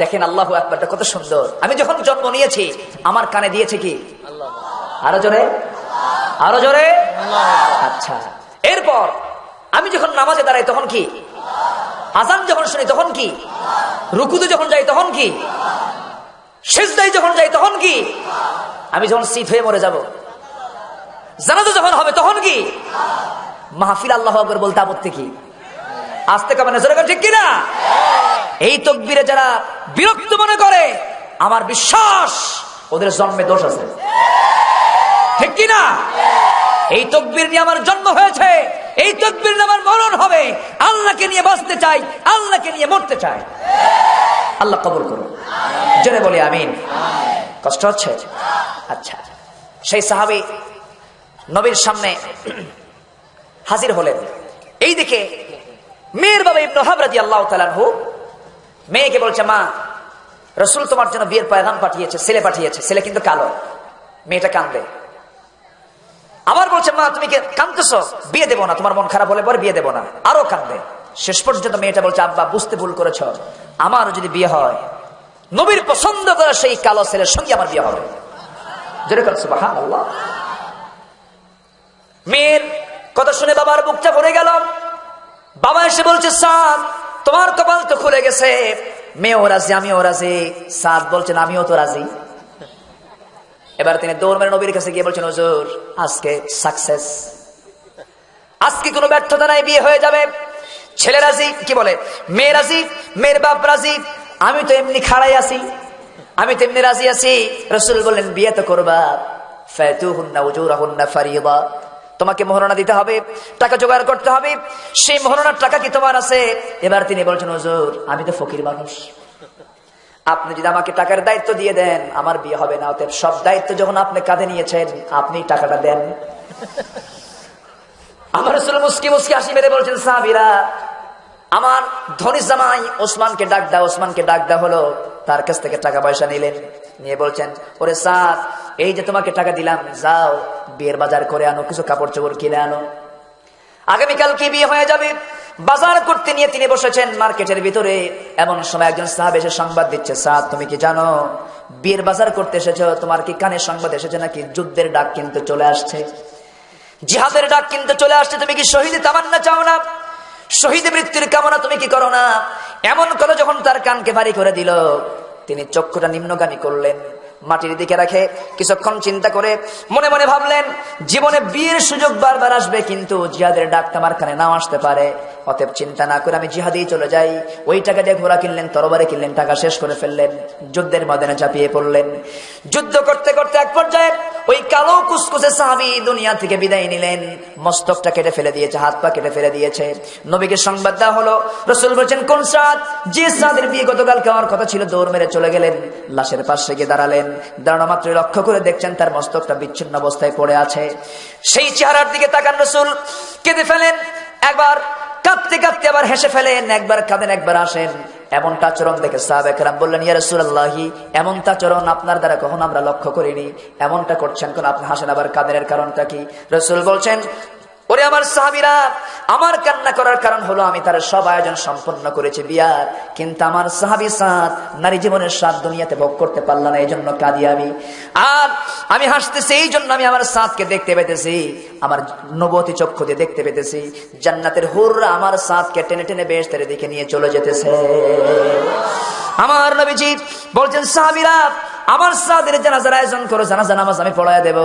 দেখেন, আল্লাহ একবারটা কত সুন্দর। আমি যখন জন্ম নিয়েছি, আমার কানে দিয়েছে কি? আরও জোরে? আরও জোরে? আচ্ছা। এরপর আমি যখন নামাজে দাঁড়াই, তখন কি? আজান যখন শুনি, তখন কি? রুকুতে যখন যাই, তখন কি? শেষদাই যখন যাই, তখন কি? আমি যখন সিট হয়ে মরে যাব, জানাজা যখন হবে, তখন কি? মাহফিল আল্লাহ আকবর বলতে আপত্তি কি? আসতে কামে নজরে ঠিক কিনা? এই তকবিরে যারা বিরক্ত মনে করে, আমার বিশ্বাস ওদের জন্মে দোষ আছে। ঠিক কিনা এই তকবির নিয়ে আমার জন্ম হয়েছে, এই তকবির নিয়ে আমার মরণ হবে। আল্লাহকে নিয়ে বাঁচতে চাই, আল্লাহকে নিয়ে মরতে চাই। আল্লাহ কবুল করুন। জেনে বলি আমিন। কষ্ট হচ্ছে? আচ্ছা। সেই সাহাবি নবীর সামনে হাজির হলেন। এই দিকে মেয়ের বাবা ইবনু হাবরাজি আল্লাহ তালানহু মেয়েকে বলছে, মা, রসুল তোমার জন্য বিয়ের পয়গাম পাঠিয়েছে, ছেলে পাঠিয়েছে, ছেলে কিন্তু কালো, মেয়েটা কান্দে। আবার বলছে, মা, তুমি কান্দতেছ বিয়ে দেবো না, তোমার মন খারাপ হলে পরে বিয়ে দেবো না। আরও কান্দে। শেষ পর্যন্ত মেয়েটা বলছে, আব্বা, বুঝতে ভুল করেছ। আমার যদি বিয়ে হয়, নবীর পছন্দ করা সেই কালো ছেলের সঙ্গে আমার বিয়ে হবে। মেয়ের কথা শুনে বাবার বুকটা ভরে গেল। বাবা এসে বলছে সাদ তোমার কপাল তো খুলে গেছে। মেয়েও রাজি, আমিও রাজি। সাদ বলছেন, আমিও তো রাজি। এবার তিনি দৌড় মেরে নবীর কাছে গিয়ে বলছেন, হজুর, আজকে সাকসেস আজকে কোনো ব্যর্থতা নাই, বিয়ে হয়ে যাবে। ছেলে রাজি, কি বলে? মেয়ে রাজি, মেয়ের বাপ রাজি। আমি তো এমনি খাড়াই আছি। আমি তো এমনি রাজি আছি। রসুল বললেন, বিয়ে তো করবা। ফাতুহুন্না উজুরাহুন্না ফারিদা। তোমাকে মহরণা দিতে হবে, টাকা জোগাড় করতে হবে। সেই মহরণার টাকা কি তোমার আছে? এবার তিনি বলছেন, হুজুর, আমি তো ফকির মানুষ। আপনি যদি আমাকে টাকার দায়িত্ব দিয়ে দেন, আমার বিয়ে হবে না। অতএব সব দায়িত্ব যখন আপনি কাঁধে নিয়েছেন, আপনি টাকাটা দেন। আমার মুসকি মুসকি হাসি মেরে বলছেন, সাহাবিরা, আমার ধনী জামাই ওসমানকে ডাক দাও, ওসমানকে ডাক দেওয়া হলো, তার কাছ থেকে টাকা পয়সা নিলেন। নিয়ে বলছেন, ওরে সাদ, এই যে তোমাকে টাকা দিলাম, যাও, বিয়ের বাজার করে আনো, কিছু কাপড় চোপড় কিনে আনো। আগামীকাল কি বিয়ে হয়ে যাবে? বাজার করতে নিয়ে তিনি বসেছেন মার্কেটের ভিতরে। এমন সময় একজন সাহাব এসে সংবাদ দিচ্ছে, সাদ, তুমি কি জানো, বিয়ের বাজার করতে এসেছ, তোমার কি কানে সংবাদ এসেছে নাকি যুদ্ধের ডাক কিন্তু চলে আসছে? জিহাদের ডাক কিন্তু চলে আসছে, তুমি কি শহীদ, তামান্না চাও না? শহীদ মৃত্যুর কামনা তুমি কি করো না? এমন করে যখন তার কানকে ভারী করে দিল তিনি চক্ষুটা নিম্নগামী করলেন, মাটির দিকে রাখে কিছুক্ষণ চিন্তা করে মনে মনে ভাবলেন, জীবনে বিয়ের সুযোগ বারবার আসবে, কিন্তু জিহাদের ডাক আমার কানে নাও আসতে পারে। অতএব চিন্তা না করে আমি জিহাদেই চলে যাই। ওই টাকা দিয়ে ঘোড়া কিনলেন, তরবারে কিনলেন, টাকা শেষ করে ফেললেন, যুদ্ধের ময়দানে চাপিয়ে পড়লেন। যুদ্ধ করতে করতে এক পর্যায়ে ওই কালো কুসকুসে সাহাবি দুনিয়া থেকে বিদায় নিলেন। মস্তকটা কেটে ফেলে দিয়েছে, হাত পা কেটে ফেলে দিয়েছে। নবীকে সংবাদ দেওয়া হলো, রসুল বলছেন, কোন সাদ? যে সাদের বিয়ে গতকাল খাওয়ার কথা ছিল, দৌড় মেরে চলে গেলেন। লাশের পাশে গিয়ে দাঁড়ালেন। দাঁড়ানো মাত্র লক্ষ্য করে দেখছেন তার মস্তকটা বিচ্ছিন্ন অবস্থায় পড়ে আছে। সেই চেহারার দিকে তাকান রসুল, কেঁদে ফেলেন। একবার কাঁদতে কাঁপতে আবার হেসে ফেলেন, একবার কাঁদেন, একবার আসেন। এমনটা আচরণ দেখে সাহাবেকরাম বললেন, ইয়া এমন এমনটা আচরণ আপনার দ্বারা কখন আমরা লক্ষ্য করিনি। এমনটা করছেন কোন? আপনি হাসেন, আবার কাদের কারণটা কি? রসুল বলছেন ওরে আমার সাহাবিরা, আমার কান্না করার কারণ হলো আমি তার সব আয়োজন সম্পন্ন করেছি বিয়ার। কিন্তু আমার সাহাবি সাঁত নারী জীবনের স্বাদ দুনিয়াতে ভোগ করতে পারলাম না এই জন্য কাঁদি আমি। আর আমি হাসতেছি এই জন্য আমি আমার সাঁতকে দেখতে পেতেছি, আমার নবতী চক্ষু দিয়ে দেখতে পেতেছি। জান্নাতের হুররা আমার সাদকে টেনে টেনে বেশ দিকে নিয়ে চলে যেতেছে। আমার নবীজি বলছেন, সাহাবিরা, আমার সাদের জানাজার আয়োজন করো, জানাজা নামাজ আমি পড়ায় দেব।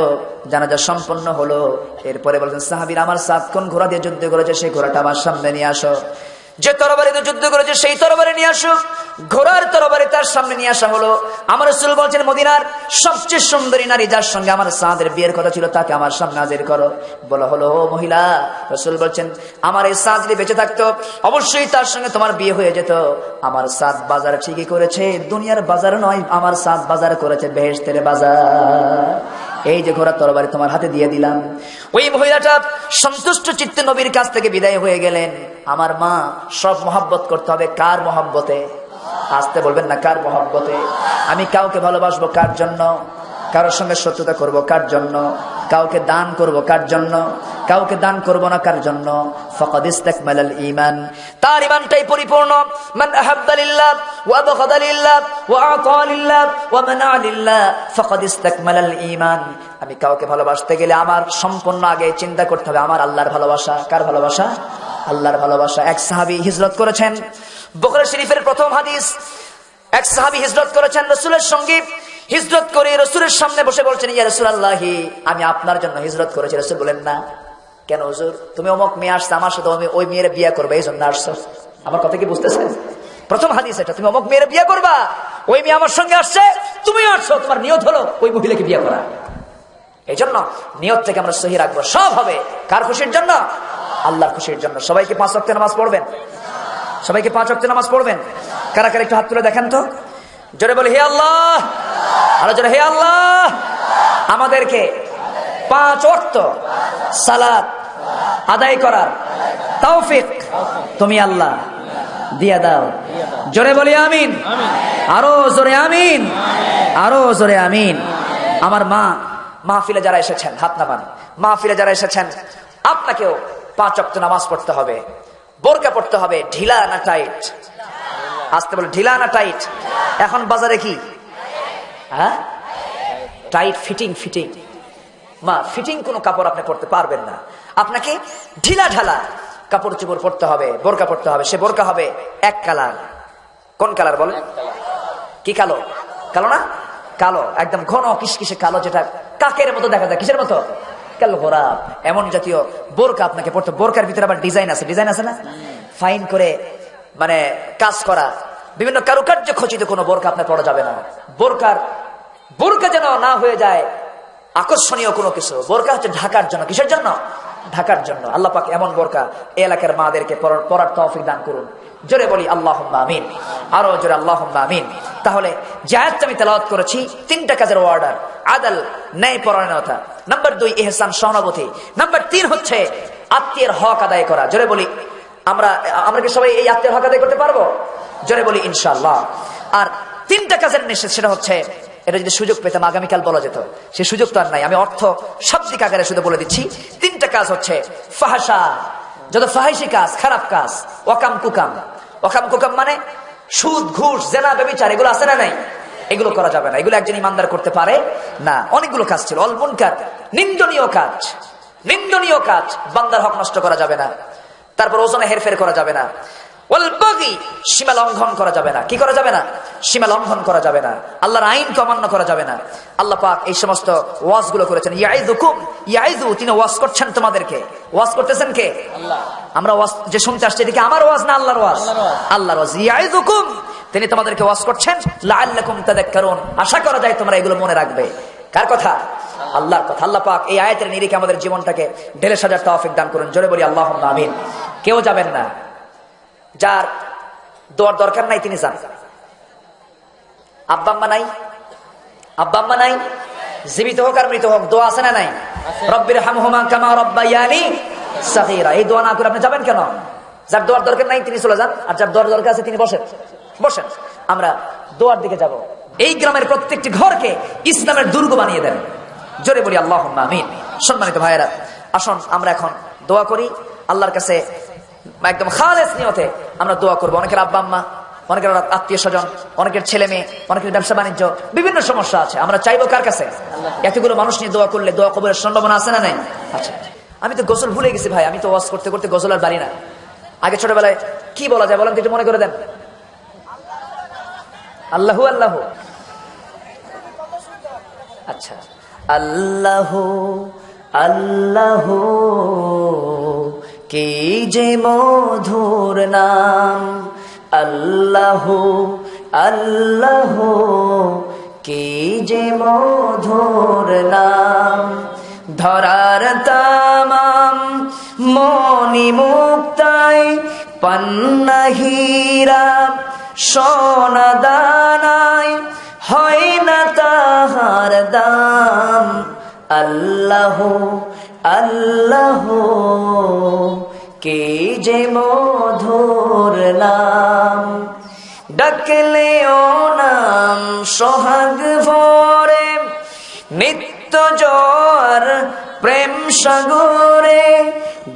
জানাজা সম্পন্ন হলো। এরপরে বলছেন, সাহাবির, আমার সাত কোন ঘোড়া দিয়ে যুদ্ধ করেছে, সেই ঘোড়াটা আমার সামনে নিয়ে আসো। যে তরবারিতে যুদ্ধ করেছে, সেই তরবারি নিয়ে আসুক। ঘোড়ার তরবারি তার সামনে নিয়ে আসা হলো। আমার রসুল বলছেন, মদিনার সবচেয়ে সুন্দরী নারী যার সঙ্গে আমার সাদের বিয়ের কথা ছিল, তাকে আমার সামনে হাজির করো। বলা হলো, ও মহিলা, রসুল বলছেন, আমার এই সাদ যদি বেঁচে থাকতো, অবশ্যই তার সঙ্গে তোমার বিয়ে হয়ে যেত। আমার সাদ বাজার ঠিকই করেছে, দুনিয়ার বাজার নয়, আমার সাদ বাজার করেছে বেহেস্তের বাজার। এই যে ঘোড়া তরবারি তোমার হাতে দিয়ে দিলাম। ওই মহিলাটা সন্তুষ্ট চিত্তে নবীর কাছ থেকে বিদায় হয়ে গেলেন। আমার মা সব মহাব্বত করতে হবে কার মহাব্বতে? আসতে বলবেন না কার মহাব্বতে? আমি কাউকে ভালোবাসবো কার জন্য? কারোর সঙ্গে শত্রুতা করব কার জন্য? কাউকে দান করব কার জন্য? কাউকে দান করব না কার জন্য? ফকাদ ইস্তাকমালাল ঈমান। তার ঈমানটাই পরিপূর্ণ। মান আহাব্বা লিল্লাহ ওয়া আবগাদা লিল্লাহ ওয়া আতা লিল্লাহ ওয়া মানা লিল্লাহ ফকাদ ইস্তাকমালাল ঈমান। আমি কাউকে ভালোবাসতে গেলে আমার সম্পূর্ণ আগে চিন্তা করতে হবে, আমার আল্লাহর ভালোবাসা। কার ভালোবাসা? আল্লাহর ভালোবাসা। এক সাহাবী হিজরত করেছেন। বকরা শরীফের প্রথম হাদিস। এক সাহাবী হিজরত করেছেন রসুলের সঙ্গে। হিজরত করে রসুলের সামনে বসে বলছেন, ইয়া রসুল আল্লাহি আমি আপনার জন্য হিজরত করেছি। রসুল বলেন, না। কেন হুজুর? তুমি অমুক মেয়ে আসছে, আমার সাথে আমি ওই মেয়ের বিয়ে করবে এই জন্য আসছো। আমার কথা কি বুঝতেছেন প্রথম হাদিস এটা, তুমি অমুক মেয়ের বিয়ে করবা, ওই মেয়ে আমার সঙ্গে আসছে, তুমিও আসছো, তোমার নিয়ত হলো ওই মহিলাকে বিয়ে করা। এই জন্য নিয়ত থেকে আমরা সহি রাখব, সব হবে। কার খুশির জন্য? আল্লাহর খুশির জন্য। সবাইকে পাঁচ অক্টে নামাজ পড়বেন? সবাইকে পাঁচ অক্টে নামাজ পড়বেন? কারা কারা একটু হাত তুলে দেখেন তো? জোরে বলে, হে আল্লাহ। আরও জোরে, হে আল্লাহ। আমাদেরকে পাঁচ অক্ট সালাত আদায় করার তৌফিক তুমি আল্লাহ দিয়া দাও। জোরে বলি, আমিন। আরও জোরে, আমিন। আরও জোরে, আমিন। আমার মা, মাহফিলে যারা এসেছেন, হাত নামান। মাহফিলে যারা এসেছেন, আপনাকেও পাঁচ অক্ট নামাজ পড়তে হবে। বোরকা পড়তে হবে, ঢিলা না টাইট। আসতে বলে, ঢিলা না টাইট? এখন বাজারে কি? হ্যাঁ? Tight fitting fitting. মা, ফিটিং কোনো কাপড় আপনি পড়তে পারবেন না। আপনাকে ঢিলা ঢালা কাপড় চোপড় পড়তে হবে, বোরকা পড়তে হবে, সে বোরকা হবে এক কালার। কোন কালার বলে কি কালো? কালো না? কালো, একদম ঘন কিসকিসে কালো, যেটা কাকের মতো দেখা যায়। কিসের মতো? কালো গোরাপ এমন জাতীয় বোরকা আপনাকে পড়তে বোরকার ভিতরে আবার ডিজাইন আছে। ডিজাইন আছে না? ফাইন করে মানে কাজ করা। বিভিন্ন কারুকার্য খচিত কোনো বোরকা আপনার পড়া যাবে না। বোরকার, বোরকা যেন না হয়ে যায়, আকর্ষণীয় কোনো কিছু। বোরকা হচ্ছে ঢাকার জন্য। কিসের জন্য? ঢাকার জন্য। আল্লাহ পাক এমন বোরকা এলাকার মাদেরকে পড়ার- তৌফিক দান করুন। জোরে বলি আল্লাহ আমিন। আরও জোরে আল্লাহ আমিন। তাহলে, যে আমি তেলাওয়াত করেছি, তিনটা কাজের অর্ডার আদাল, ন্যায় পরায়ণতা। নাম্বার দুই, এহসান, সহানুভূতি। নাম্বার তিন হচ্ছে, আত্মীয়ের হক আদায় করা। জোরে বলি আমরা আমরা কি সবাই এই আত্মীয়ের হক আদায় করতে পারব? জোরে বলি ইনশাল্লাহ আর তিনটা কাজের নিষেধ, সেটা হচ্ছে, এটা যদি সুযোগ পেতাম, আগামীকাল বলা যেত। সে সুযোগ তো আর নাই। আমি অর্থ শাব্দিক আকারে শুধু বলে দিচ্ছি। তিনটা কাজ হচ্ছে ফাহাসা যত ফাহাইশি কাজ, খারাপ কাজ, ওয়াকাম কুকাম। ওয়াকাম কুকাম মানে সুদ, ঘুষ, জেনা বেবিচার এগুলো আছে না নাই? এগুলো করা যাবে না। এগুলো একজন ইমানদার করতে পারে না। অনেকগুলো কাজ ছিল। অল্পন কাজ নিন্দনীয় কাজ। নিন্দনীয় কাজ, বান্দার হক নষ্ট করা যাবে না। তারপর ওজনে হেরফের করা যাবে না। সীমা লঙ্ঘন করা যাবে না। কি করা যাবে না? সীমা লঙ্ঘন করা যাবে না। আল্লাহর অমান্য করা যাবে না। আল্লাহ পাক এই সমস্ত ওয়াজগুলো করেছেন। ইয়াইদুকুম ইয়াইদু তিনি ওয়াজ করছেন তোমাদেরকে। ওয়াজ করতেছেন কে? আমরা ওয়াজ যে শুনতে আসছি এদিকে আমার ওয়াজ না আল্লাহর ওয়াজ? আল্লাহর ওয়াজ। ইয়াইদুকুম তিনি তোমাদেরকে ওয়াজ করছেন লাআল্লাকুম আশা করা যায় তোমরা এগুলো মনে রাখবে। কার কথা? আল্লাহর কথা। আল্লাহ পাক এই আয়াতের নিরিখে আমাদের জীবনটাকে ঢেলে সাজার তৌফিক দান করুন। জোরে বলি আল্লাহ আমিন। কেউ যাবেন না। যার দোয়ার দরকার নাই তিনি যান। আব্বাম্মা নাই? আব্বাম্মা নাই? জীবিত হোক আর মৃত হোক দোয়া আছে না নাই? রব্বির হামহুমা কামা রব্বাইয়ানি সাগীরা। এই দোয়া না করে আপনি যাবেন কেন? যার দোয়ার দরকার নাই তিনি চলে যান। আর যার দোয়ার দরকার আছে তিনি বসেন। বসেন। আমরা দোয়ার দিকে যাব। এই গ্রামের প্রত্যেকটি ঘরকে ইসলামের দুর্গ বানিয়ে দেন। জোরে বলি আল্লাহ আমিন। সম্মানিত ভাইয়েরা, আসুন, আমরা এখন দোয়া করি। আল্লাহর কাছে একদম খালেস নিয়তে আমরা দোয়া করব। অনেকের আব্বা আম্মা, অনেকের আত্মীয় স্বজন, অনেকের ছেলে মেয়ে, অনেকের ব্যবসা বাণিজ্য, বিভিন্ন সমস্যা আছে। আমরা চাইব কার কাছে? এতগুলো মানুষ নিয়ে দোয়া করলে দোয়া কবরের সম্ভাবনা আছে না নাই? আচ্ছা। আমি তো গোসল ভুলে গেছি ভাই, আমি তো ওয়াজ করতে করতে গোসল আর বাড়ি না। আগে ছোটবেলায় কি বলা যায় বলেন তো একটু মনে করে দেন। আল্লাহু, আল্লাহ। আচ্ছা। আল্লাহ আল্লাহ, কি যে মধুর নাম। আল্লাহ আল্লাহ, কি যে মধুর নাম। ধরার তামাম মনি মুক্তাই পন্নহীরা সোনা দানাই হয় না তাহার দাম। আল্লাহ আল্লাহ, কে যে মধুর নাম। ডাকলে ও নাম সোহাগ ভরে, নিত্য জোয়ার প্রেম সাগরে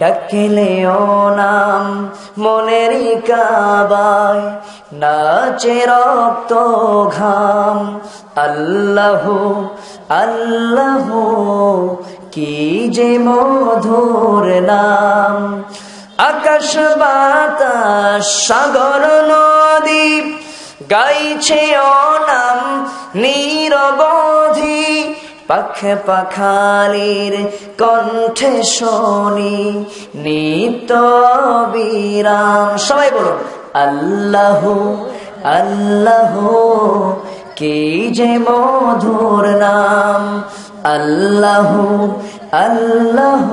ডাকিলেও নাম মনের কাবায়, নাচে রক্ত ঘাম। আল্লাহ আল্লাহ, কি যে মধুর নাম। আকাশ, বাতাস, সাগর, নদী, গাইছে অনাম নিরবধি পাখে পাখালির কণ্ঠে শনি নিত বিরাম। সবাই বলুন, আল্লাহ আল্লাহ, কি যে মধুর নাম। আল্লাহ আল্লাহ,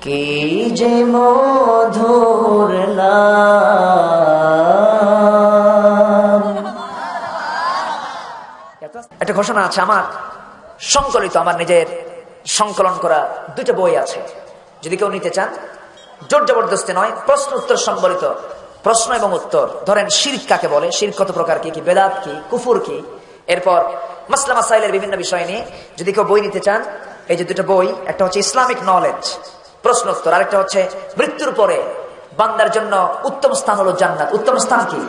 কি যে মধুর নাম। একটা ঘোষণা আছে, আমার সংকলিত, আমার নিজের সংকলন করা দুটো বই আছে। যদি কেউ নিতে চান, জোর জবরদস্তি নয়, প্রশ্ন উত্তর সম্বলিত, প্রশ্ন এবং উত্তর। ধরেন, শির্ক কাকে বলে? শির্ক কত প্রকার কি কি, বেদাত কি, কুফুর কি? এরপর মাসলাম মাসাইলের বিভিন্ন বিষয় নিয়ে যদি কেউ বই নিতে চান, এই যে দুটো বই, একটা হচ্ছে ইসলামিক নলেজ, প্রশ্ন উত্তর। আরেকটা হচ্ছে, মৃত্যুর পরে বান্দার জন্য উত্তম স্থান হলো জান্নাত। উত্তম স্থান কি?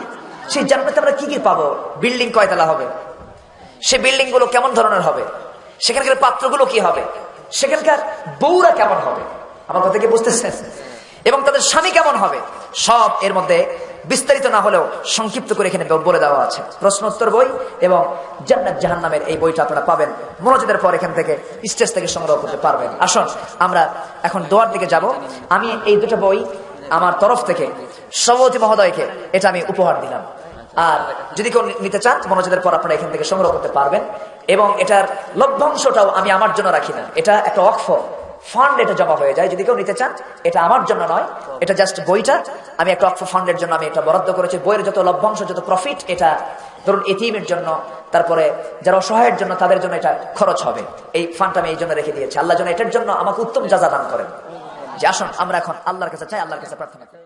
সেই জান্নাতে আমরা কি কি পাবো? বিল্ডিং কয়তলা হবে? সে বিল্ডিংগুলো কেমন ধরনের হবে? সেখানকার পাত্রগুলো কি হবে? সেখানকার বউরা কেমন হবে? আমার কথা কি বুঝতেছেন? এবং তাদের স্বামী কেমন হবে? সব এর মধ্যে বিস্তারিত না হলেও সংক্ষিপ্ত করে এখানে বলে দেওয়া আছে। প্রশ্ন উত্তর বই এবং জান্নাত জাহান নামের এই বইটা আপনারা পাবেন। মনোযোগের পর এখান থেকে স্টেজ থেকে সংগ্রহ করতে পারবেন। আসুন, আমরা এখন দোয়ার দিকে যাব। আমি এই দুটো বই আমার তরফ থেকে সভাপতি মহোদয়কে এটা আমি উপহার দিলাম। আর যদি কেউ নিতে চান, মনোযোগের পর আপনারা এখান থেকে সংগ্রহ করতে পারবেন। এবং এটার লভ্যাংশটাও আমি আমার জন্য রাখি না। এটা একটা অক্ষ ফান্ড এটা জমা হয়ে যায়। যদি কেউ নিতে চান, এটা আমার জন্য নয়, এটা জাস্ট বইটা। আমি একটা অক্ষ ফান্ডের জন্য আমি এটা বরাদ্দ করেছি। বইয়ের যত লভ্যাংশ, যত প্রফিট, এটা ধরুন এটিএমের জন্য, তারপরে যারা অসহায়ের জন্য, তাদের জন্য এটা খরচ হবে। এই ফান্ডটা আমি এই জন্য রেখে দিয়েছি। আল্লাহ জন্য এটার জন্য আমাকে উত্তম যাজা দান করেন। যে আসুন, আমরা এখন আল্লাহর কাছে চাই, আল্লাহর কাছে প্রার্থনা করি।